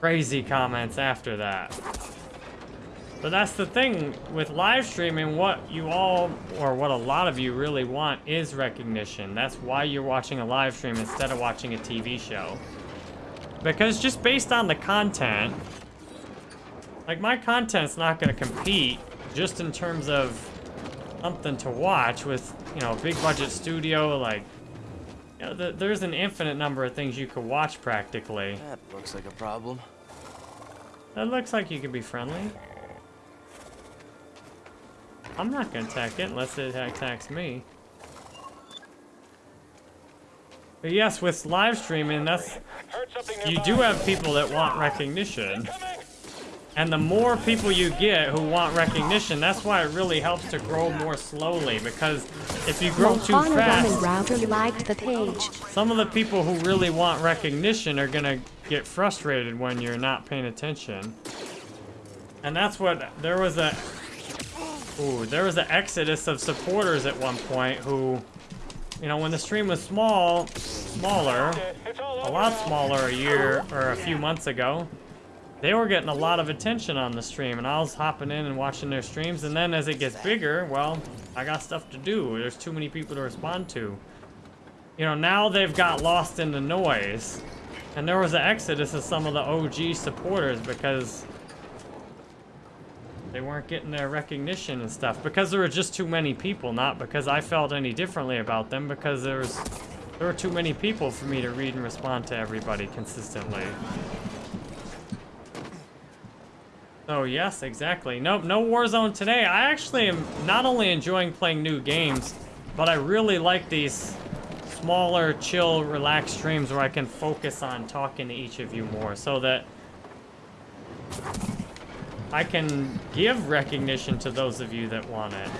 crazy comments after that. But that's the thing with live streaming, what you all, or what a lot of you really want is recognition. That's why you're watching a live stream instead of watching a TV show. Because just based on the content, like my content's not gonna compete just in terms of something to watch with, you know, a big budget studio, like, you know, th there's an infinite number of things you could watch practically. That looks like a problem. That looks like you could be friendly. I'm not gonna attack it unless it attacks me. But yes, with live streaming, that's you do have people that want recognition. And the more people you get who want recognition, that's why it really helps to grow more slowly. Because if you grow too fast, Router liked the page. some of the people who really want recognition are gonna get frustrated when you're not paying attention. And that's what, there was a, ooh, there was an exodus of supporters at one point who, you know, when the stream was small, smaller, a lot smaller a year or a few months ago, they were getting a lot of attention on the stream and I was hopping in and watching their streams and then as it gets bigger, well, I got stuff to do. There's too many people to respond to. You know, now they've got lost in the noise. And there was an exodus of some of the OG supporters because they weren't getting their recognition and stuff. Because there were just too many people, not because I felt any differently about them, because there was there were too many people for me to read and respond to everybody consistently. Oh yes, exactly. Nope, no Warzone today. I actually am not only enjoying playing new games, but I really like these smaller, chill, relaxed streams where I can focus on talking to each of you more so that I can give recognition to those of you that want it.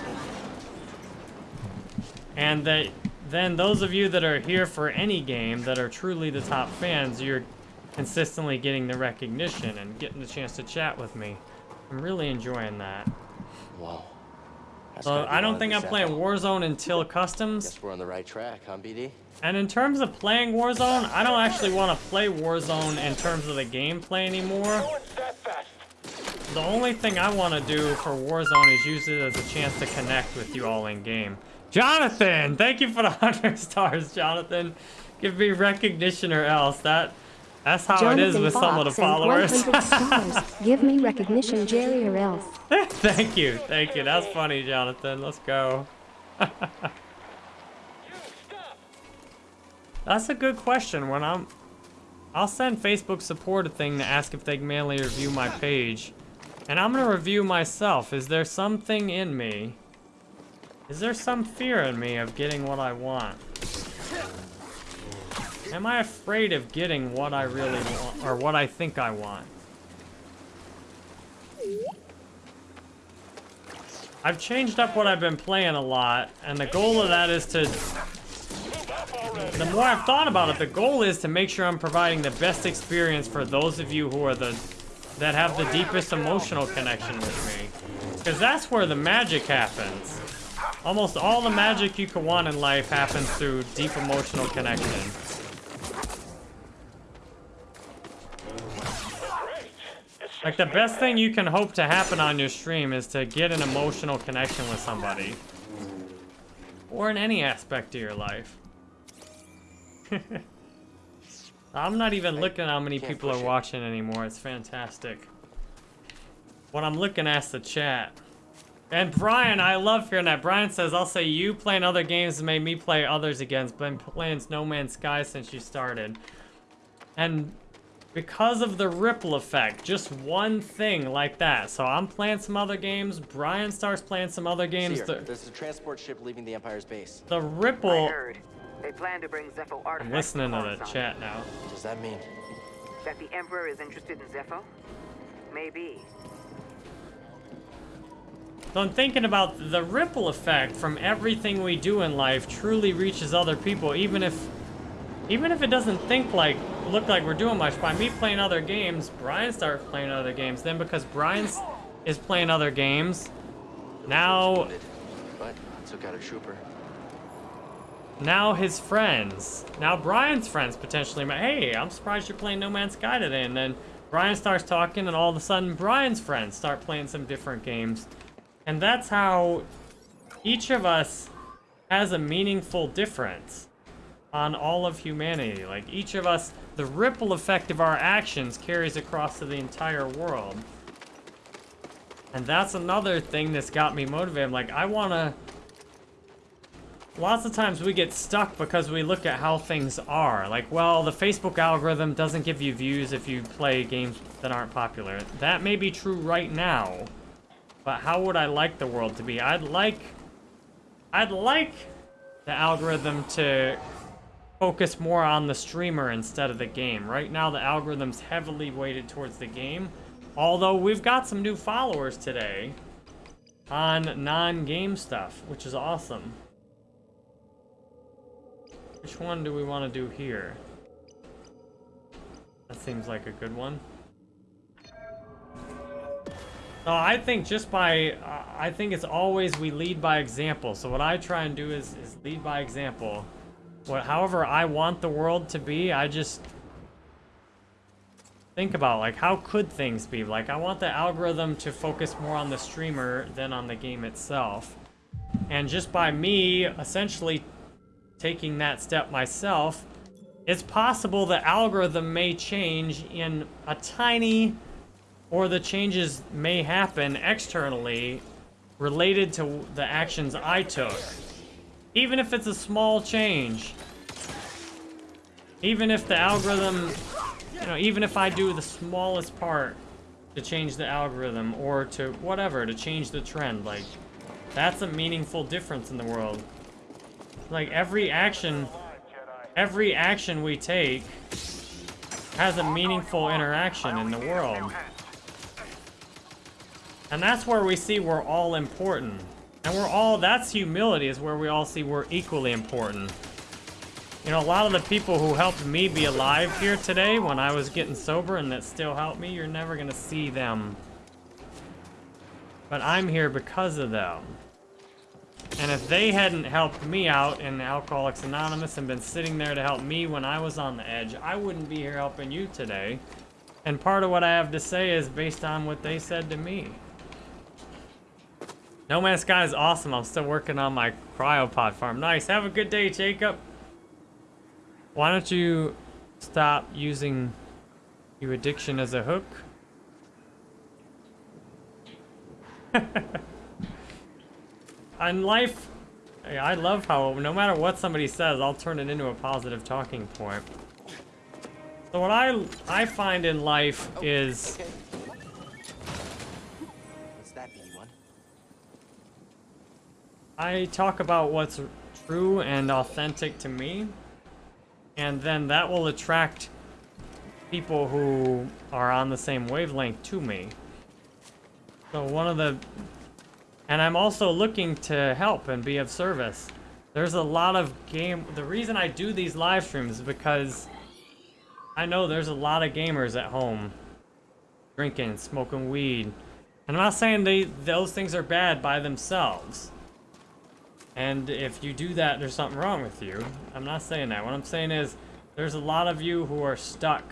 And that then those of you that are here for any game that are truly the top fans, you're consistently getting the recognition and getting the chance to chat with me. I'm really enjoying that. Whoa. That's So I don't think I'm playing. Warzone until customs. Guess we're on the right track, huh, BD? And in terms of playing Warzone, I don't actually want to play Warzone in terms of the gameplay anymore. The only thing I want to do for Warzone is use it as a chance to connect with you all in game. Jonathan, thank you for the 100 stars, Jonathan. Give me recognition or else. That That's how it is Jonathan with some of the followers. Give me recognition, Jerry, or else. thank you, thank you. That's funny, Jonathan. Let's go. That's a good question. When I'm, I'll send Facebook support a thing to ask if they can manually review my page, and I'm gonna review myself. Is there something in me Is there some fear in me of getting what I want? Am I afraid of getting what I really want, or what I think I want? I've changed up what I've been playing a lot, and the goal of that is to... The more I've thought about it, the goal is to make sure I'm providing the best experience for those of you who are the... that have the deepest emotional connection with me. Because that's where the magic happens. Almost all the magic you can want in life happens through deep emotional connection. Like, the best thing you can hope to happen on your stream is to get an emotional connection with somebody. Or in any aspect of your life. I'm not even looking at how many people are watching anymore. It's fantastic. What I'm looking at is the chat. And Brian, I love hearing that. Brian says, I'll say you playing other games made me play others again. Been playing No Man's Sky since you started. And because of the ripple effect, just one thing like that. So I'm playing some other games. Brian starts playing some other games. Cere, The, there's a transport ship leaving the Empire's base. the ripple... I heard. They plan to bring Zeffo I'm artifacts listening to to the chat now. What does that mean? That the Emperor is interested in Zeffo? Maybe. So I'm thinking about the ripple effect from everything we do in life truly reaches other people, even if even if it doesn't think like look like we're doing much. By me playing other games, Brian starts playing other games. Then because Brian is playing other games, now But took out a trooper. now his friends, now Brian's friends potentially hey, I'm surprised you're playing No Man's Sky today. And then Brian starts talking and all of a sudden Brian's friends start playing some different games. And that's how each of us has a meaningful difference on all of humanity. Like each of us, the ripple effect of our actions carries across to the entire world. And that's another thing that's got me motivated. I'm like, I want to... Lots of times we get stuck because we look at how things are. Like, well, the Facebook algorithm doesn't give you views if you play games that aren't popular. That may be true right now. But how would I like the world to be? I'd like... I'd like the algorithm to focus more on the streamer instead of the game. Right now, the algorithm's heavily weighted towards the game. Although, we've got some new followers today on non-game stuff, which is awesome. Which one do we want to do here? That seems like a good one. No, I think just by, uh, I think it's always we lead by example. So what I try and do is, is lead by example. What, however I want the world to be, I just think about like how could things be? Like I want the algorithm to focus more on the streamer than on the game itself. And just by me essentially taking that step myself, it's possible the algorithm may change in a tiny or the changes may happen externally related to the actions I took. Even if it's a small change. Even if the algorithm, you know, even if I do the smallest part to change the algorithm or to whatever, to change the trend, like, that's a meaningful difference in the world. Like, every action, every action we take has a meaningful interaction in the world. And that's where we see we're all important. And we're all, that's humility, is where we all see we're equally important. You know, a lot of the people who helped me be alive here today when I was getting sober and that still helped me, you're never gonna see them. But I'm here because of them. And if they hadn't helped me out in Alcoholics Anonymous and been sitting there to help me when I was on the edge, I wouldn't be here helping you today. And part of what I have to say is based on what they said to me. No Man's Sky is awesome. I'm still working on my cryopod farm. Nice. Have a good day, Jacob. Why don't you stop using your addiction as a hook? On life, I love how no matter what somebody says, I'll turn it into a positive talking point. So what I I find in life oh, is What's that, I talk about what's true and authentic to me, and then that will attract people who are on the same wavelength to me. So one of the, and I'm also looking to help and be of service. There's a lot of game, the reason I do these live streams is because I know there's a lot of gamers at home drinking, smoking weed. And I'm not saying they those things are bad by themselves. And if you do that, there's something wrong with you. I'm not saying that. What I'm saying is there's a lot of you who are stuck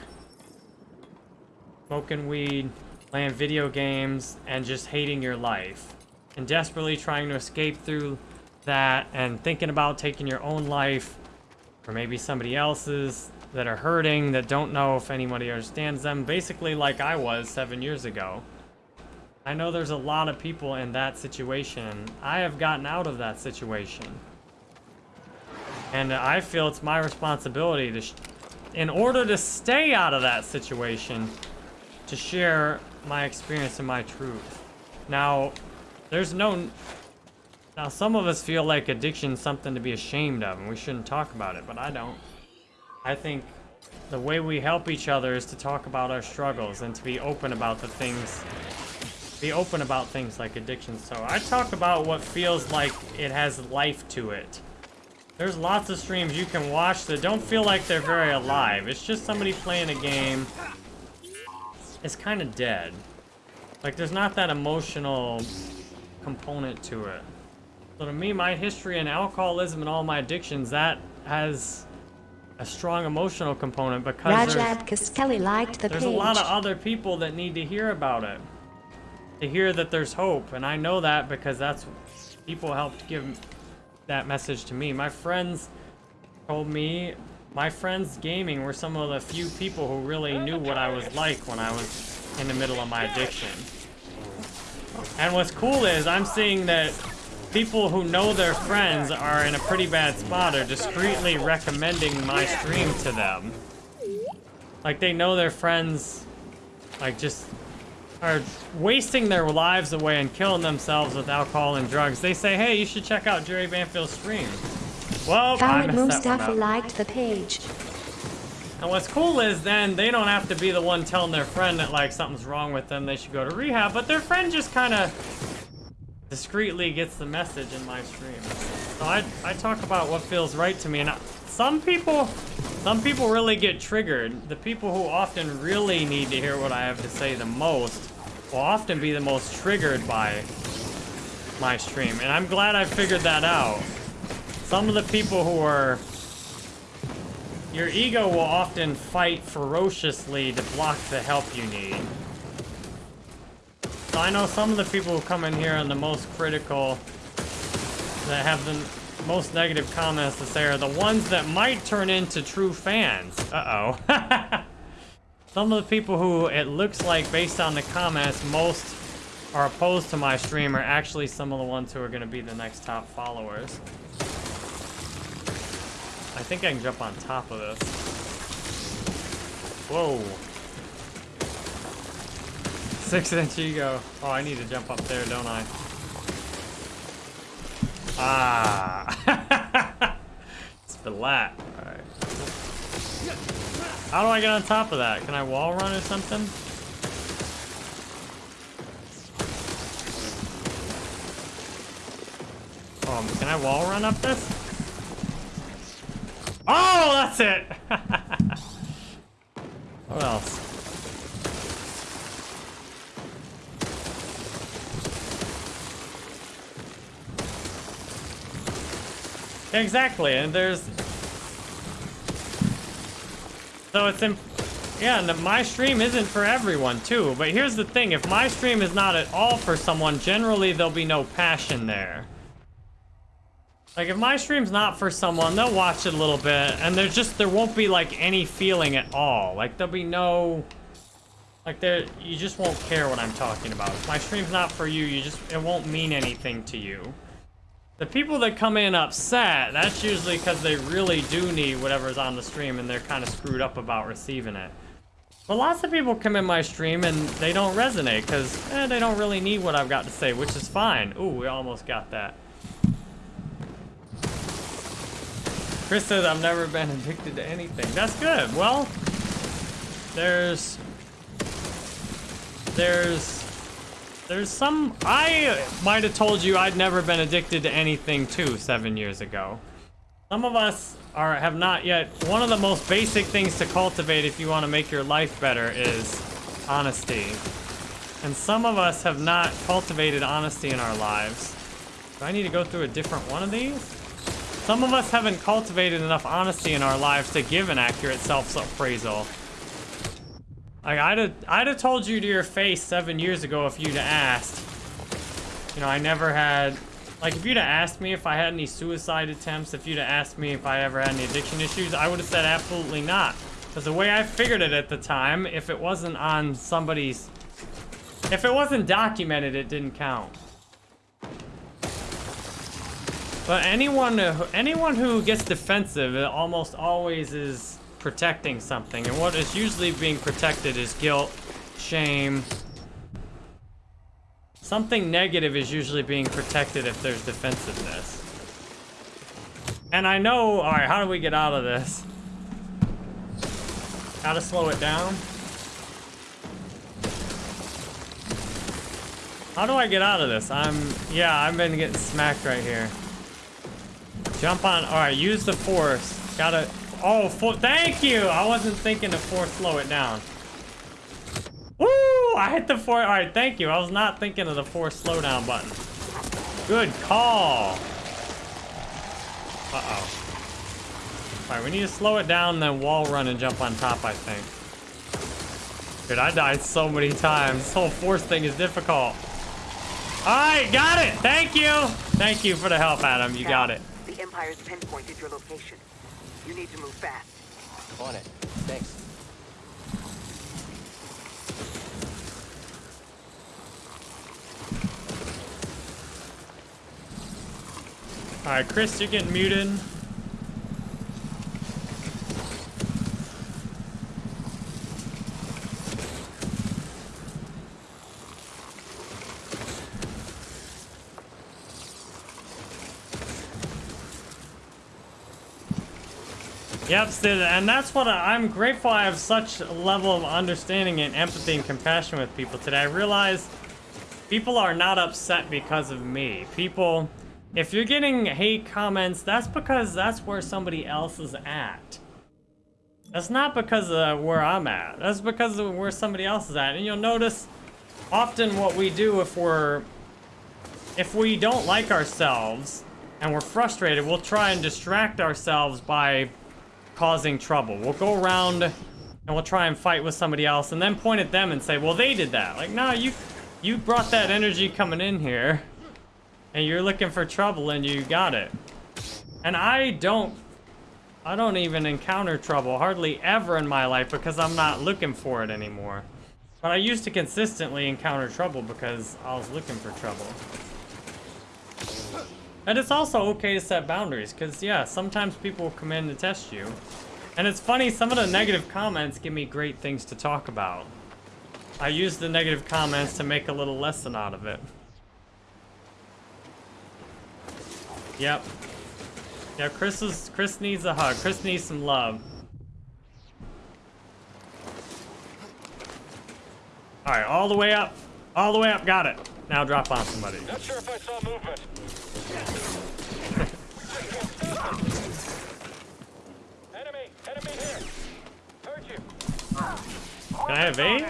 smoking weed, playing video games, and just hating your life. And desperately trying to escape through that and thinking about taking your own life or maybe somebody else's that are hurting, that don't know if anybody understands them, basically like I was seven years ago. I know there's a lot of people in that situation. I have gotten out of that situation. And I feel it's my responsibility to, in order to stay out of that situation, to share my experience and my truth. Now, there's no... Now, some of us feel like addiction's something to be ashamed of, and we shouldn't talk about it, but I don't. I think the way we help each other is to talk about our struggles and to be open about the things be open about things like addiction. So I talk about what feels like it has life to it. There's lots of streams you can watch that don't feel like they're very alive. It's just somebody playing a game. It's kind of dead. Like there's not that emotional component to it. So to me, my history and alcoholism and all my addictions, that has a strong emotional component because Rajab Kaskeli liked the there's page. a lot of other people that need to hear about it. To hear that there's hope, and I know that because that's people helped give that message to me. My friends told me, my friends gaming were some of the few people who really knew what I was like when I was in the middle of my addiction. And what's cool is I'm seeing that people who know their friends are in a pretty bad spot are discreetly recommending my stream to them. Like they know their friends, like just are wasting their lives away and killing themselves with alcohol and drugs. They say, hey, you should check out Jerry Banfield's stream. Well, I Khaled messed that one Mustafa up. liked the page. And what's cool is then they don't have to be the one telling their friend that like something's wrong with them, they should go to rehab, but their friend just kind of discreetly gets the message in my stream. So I, I talk about what feels right to me, and I, some people, some people really get triggered. The people who often really need to hear what I have to say the most will often be the most triggered by my stream, and I'm glad I figured that out. Some of the people who are your ego will often fight ferociously to block the help you need. So I know some of the people who come in here and the most critical, that have the most negative comments to say are the ones that might turn into true fans. Uh-oh. some of the people who it looks like, based on the comments, most are opposed to my stream are actually some of the ones who are going to be the next top followers. I think I can jump on top of this. Whoa. Six inch ego. Oh, I need to jump up there, don't I? Ah. Splat. Alright. How do I get on top of that? Can I wall run or something? Um, can I wall run up this? Oh, that's it! what else? Exactly, and there's... So it's in... Yeah, and my stream isn't for everyone, too. But here's the thing, if my stream is not at all for someone, generally there'll be no passion there. Like, if my stream's not for someone, they'll watch it a little bit, and there's just, there won't be, like, any feeling at all. Like, there'll be no... Like, there, you just won't care what I'm talking about. If my stream's not for you, you just, it won't mean anything to you. The people that come in upset, that's usually because they really do need whatever's on the stream and they're kind of screwed up about receiving it. But lots of people come in my stream and they don't resonate because eh, they don't really need what I've got to say, which is fine. Ooh, we almost got that. Chris says, I've never been addicted to anything. That's good. Well, there's... There's there's some I might have told you I'd never been addicted to anything too 7 years ago. Some of us are have not yet one of the most basic things to cultivate if you want to make your life better is honesty. And some of us have not cultivated honesty in our lives. Do I need to go through a different one of these? Some of us haven't cultivated enough honesty in our lives to give an accurate self-appraisal. Like, I'd have, I'd have told you to your face seven years ago if you'd asked. You know, I never had... Like, if you'd have asked me if I had any suicide attempts, if you'd have asked me if I ever had any addiction issues, I would have said absolutely not. Because the way I figured it at the time, if it wasn't on somebody's... If it wasn't documented, it didn't count. But anyone, anyone who gets defensive, it almost always is protecting something. And what is usually being protected is guilt, shame. Something negative is usually being protected if there's defensiveness. And I know, all right, how do we get out of this? How to slow it down? How do I get out of this? I'm, yeah, I've been getting smacked right here. Jump on, all right, use the force. Gotta, oh, thank you. I wasn't thinking to force slow it down. Woo, I hit the force, all right, thank you. I was not thinking of the force slowdown button. Good call. Uh-oh. All right, we need to slow it down, then wall run and jump on top, I think. Dude, I died so many times. This whole force thing is difficult. All right, got it. Thank you. Thank you for the help, Adam. You got it. The Empire's pinpointed your location. You need to move fast. On it. Thanks. All right, Chris, you're getting muted. Yep, Sid, and that's what I, am grateful I have such a level of understanding and empathy and compassion with people today. I realize people are not upset because of me. People, if you're getting hate comments, that's because that's where somebody else is at. That's not because of where I'm at. That's because of where somebody else is at. And you'll notice often what we do if we're, if we don't like ourselves and we're frustrated, we'll try and distract ourselves by causing trouble. We'll go around and we'll try and fight with somebody else and then point at them and say, well, they did that. Like, no, you, you brought that energy coming in here and you're looking for trouble and you got it. And I don't, I don't even encounter trouble hardly ever in my life because I'm not looking for it anymore. But I used to consistently encounter trouble because I was looking for trouble. And it's also okay to set boundaries, because, yeah, sometimes people will come in to test you. And it's funny, some of the negative comments give me great things to talk about. I use the negative comments to make a little lesson out of it. Yep. Yeah, Chris is Chris needs a hug. Chris needs some love. Alright, all the way up. All the way up, got it. Now drop on somebody. Not sure if I saw movement. Can I evade?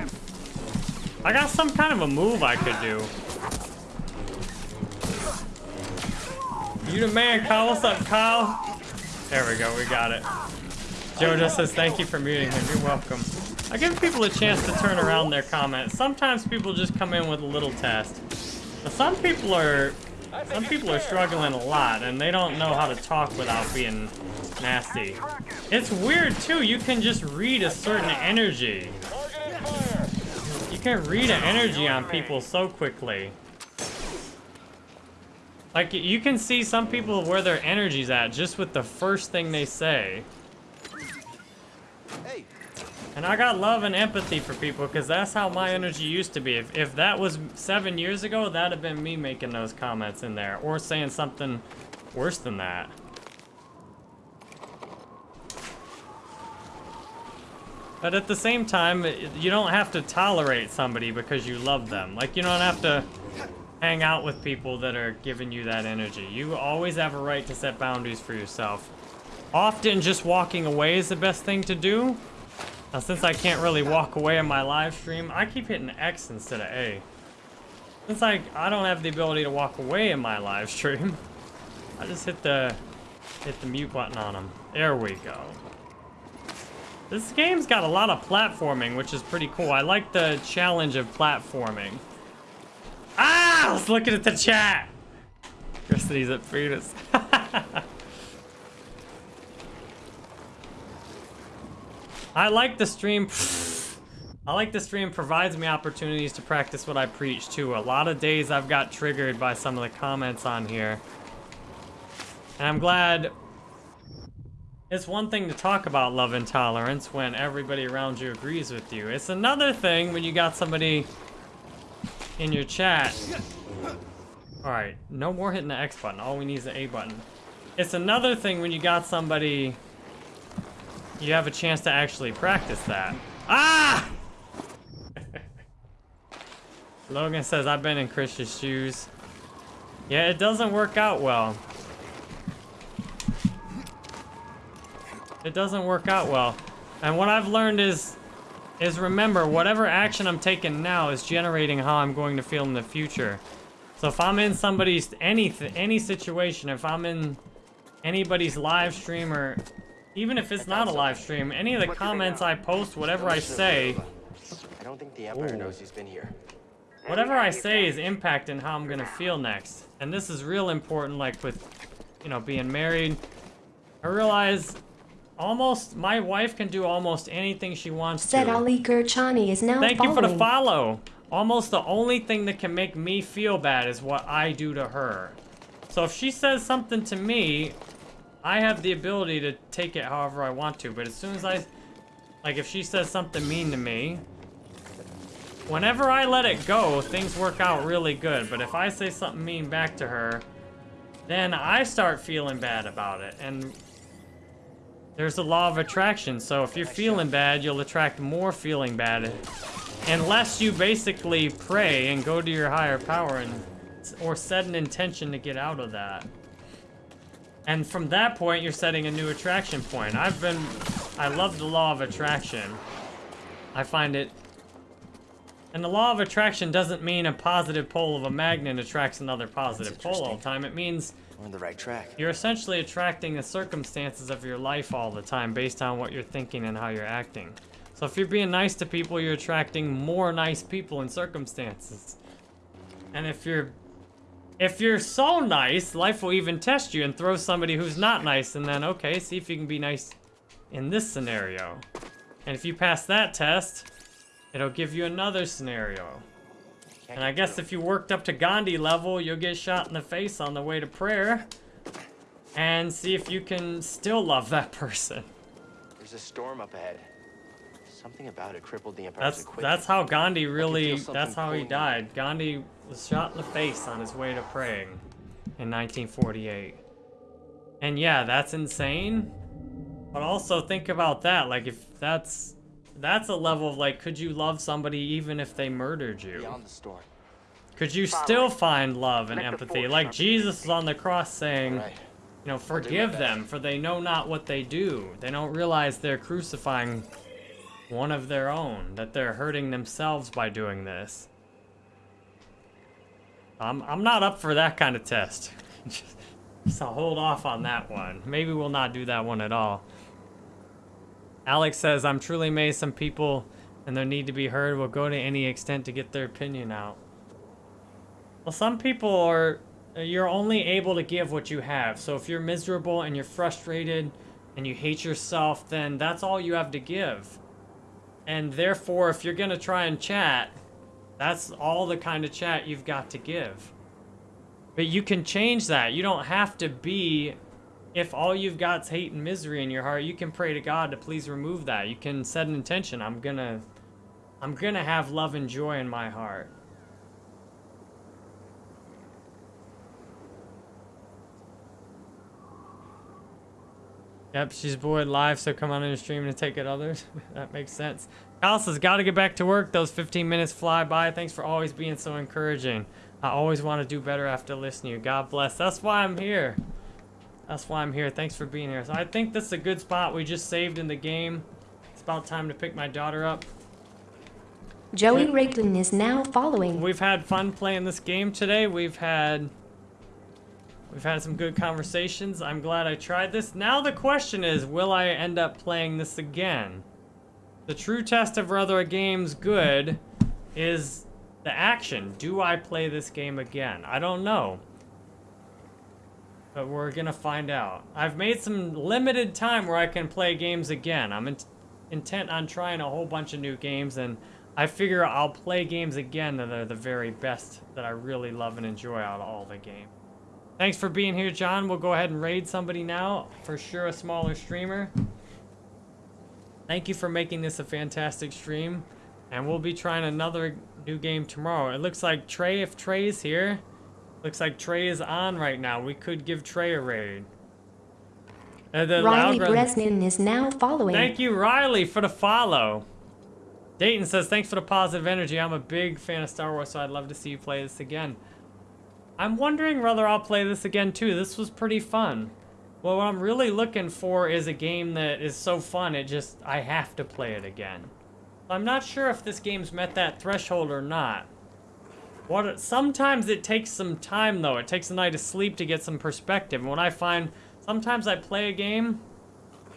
I got some kind of a move I could do. You the man, Kyle. What's up, Kyle? There we go, we got it. Joe just says thank you for muting him. You're welcome. I give people a chance to turn around their comments. Sometimes people just come in with a little test. But some people are some people are struggling a lot and they don't know how to talk without being nasty. It's weird too, you can just read a certain energy. You can read an energy on people so quickly. Like, you can see some people where their energy's at just with the first thing they say. And I got love and empathy for people because that's how my energy used to be. If, if that was seven years ago, that'd have been me making those comments in there or saying something worse than that. But at the same time, you don't have to tolerate somebody because you love them. Like, you don't have to hang out with people that are giving you that energy. You always have a right to set boundaries for yourself. Often just walking away is the best thing to do now, since I can't really walk away in my live stream, I keep hitting X instead of A. Since I, I don't have the ability to walk away in my live stream, I just hit the hit the mute button on them. There we go. This game's got a lot of platforming, which is pretty cool. I like the challenge of platforming. Ah! I was looking at the chat! Christy's at Fetus. I like the stream. I like the stream provides me opportunities to practice what I preach too. A lot of days I've got triggered by some of the comments on here. And I'm glad it's one thing to talk about love and tolerance when everybody around you agrees with you. It's another thing when you got somebody in your chat. Alright, no more hitting the X button. All we need is the A button. It's another thing when you got somebody you have a chance to actually practice that. Ah! Logan says, I've been in Chris's shoes. Yeah, it doesn't work out well. It doesn't work out well. And what I've learned is, is remember, whatever action I'm taking now is generating how I'm going to feel in the future. So if I'm in somebody's, any, any situation, if I'm in anybody's live stream or even if it's not a live stream, any of the comments I post, whatever I say... I don't think the Empire knows he's been here. Whatever I say is impacting how I'm gonna feel next. And this is real important, like with, you know, being married. I realize almost, my wife can do almost anything she wants Said to. Ali Gurchani is now Thank following. you for the follow. Almost the only thing that can make me feel bad is what I do to her. So if she says something to me, I have the ability to take it however I want to, but as soon as I... Like, if she says something mean to me, whenever I let it go, things work out really good. But if I say something mean back to her, then I start feeling bad about it. And there's a law of attraction, so if you're feeling bad, you'll attract more feeling bad. Unless you basically pray and go to your higher power and or set an intention to get out of that. And from that point, you're setting a new attraction point. I've been... I love the law of attraction. I find it... And the law of attraction doesn't mean a positive pole of a magnet attracts another positive pole all the time. It means... We're on the right track. You're essentially attracting the circumstances of your life all the time based on what you're thinking and how you're acting. So if you're being nice to people, you're attracting more nice people and circumstances. And if you're if you're so nice, life will even test you and throw somebody who's not nice and then, okay, see if you can be nice in this scenario. And if you pass that test, it'll give you another scenario. And I guess if you worked up to Gandhi level, you'll get shot in the face on the way to prayer. And see if you can still love that person. There's a storm up ahead. Something about it crippled the Empire's That's that's how Gandhi really, that's how he died. Gandhi was shot in the face on his way to praying in 1948. And yeah, that's insane. But also think about that, like if that's that's a level of like could you love somebody even if they murdered you? Beyond the storm. Could you still find love and empathy? Like Jesus was on the cross saying, you know, forgive them for they know not what they do. They don't realize they're crucifying one of their own, that they're hurting themselves by doing this. I'm, I'm not up for that kind of test. so hold off on that one. Maybe we'll not do that one at all. Alex says, I'm truly amazed some people and their need to be heard will go to any extent to get their opinion out. Well, some people are, you're only able to give what you have. So if you're miserable and you're frustrated and you hate yourself, then that's all you have to give. And therefore, if you're going to try and chat, that's all the kind of chat you've got to give. But you can change that. You don't have to be, if all you've got is hate and misery in your heart, you can pray to God to please remove that. You can set an intention. I'm going to, I'm going to have love and joy in my heart. Yep, she's bored live, so come on in the stream and take it others. that makes sense. Alice has got to get back to work. Those 15 minutes fly by. Thanks for always being so encouraging. I always want to do better after listening to you. God bless. That's why I'm here. That's why I'm here. Thanks for being here. So I think this is a good spot. We just saved in the game. It's about time to pick my daughter up. Joey Rigdon is now following. We've had fun playing this game today. We've had we've had some good conversations. I'm glad I tried this. Now the question is, will I end up playing this again? The true test of whether a game's good is the action. Do I play this game again? I don't know. But we're gonna find out. I've made some limited time where I can play games again. I'm in intent on trying a whole bunch of new games and I figure I'll play games again that are the very best that I really love and enjoy out of all the game. Thanks for being here, John. We'll go ahead and raid somebody now. For sure, a smaller streamer. Thank you for making this a fantastic stream. And we'll be trying another new game tomorrow. It looks like Trey, if Trey's here, looks like Trey is on right now. We could give Trey a raid. Uh, the Riley Bresnan is now following. Thank you, Riley, for the follow. Dayton says, thanks for the positive energy. I'm a big fan of Star Wars, so I'd love to see you play this again. I'm wondering whether I'll play this again, too. This was pretty fun. Well, what I'm really looking for is a game that is so fun, it just, I have to play it again. I'm not sure if this game's met that threshold or not. What? Sometimes it takes some time, though. It takes a night of sleep to get some perspective. And what I find, sometimes I play a game,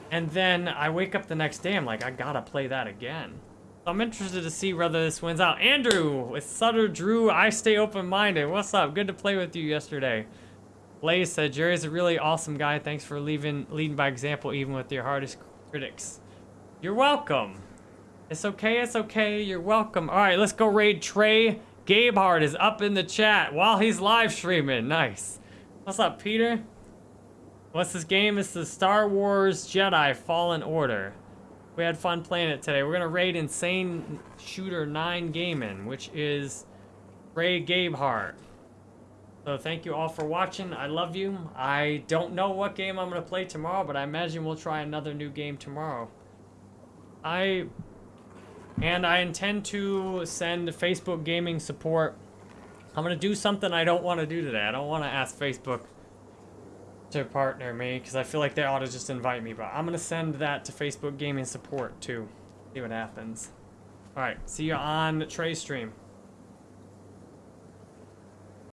and then I wake up the next day, I'm like, I gotta play that again. So I'm interested to see whether this wins out. Andrew, with Sutter Drew, I stay open-minded. What's up? Good to play with you yesterday. Blaze said, Jerry's a really awesome guy. Thanks for leaving, leading by example, even with your hardest critics. You're welcome. It's okay, it's okay. You're welcome. All right, let's go raid Trey. Gabehard is up in the chat while he's live streaming. Nice. What's up, Peter? What's this game? It's the Star Wars Jedi Fallen Order. We had fun playing it today. We're gonna raid Insane Shooter 9 Gaming, which is Ray Gabehart. So thank you all for watching. I love you. I don't know what game I'm gonna play tomorrow, but I imagine we'll try another new game tomorrow. I and I intend to send Facebook gaming support. I'm gonna do something I don't want to do today. I don't want to ask Facebook to partner me because I feel like they ought to just invite me. But I'm gonna send that to Facebook gaming support too. See what happens. All right. See you on Trey stream.